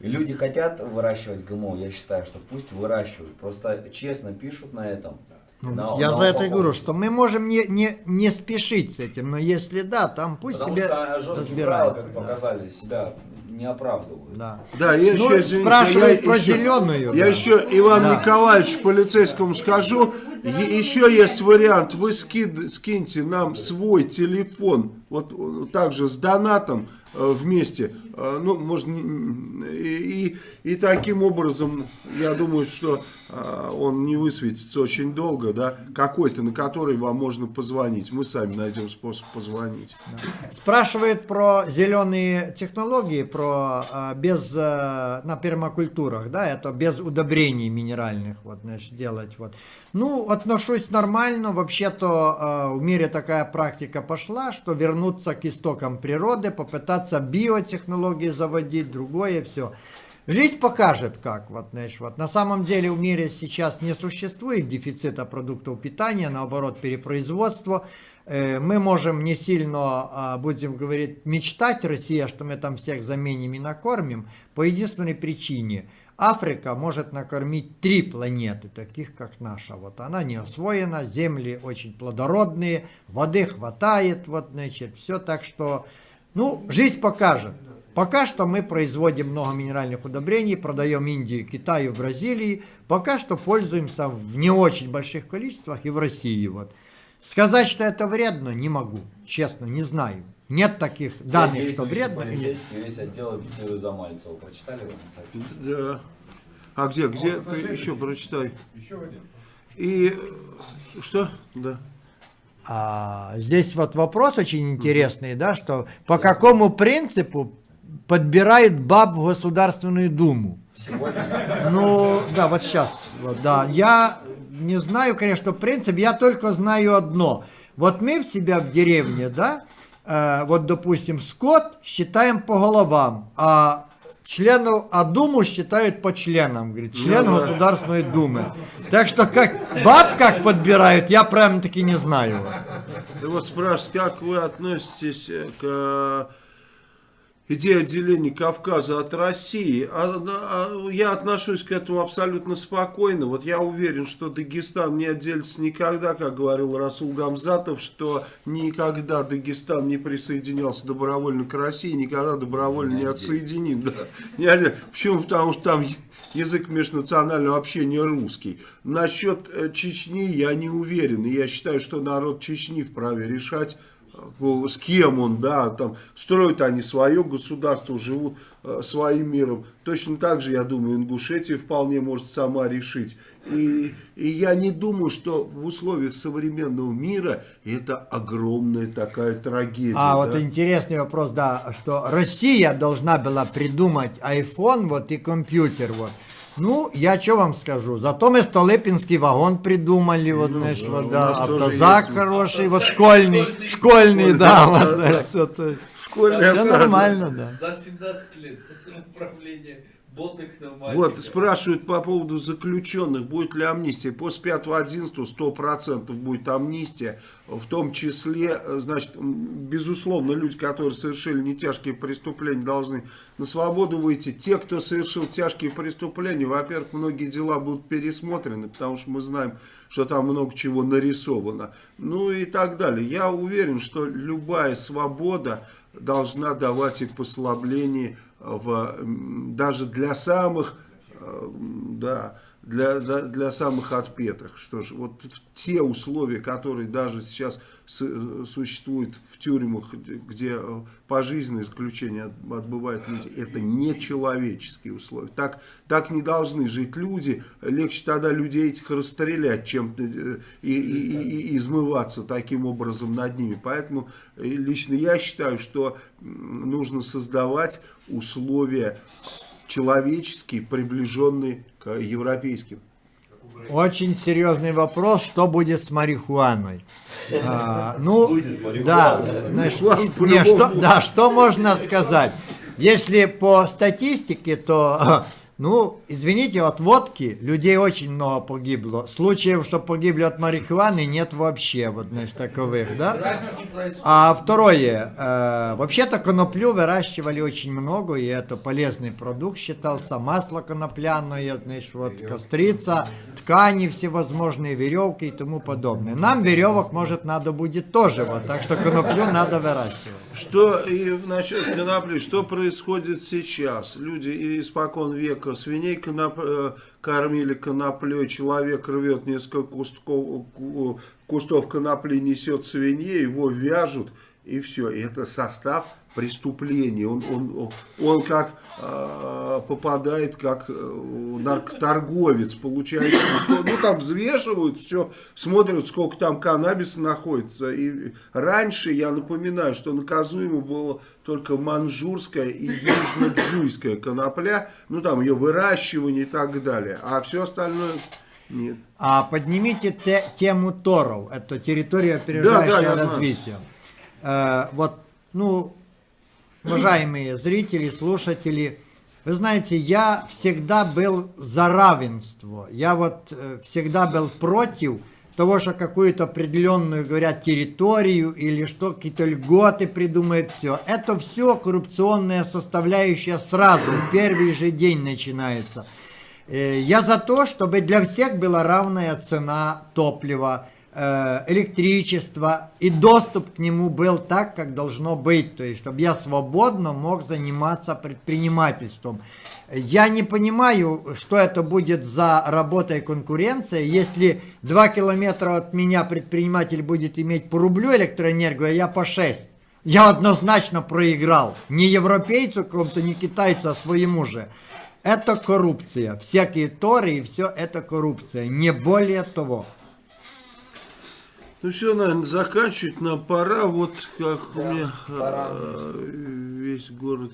[SPEAKER 5] Люди хотят выращивать ГМО, я считаю, что пусть выращивают. Просто честно пишут на этом. на-
[SPEAKER 7] Ну, Я
[SPEAKER 5] на
[SPEAKER 7] за это и говорю, что мы можем не, не, не спешить с этим, но если да, там пусть
[SPEAKER 5] Потому
[SPEAKER 7] себе
[SPEAKER 5] что жесткие правила,
[SPEAKER 7] разбираются.
[SPEAKER 5] как
[SPEAKER 7] да.
[SPEAKER 5] показали, себя не оправдывают.
[SPEAKER 7] Да.
[SPEAKER 1] Да, я
[SPEAKER 7] Ну,
[SPEAKER 1] еще, извините,
[SPEAKER 7] спрашивает
[SPEAKER 1] я
[SPEAKER 7] про
[SPEAKER 1] еще-
[SPEAKER 7] зеленую,
[SPEAKER 1] Я
[SPEAKER 7] да.
[SPEAKER 1] еще Иван
[SPEAKER 7] Да.
[SPEAKER 1] Николаевич полицейскому скажу. Еще есть вариант, вы ски- скиньте нам свой телефон, вот также с донатом вместе, Э, ну, может, и, и, и таким образом, я думаю, что э, он не высветится очень долго, да, какой-то, на который вам можно позвонить, мы сами найдем способ позвонить.
[SPEAKER 7] Спрашивает про зеленые технологии, про без на пермакультурах, да, это без удобрений минеральных, вот, значит, делать, вот. Ну, отношусь нормально, вообще-то а, в мире такая практика пошла, что вернуться к истокам природы, попытаться биотехнологии заводить, другое все. Жизнь покажет, как. Вот, знаешь, вот. На самом деле в мире сейчас не существует дефицита продуктов питания, наоборот, перепроизводство. Э, Мы можем не сильно, а, будем говорить, мечтать, Россия, что мы там всех заменим и накормим, по единственной причине. Африка может накормить три планеты, таких как наша. Вот она не освоена, земли очень плодородные, воды хватает, вот, значит, все так что, ну, жизнь покажет. Пока что мы производим много минеральных удобрений, продаем Индии, Китаю, Бразилии. Пока что пользуемся в не очень больших количествах и в России. Вот. Сказать, что это вредно, не могу. Честно, не знаю. Нет таких данных, что
[SPEAKER 5] Действующий
[SPEAKER 7] вредно.
[SPEAKER 5] полицейский весь отдел Петлюры Замальцева. Прочитали вы сообщение?
[SPEAKER 1] Да. А где, где, ты еще прочитай.
[SPEAKER 8] Еще один.
[SPEAKER 1] И, э, что? Да.
[SPEAKER 7] А, здесь вот вопрос очень интересный, да, что по какому принципу подбирают баб в Государственную Думу?
[SPEAKER 5] Сегодня?
[SPEAKER 7] Ну, да, вот сейчас, вот, да. Я не знаю, конечно, принцип, я только знаю одно. Вот мы в себя в деревне, да, э, вот, допустим, скот считаем по головам, а членов, а Думу считают по членам, говорит, член
[SPEAKER 1] Ну да.
[SPEAKER 7] Государственной Думы. Так что как баб как подбирают, я прям таки не знаю.
[SPEAKER 1] Ты вот спрашивают, как вы относитесь к идее отделения Кавказа от России? А, а, я отношусь к этому абсолютно спокойно. Вот я уверен, что Дагестан не отделится никогда, как говорил Расул Гамзатов, что никогда Дагестан не присоединялся добровольно к России, никогда добровольно не отсоединит. Да. Не Почему? Потому что там язык межнационального общения русский. Насчет э, Чечни я не уверен. И я считаю, что народ Чечни вправе решать, с кем он, да, там, строят они свое государство, живут э, своим миром. Точно так же, я думаю, Ингушетия вполне может сама решить. И, и я не думаю, что в условиях современного мира это огромная такая трагедия.
[SPEAKER 7] А вот
[SPEAKER 1] да.
[SPEAKER 7] интересный вопрос, да, что Россия должна была придумать iPhone вот и компьютер вот. Ну, я что вам скажу, зато мы Столыпинский вагон придумали, вот, знаешь,
[SPEAKER 1] да,
[SPEAKER 7] да, автозак хороший, вот школьный, школьный, да, вот, да, всё то-
[SPEAKER 1] Школьная
[SPEAKER 7] всё
[SPEAKER 1] фраза.
[SPEAKER 7] нормально, да.
[SPEAKER 3] За 17 лет управления ботексным
[SPEAKER 1] Вот, спрашивают по поводу заключенных, будет ли амнистия. После 5-11 100% будет амнистия, в том числе, э, значит, безусловно, люди, которые совершили нетяжкие преступления, должны на свободу выйти. Те, кто совершил тяжкие преступления, во-первых, многие дела будут пересмотрены, потому что мы знаем, что там много чего нарисовано. Ну и так далее. Я уверен, что любая свобода должна давать и послабление в, даже для самых, э, да, для, для, для самых отпетых. Что ж, вот те условия, которые даже сейчас э, существуют в тюрьмах, где- э, пожизненное заключение от- отбывают люди, это нечеловеческие условия. Так, так не должны жить люди. Легче тогда людей этих расстрелять, чем э, и, и- и- и измываться таким образом над ними. Поэтому лично я считаю, что нужно создавать условия человеческие, приближенные к европейским.
[SPEAKER 7] Очень серьезный вопрос, что будет с марихуаной. А, ну, да,
[SPEAKER 1] Марихуана
[SPEAKER 7] не, что, да, что можно сказать? Если по статистике, то, ну, извините, от водки людей очень много погибло. Случаев, что погибли от марихуаны, нет вообще, вот, знаешь, таковых, да? А второе, э, вообще-то коноплю выращивали очень много, и это полезный продукт считался, масло конопляное, знаешь, вот кострица, ткани всевозможные, веревки и тому подобное. Нам веревок, может, надо будет тоже, вот, так что коноплю надо выращивать.
[SPEAKER 1] Что и насчет конопли, что происходит сейчас? Люди испокон века Луценко. Свиней коноп- э, кормили коноплей, человек рвет несколько кустков, ку- кустов конопли, несет свиней, его вяжут, и все. И это состав преступления. Он, он, он, как э, попадает, как э, наркоторговец, получает, ну там взвешивают, все, смотрят, сколько там каннабиса находится. И раньше, я напоминаю, что наказуемо было только манжурская и южно-джуйская конопля, ну там ее выращивание и так далее, а все остальное нет.
[SPEAKER 7] А поднимите те- тему Торов, это территория опережающего
[SPEAKER 1] Да, да,
[SPEAKER 7] развития. Э, вот, ну, уважаемые зрители, слушатели, вы знаете, я всегда был за равенство. Я вот э, всегда был против того, что какую-то определенную, говорят, территорию или что, какие-то льготы придумает, все. Это все коррупционная составляющая сразу, первый же день начинается. Э, Я за то, чтобы для всех была равная цена топлива, э, электричества и доступ к нему был так, как должно быть. То есть, чтобы я свободно мог заниматься предпринимательством. Я не понимаю, что это будет за работа и конкуренция, если 2 километра от меня предприниматель будет иметь по рублю электроэнергию, а я по 6. Я однозначно проиграл. Не европейцу какому-то, не китайцу, а своему же. Это коррупция. Всякие торы и все это коррупция. Не более того.
[SPEAKER 1] Ну все, наверное, заканчивать нам пора. Вот как у меня
[SPEAKER 5] пора.
[SPEAKER 1] э, весь город,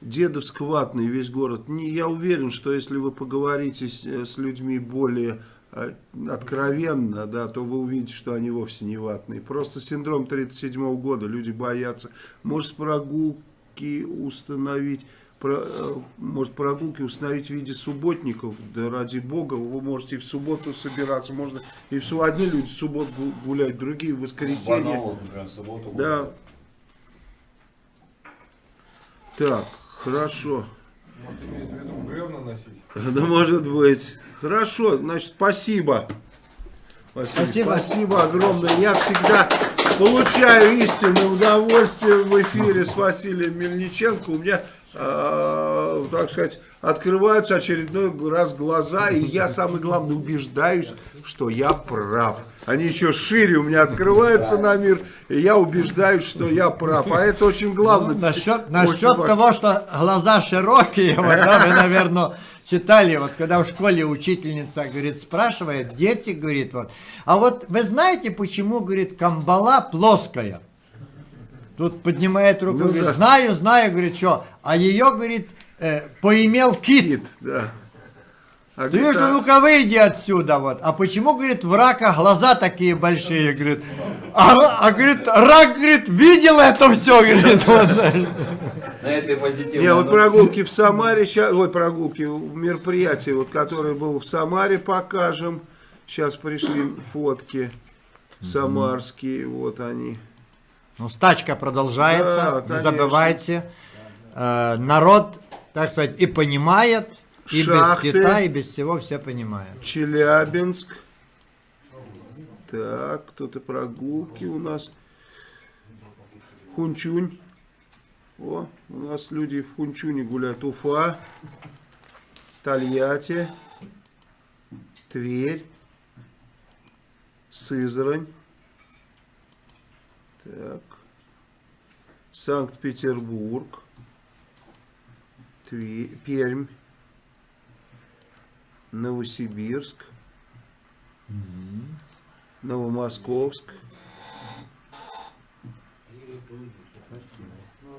[SPEAKER 1] Дедовск-Ватный весь город. Не, я уверен, что если вы поговорите с, э, с людьми более э, откровенно, да, то вы увидите, что они вовсе не ватные. Просто синдром 37 года, люди боятся. Может, прогулки установить, про- э, может, прогулки установить в виде субботников, да ради бога, вы можете и в субботу собираться, можно и в субботу, одни люди в субботу гу- гулять, другие в воскресенье.
[SPEAKER 5] Барнаул, например, в субботу.
[SPEAKER 1] Да. Так, хорошо.
[SPEAKER 8] Имеет в виду.
[SPEAKER 1] Да может быть. Хорошо, значит, спасибо. Спасибо.
[SPEAKER 7] Спасибо.
[SPEAKER 1] Спасибо огромное. Я всегда получаю истинное удовольствие в эфире с Василием Мельниченко. У меня, э, так сказать, открываются очередной раз глаза, и я, самое главное, убеждаюсь, что я прав. Они еще шире у меня открываются на мир, и я убеждаюсь, что я прав. А это очень главное.
[SPEAKER 7] Насчет,
[SPEAKER 1] Очень
[SPEAKER 7] насчет
[SPEAKER 1] важно.
[SPEAKER 7] того, что глаза широкие, вот, да, вы, наверное, читали, вот когда в школе учительница, говорит, спрашивает, дети, говорит, вот, а вот вы знаете, почему, говорит, камбала плоская? Тут поднимает руку,
[SPEAKER 1] Ну
[SPEAKER 7] говорит,
[SPEAKER 1] да.
[SPEAKER 7] знаю, знаю, говорит, что, а ее, говорит, э, поимел кит.
[SPEAKER 1] Кит, да. А
[SPEAKER 7] Ты
[SPEAKER 1] говорит,
[SPEAKER 7] что,
[SPEAKER 1] а-
[SPEAKER 7] ну-ка выйди отсюда, вот. А почему, говорит, в рака глаза такие большие, говорит. А, а, говорит, рак, говорит, видел это все, говорит. вот.
[SPEAKER 5] На этой позитивной
[SPEAKER 1] Не, вот прогулки в Самаре, ща- ой, прогулки, мероприятие, вот, которое было в Самаре, покажем. Сейчас пришли фотки самарские, вот они.
[SPEAKER 7] Ну, стачка продолжается,
[SPEAKER 1] Да,
[SPEAKER 7] не забывайте. Э, народ, так сказать, и понимает, и
[SPEAKER 1] Шахты.
[SPEAKER 7] без кита, и без всего все понимают.
[SPEAKER 1] Челябинск. Так, кто-то прогулки у нас. Хунчунь. О, у нас люди в Хунчуне гуляют. Уфа. Тольятти. Тверь. Сызрань. Так. Санкт-Петербург. Пермь. Новосибирск. Новомосковск.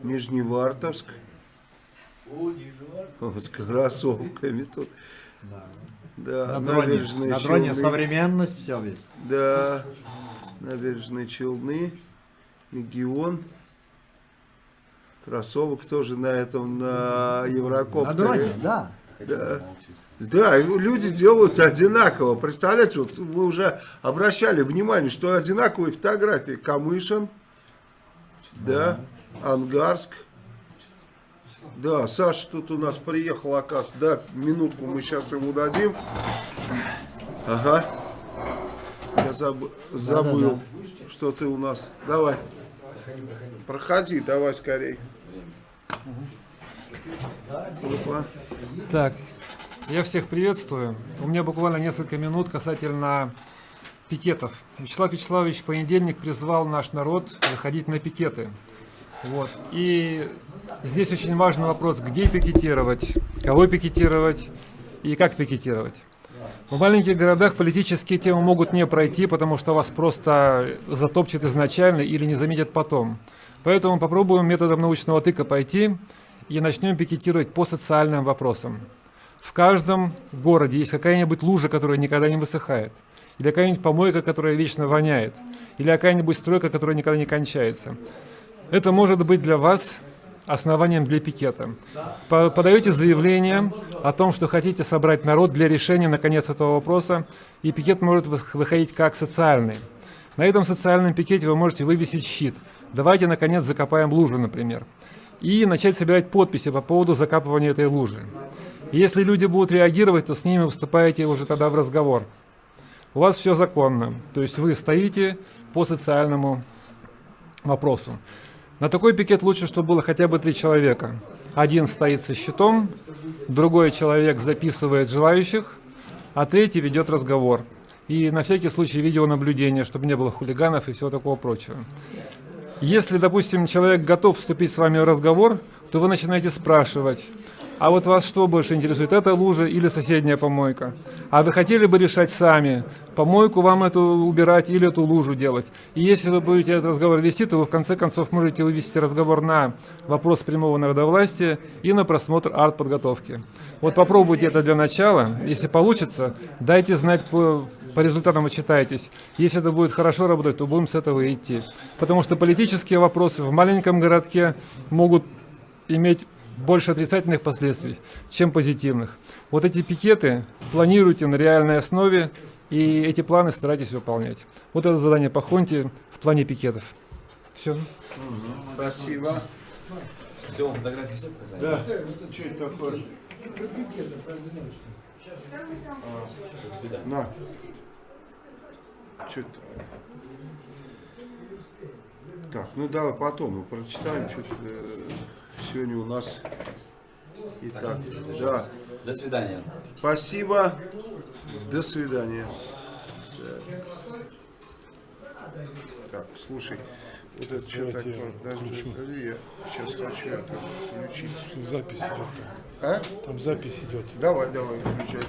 [SPEAKER 1] Нижневартовск. Вот с кроссовками тут. Да,
[SPEAKER 7] На дроне,
[SPEAKER 1] набережные
[SPEAKER 7] на дроне
[SPEAKER 1] Челны.
[SPEAKER 7] современность, все ведь.
[SPEAKER 1] Да, набережные Челны, Легион. Кроссовок тоже на этом, на
[SPEAKER 7] На
[SPEAKER 1] Еврокоптере.
[SPEAKER 7] дроне, да.
[SPEAKER 1] Да. Да, люди делают одинаково. Представляете, вот вы уже обращали внимание, что одинаковые фотографии. Камышин, да, Ангарск. Да, Саша тут у нас приехал, оказывается. Да, минутку мы сейчас ему дадим. Ага. Заб- забыл, что ты у нас. Давай. Проходи, давай скорей. Опа.
[SPEAKER 9] Так, я всех приветствую. У меня буквально несколько минут касательно пикетов. Вячеслав Вячеславович в понедельник призвал наш народ выходить на пикеты. Вот. И здесь очень важный вопрос, где пикетировать, кого пикетировать и как пикетировать. В маленьких городах политические темы могут не пройти, потому что вас просто затопчет изначально или не заметят потом. Поэтому попробуем методом научного тыка пойти и начнем пикетировать по социальным вопросам. В каждом городе есть какая-нибудь лужа, которая никогда не высыхает, или какая-нибудь помойка, которая вечно воняет, или какая-нибудь стройка, которая никогда не кончается. Это может быть для вас основанием для пикета. По- Подаете заявление о том, что хотите собрать народ для решения, наконец, этого вопроса, и пикет может вы- выходить как социальный. На этом социальном пикете вы можете вывесить щит. Давайте, наконец, закопаем лужу, например. И начать собирать подписи по поводу закапывания этой лужи. Если люди будут реагировать, то с ними выступаете уже тогда в разговор. У вас все законно. То есть вы стоите по социальному вопросу. На такой пикет лучше, чтобы было хотя бы три человека. Один стоит со щитом, другой человек записывает желающих, а третий ведет разговор. И на всякий случай видеонаблюдение, чтобы не было хулиганов и всего такого прочего. Если, допустим, человек готов вступить с вами в разговор, то вы начинаете спрашивать, а вот вас что больше интересует, эта лужа или соседняя помойка? А вы хотели бы решать сами, помойку вам эту убирать или эту лужу делать? И если вы будете этот разговор вести, то вы в конце концов можете вывести разговор на вопрос прямого народовластия и на просмотр арт-подготовки. Вот попробуйте это для начала. Если получится, дайте знать по, по результатам отчитайтесь. Если это будет хорошо работать, то будем с этого идти. Потому что политические вопросы в маленьком городке могут иметь больше отрицательных последствий, чем позитивных. Вот эти пикеты планируйте на реальной основе, и эти планы старайтесь выполнять. Вот это задание по Хонте в плане пикетов. Все.
[SPEAKER 1] Спасибо.
[SPEAKER 5] Все, фотографии все показали?
[SPEAKER 1] Да. Что это такое?
[SPEAKER 5] До свидания.
[SPEAKER 1] На. Что это? Так, ну давай потом мы прочитаем. Что сегодня у нас. Итак, да.
[SPEAKER 5] До свидания.
[SPEAKER 1] Спасибо. До свидания. Так, так слушай, вот это что такое? Подожди, подожди, я сейчас хочу это включить.
[SPEAKER 2] Запись идет.
[SPEAKER 1] А?
[SPEAKER 2] Там запись идет.
[SPEAKER 1] Давай, давай, включай.